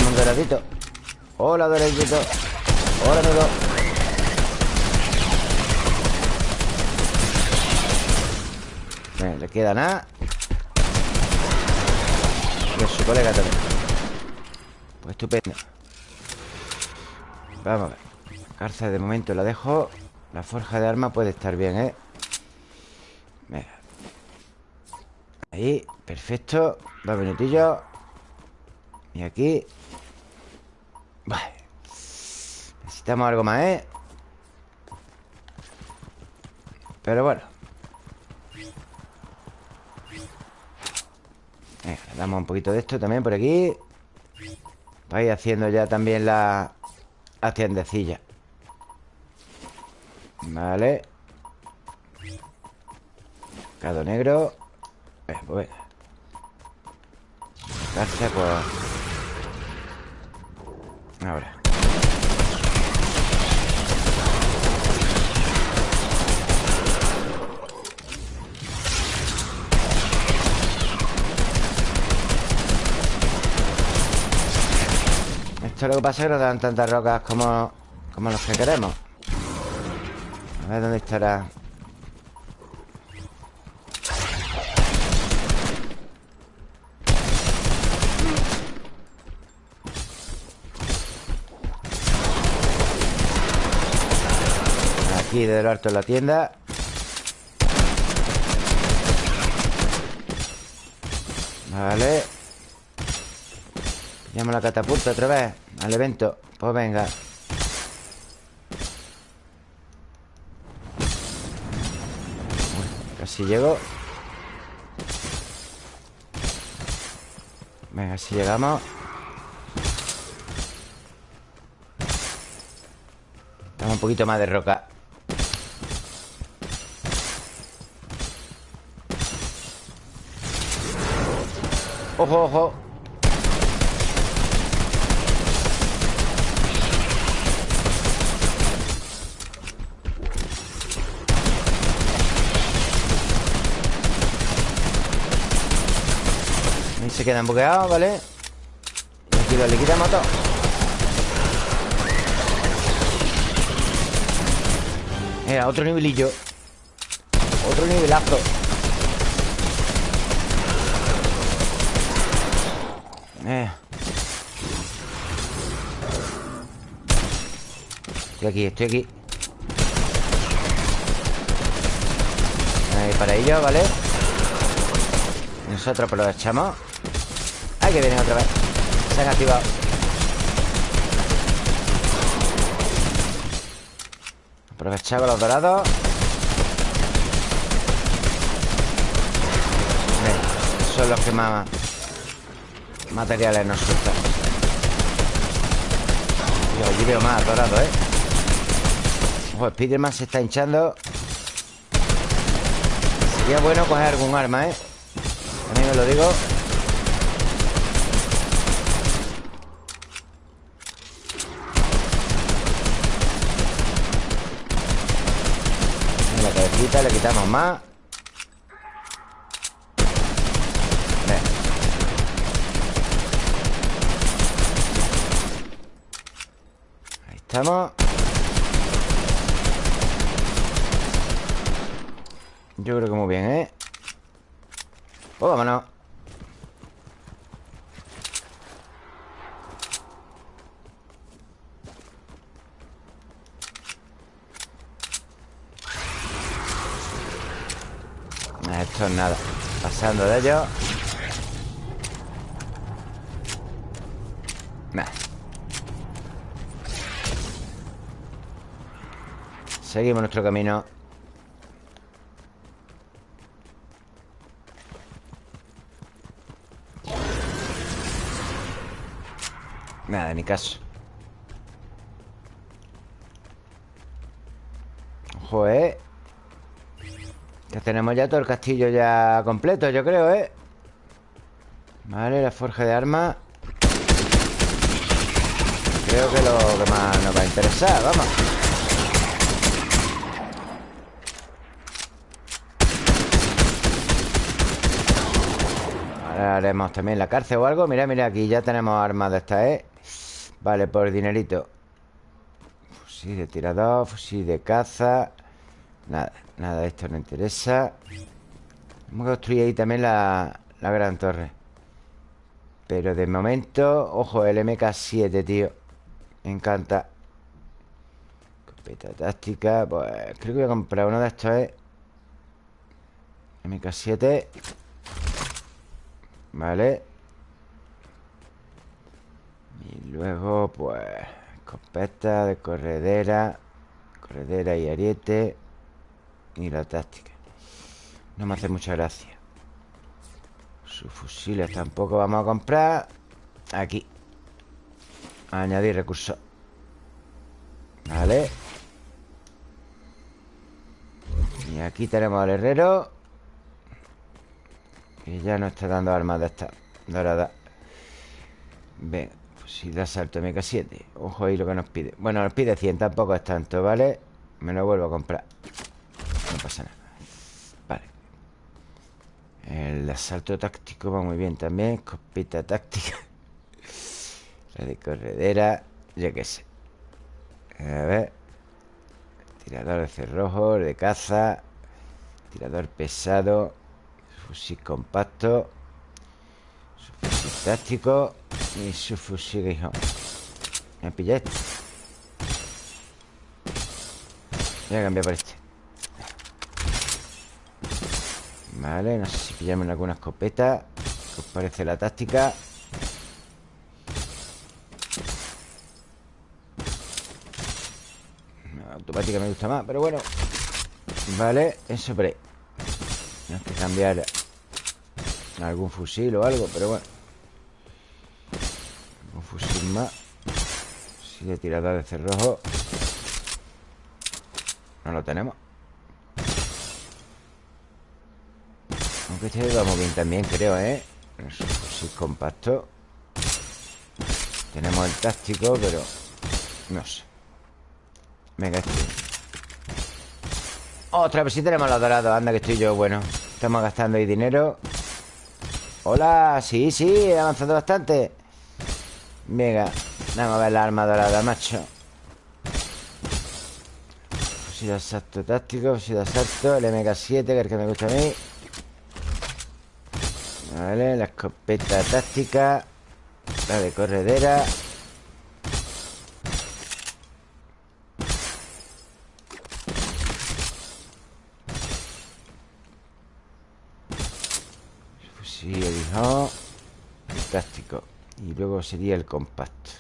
Un doradito Hola, doradito Hola, amigo Le queda nada. Y su colega también. Pues estupendo. Vamos a ver. Cárcel de momento la dejo. La forja de arma puede estar bien, ¿eh? Venga. Ahí, perfecto. Dos minutillos. Y aquí. Vale, Necesitamos algo más, ¿eh? Pero bueno Damos un poquito de esto también por aquí. Para ir haciendo ya también la, la tiendecilla Vale. Cado negro. Eh, pues venga. Gracias, pues Ahora Esto lo que pasa es que no dan tantas rocas como, como los que queremos. A ver dónde estará Aquí de lo alto en la tienda. Vale Llamo la catapulta otra vez Al evento. Pues venga. Casi llego. Venga, si llegamos. Dame un poquito más de roca. Ojo, ojo quedan bugueados, ¿vale? Y aquí lo liquidamos todo Mira, otro nivelillo Otro nivelazo Eh. Estoy aquí, estoy aquí Ahí para ello, ¿vale? Nosotros aprovechamos que vienen otra vez. Se han activado. Aprovechamos los dorados. Son los que más Materiales nos sueltan Yo allí veo más dorado, ¿eh? Ojo, Spiderman se está hinchando. Sería bueno coger algún arma, ¿eh? También os lo digo Cabecita le quitamos más. Ahí estamos Yo creo que muy bien, ¿eh? Pues vámonos Es nada. Pasando de ellos Nah. Seguimos nuestro camino. Nada, ni caso tenemos ya todo el castillo ya completo, yo creo, ¿eh? Vale, la forja de armas Creo que lo que más nos va a interesar, vamos. Ahora haremos también la cárcel o algo. Mira, mira, aquí ya tenemos armas de estas, ¿eh? Vale, por dinerito. Fusil de tirador Fusil de caza. Nada, nada esto no interesa Vamos a construir ahí también la, la gran torre Pero de momento Ojo, el MK7, tío Me encanta Escopeta táctica Pues creo que voy a comprar uno de estos, ¿eh? MK7 Vale Y luego, pues escopeta de corredera. Corredera y ariete. Y la táctica. No me hace mucha gracia. Sus fusiles tampoco vamos a comprar. Aquí. Añadir recursos. Vale. Y aquí tenemos al herrero. Que ya no está dando armas de esta dorada. Venga, pues si da salto MK7. Ojo ahí lo que nos pide. Bueno, nos pide 100, tampoco es tanto, ¿vale? Me lo vuelvo a comprar. Pasa nada. Vale. El asalto táctico va muy bien también. Escopeta táctica. [laughs] La de corredera. Yo qué sé. A ver. Tirador de cerrojo, de caza. Tirador pesado. Fusil compacto. Su fusil táctico. Y su fusil guijón. Me pilla este. Voy a cambiar por este. Vale, no sé si pillamos alguna escopeta. ¿Qué os parece la táctica? automática me gusta más, pero bueno. Vale, eso por ahí. Tenemos que cambiar algún fusil o algo, pero bueno. Un fusil más. Si de tirada de cerrojo. No lo tenemos. Aunque este vamos bien también, creo, ¿eh? Fusil compacto. Tenemos el táctico, pero... No sé. Venga, este. Otra vez si tenemos los dorados. Anda, que estoy yo, bueno. Estamos gastando ahí dinero. Hola, sí, sí, he avanzado bastante. Venga, vamos a ver la arma dorada, macho. Fusil de asalto táctico, fusil de asalto, el MK7, que es el que me gusta a mí. Vale, la escopeta táctica. La de corredera. Fusil dijo. Táctico. Y luego sería el compacto.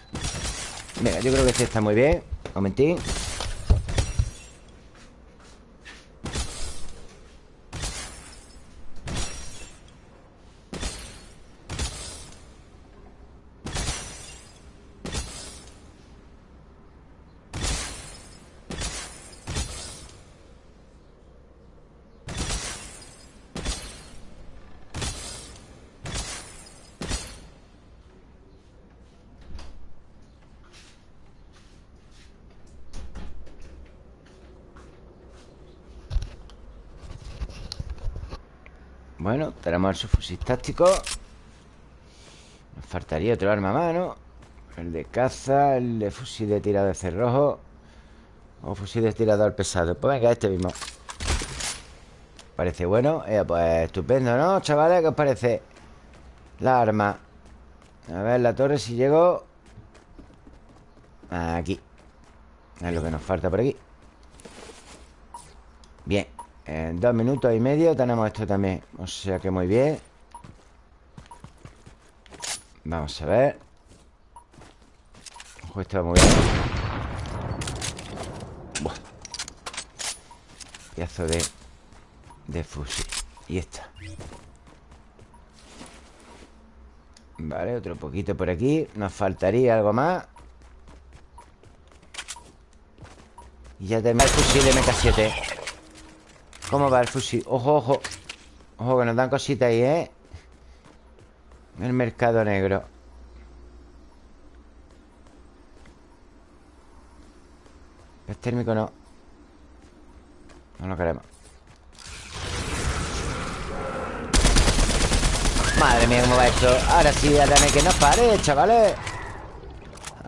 Venga, yo creo que este está muy bien. Momentín. Tenemos el subfusil táctico Nos faltaría otro arma más, ¿no? El de caza, el de fusil de tirado de cerrojo. O fusil de tirador pesado. Pues venga, este mismo. Parece bueno. Eh, Pues estupendo, ¿no, chavales? ¿Qué os parece? La arma A ver, la torre si llego. Aquí. Es lo que nos falta por aquí. Bien en dos minutos y medio tenemos esto también. O sea que muy bien. Vamos a ver. Ojo, esto va muy bien. Buah. Piazo de De fusil. Y esta. Vale, otro poquito por aquí. Nos faltaría algo más. Y ya tenemos el fusil MK7 ¿Cómo va el fusil? Ojo, ojo Ojo, que nos dan cositas ahí, ¿eh? El mercado negro El térmico no No lo queremos Madre mía, ¿cómo va esto? Ahora sí, ya tenéis que nos pare, chavales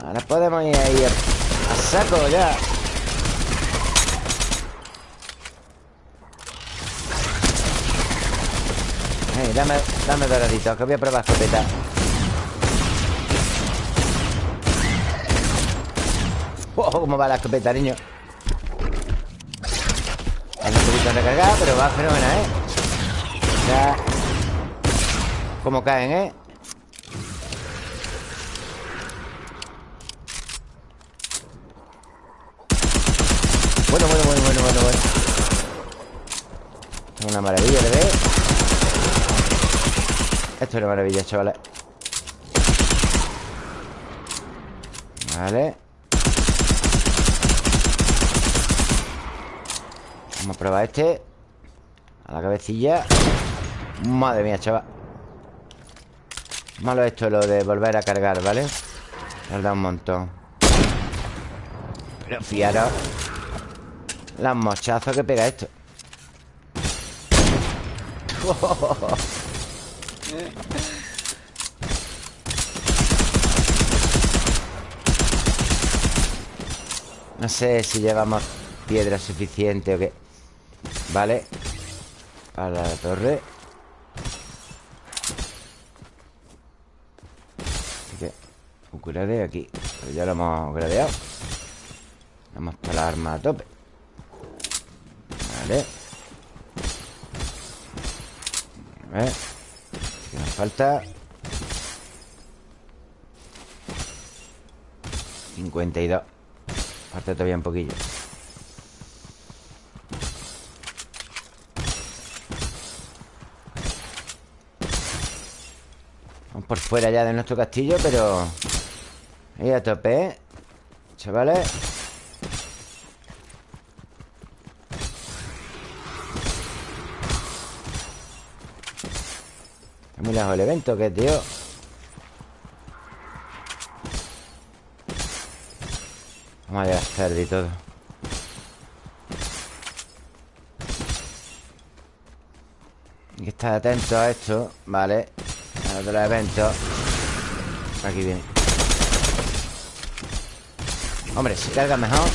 Ahora podemos ir ahí a saco ya dame, dame doradito, que voy a probar escopeta. Oh, cómo va la escopeta, niño. Hay un poquito de recargar, pero va fenomenal, ¿eh? Ya. Cómo caen, ¿eh? Bueno, bueno, bueno, bueno, bueno, bueno. Es una maravilla de ver. Esto es una maravilla, chavales. Vale. Vamos a probar este. A la cabecilla. Madre mía, chaval. Malo esto, lo de volver a cargar, ¿vale? Tarda un montón. Pero fiaros. Las mochazos que pega esto. [laughs] No sé si llevamos piedra suficiente o qué. Vale. Para la torre. Upgrade aquí. Pero ya lo hemos gradeado. Vamos toda la arma a tope. Vale. A ver ¿Qué nos falta? 52 Falta todavía un poquillo Vamos por fuera ya de nuestro castillo Pero... Ahí a tope, ¿eh? Chavales muy el evento, ¿qué, tío? Vamos a gastar y todo. Hay que estar atento a esto Vale. A otro evento. Aquí viene. Hombre, si carga mejor.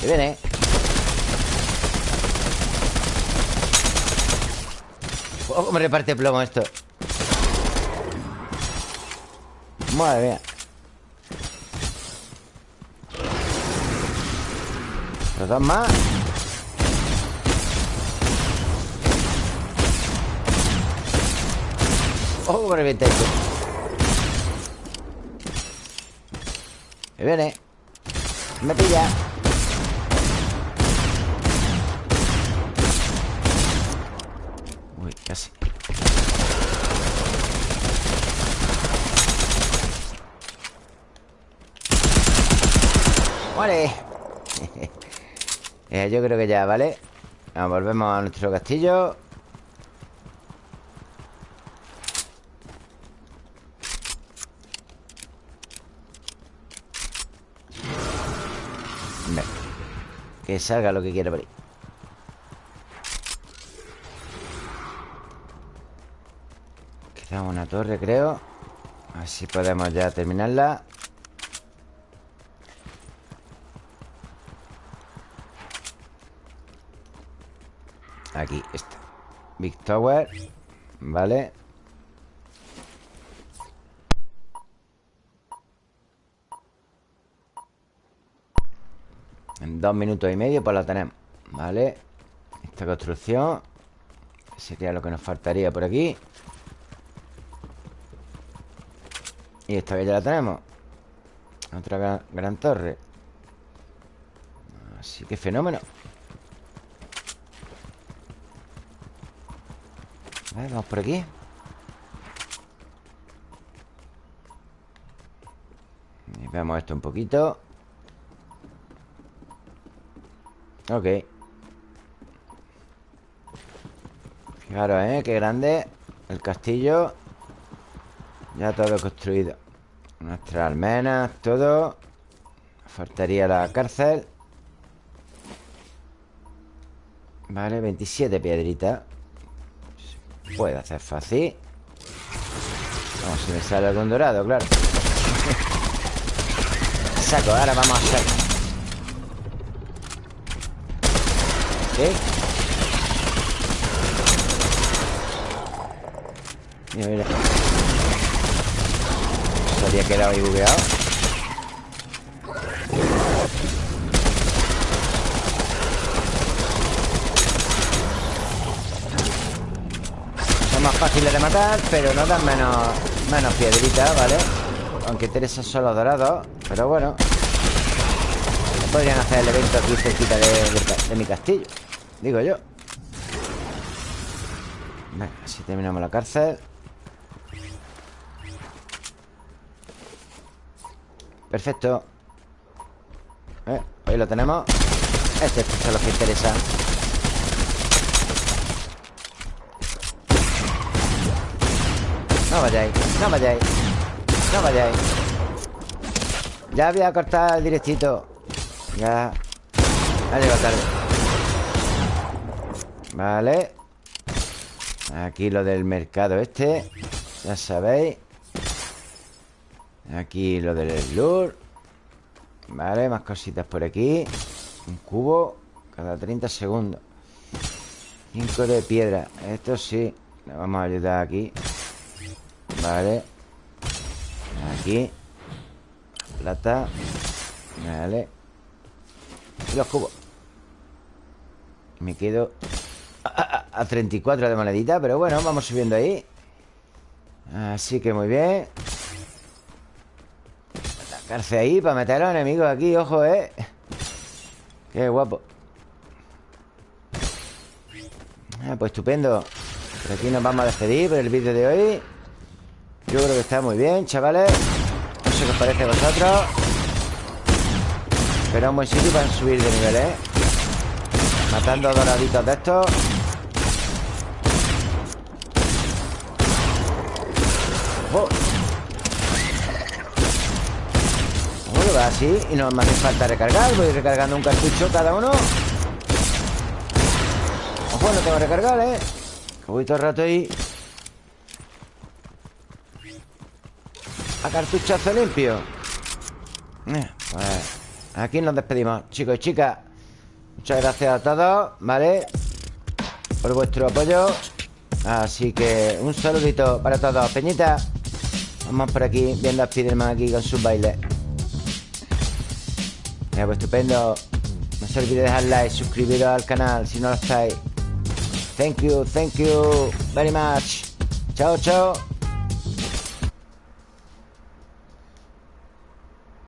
Que viene cómo reparte plomo esto. Madre mía. Los dos más. ¡Oh, cómo revienta esto! Me viene. Me pilla Uy, casi [laughs] Eh, Yo creo que ya, ¿vale? Vamos, volvemos a nuestro castillo. Que salga lo que quiera por ahí. Queda una torre, creo. A ver si podemos ya terminarla Aquí está. Big Tower Vale En dos minutos y medio pues la tenemos Vale Esta construcción Sería lo que nos faltaría por aquí. Y esta que ya la tenemos. Otra gran, gran torre. Así que fenómeno vamos por aquí. Y Veamos esto un poquito. Ok. Fijaros, ¿eh? Qué grande El castillo. Ya todo construido. Nuestras almenas, todo. Faltaría la cárcel. Vale, 27 piedritas Puede hacer fácil. Vamos, si me sale algún dorado, claro. Saco, ahora vamos a hacer. ¿Qué? Mira, mira. Se había quedado ahí bugueado Fáciles de matar Pero no dan menos Menos piedritas, ¿vale? Aunque interesa solo dorados Pero bueno. Podrían hacer el evento aquí cerquita de, mi castillo Digo yo. Venga, así terminamos la cárcel. Perfecto. Eh, Ahí lo tenemos. Este, estos son los que interesan No vayáis, no vayáis No vayáis. Ya voy a cortar el directito. Ya. Ha llegado tarde. Vale. Aquí lo del mercado este Ya sabéis. Aquí lo del lure Vale, más cositas por aquí. Un cubo cada 30 segundos. 5 de piedra. Esto sí Le vamos a ayudar aquí Vale. Aquí. Plata. Vale. Y los cubos. Me quedo a, a 34 de monedita Pero bueno, vamos subiendo ahí. Así que muy bien. Cárcel ahí para meter a los enemigos aquí, ojo, eh. Qué guapo. Ah, Pues estupendo. Por aquí nos vamos a despedir por el vídeo de hoy Yo creo que está muy bien, chavales. No sé qué os parece a vosotros. Pero un buen sitio para subir de nivel, eh Matando doraditos de estos. ¡Oh! así Y no me hace falta recargar. Voy recargando un cartucho cada uno. Ojo, no tengo que recargar, ¿eh? Que voy todo el rato ahí A cartuchazo limpio eh, pues Aquí nos despedimos. Chicos y chicas Muchas gracias a todos, ¿vale? Por vuestro apoyo. Así que un saludito para todos. Peñita Vamos por aquí viendo a Spiderman aquí con sus bailes. Pues estupendo. No se olvide dejar like, suscribiros al canal si no lo estáis. Thank you, thank you very much. Chao, chao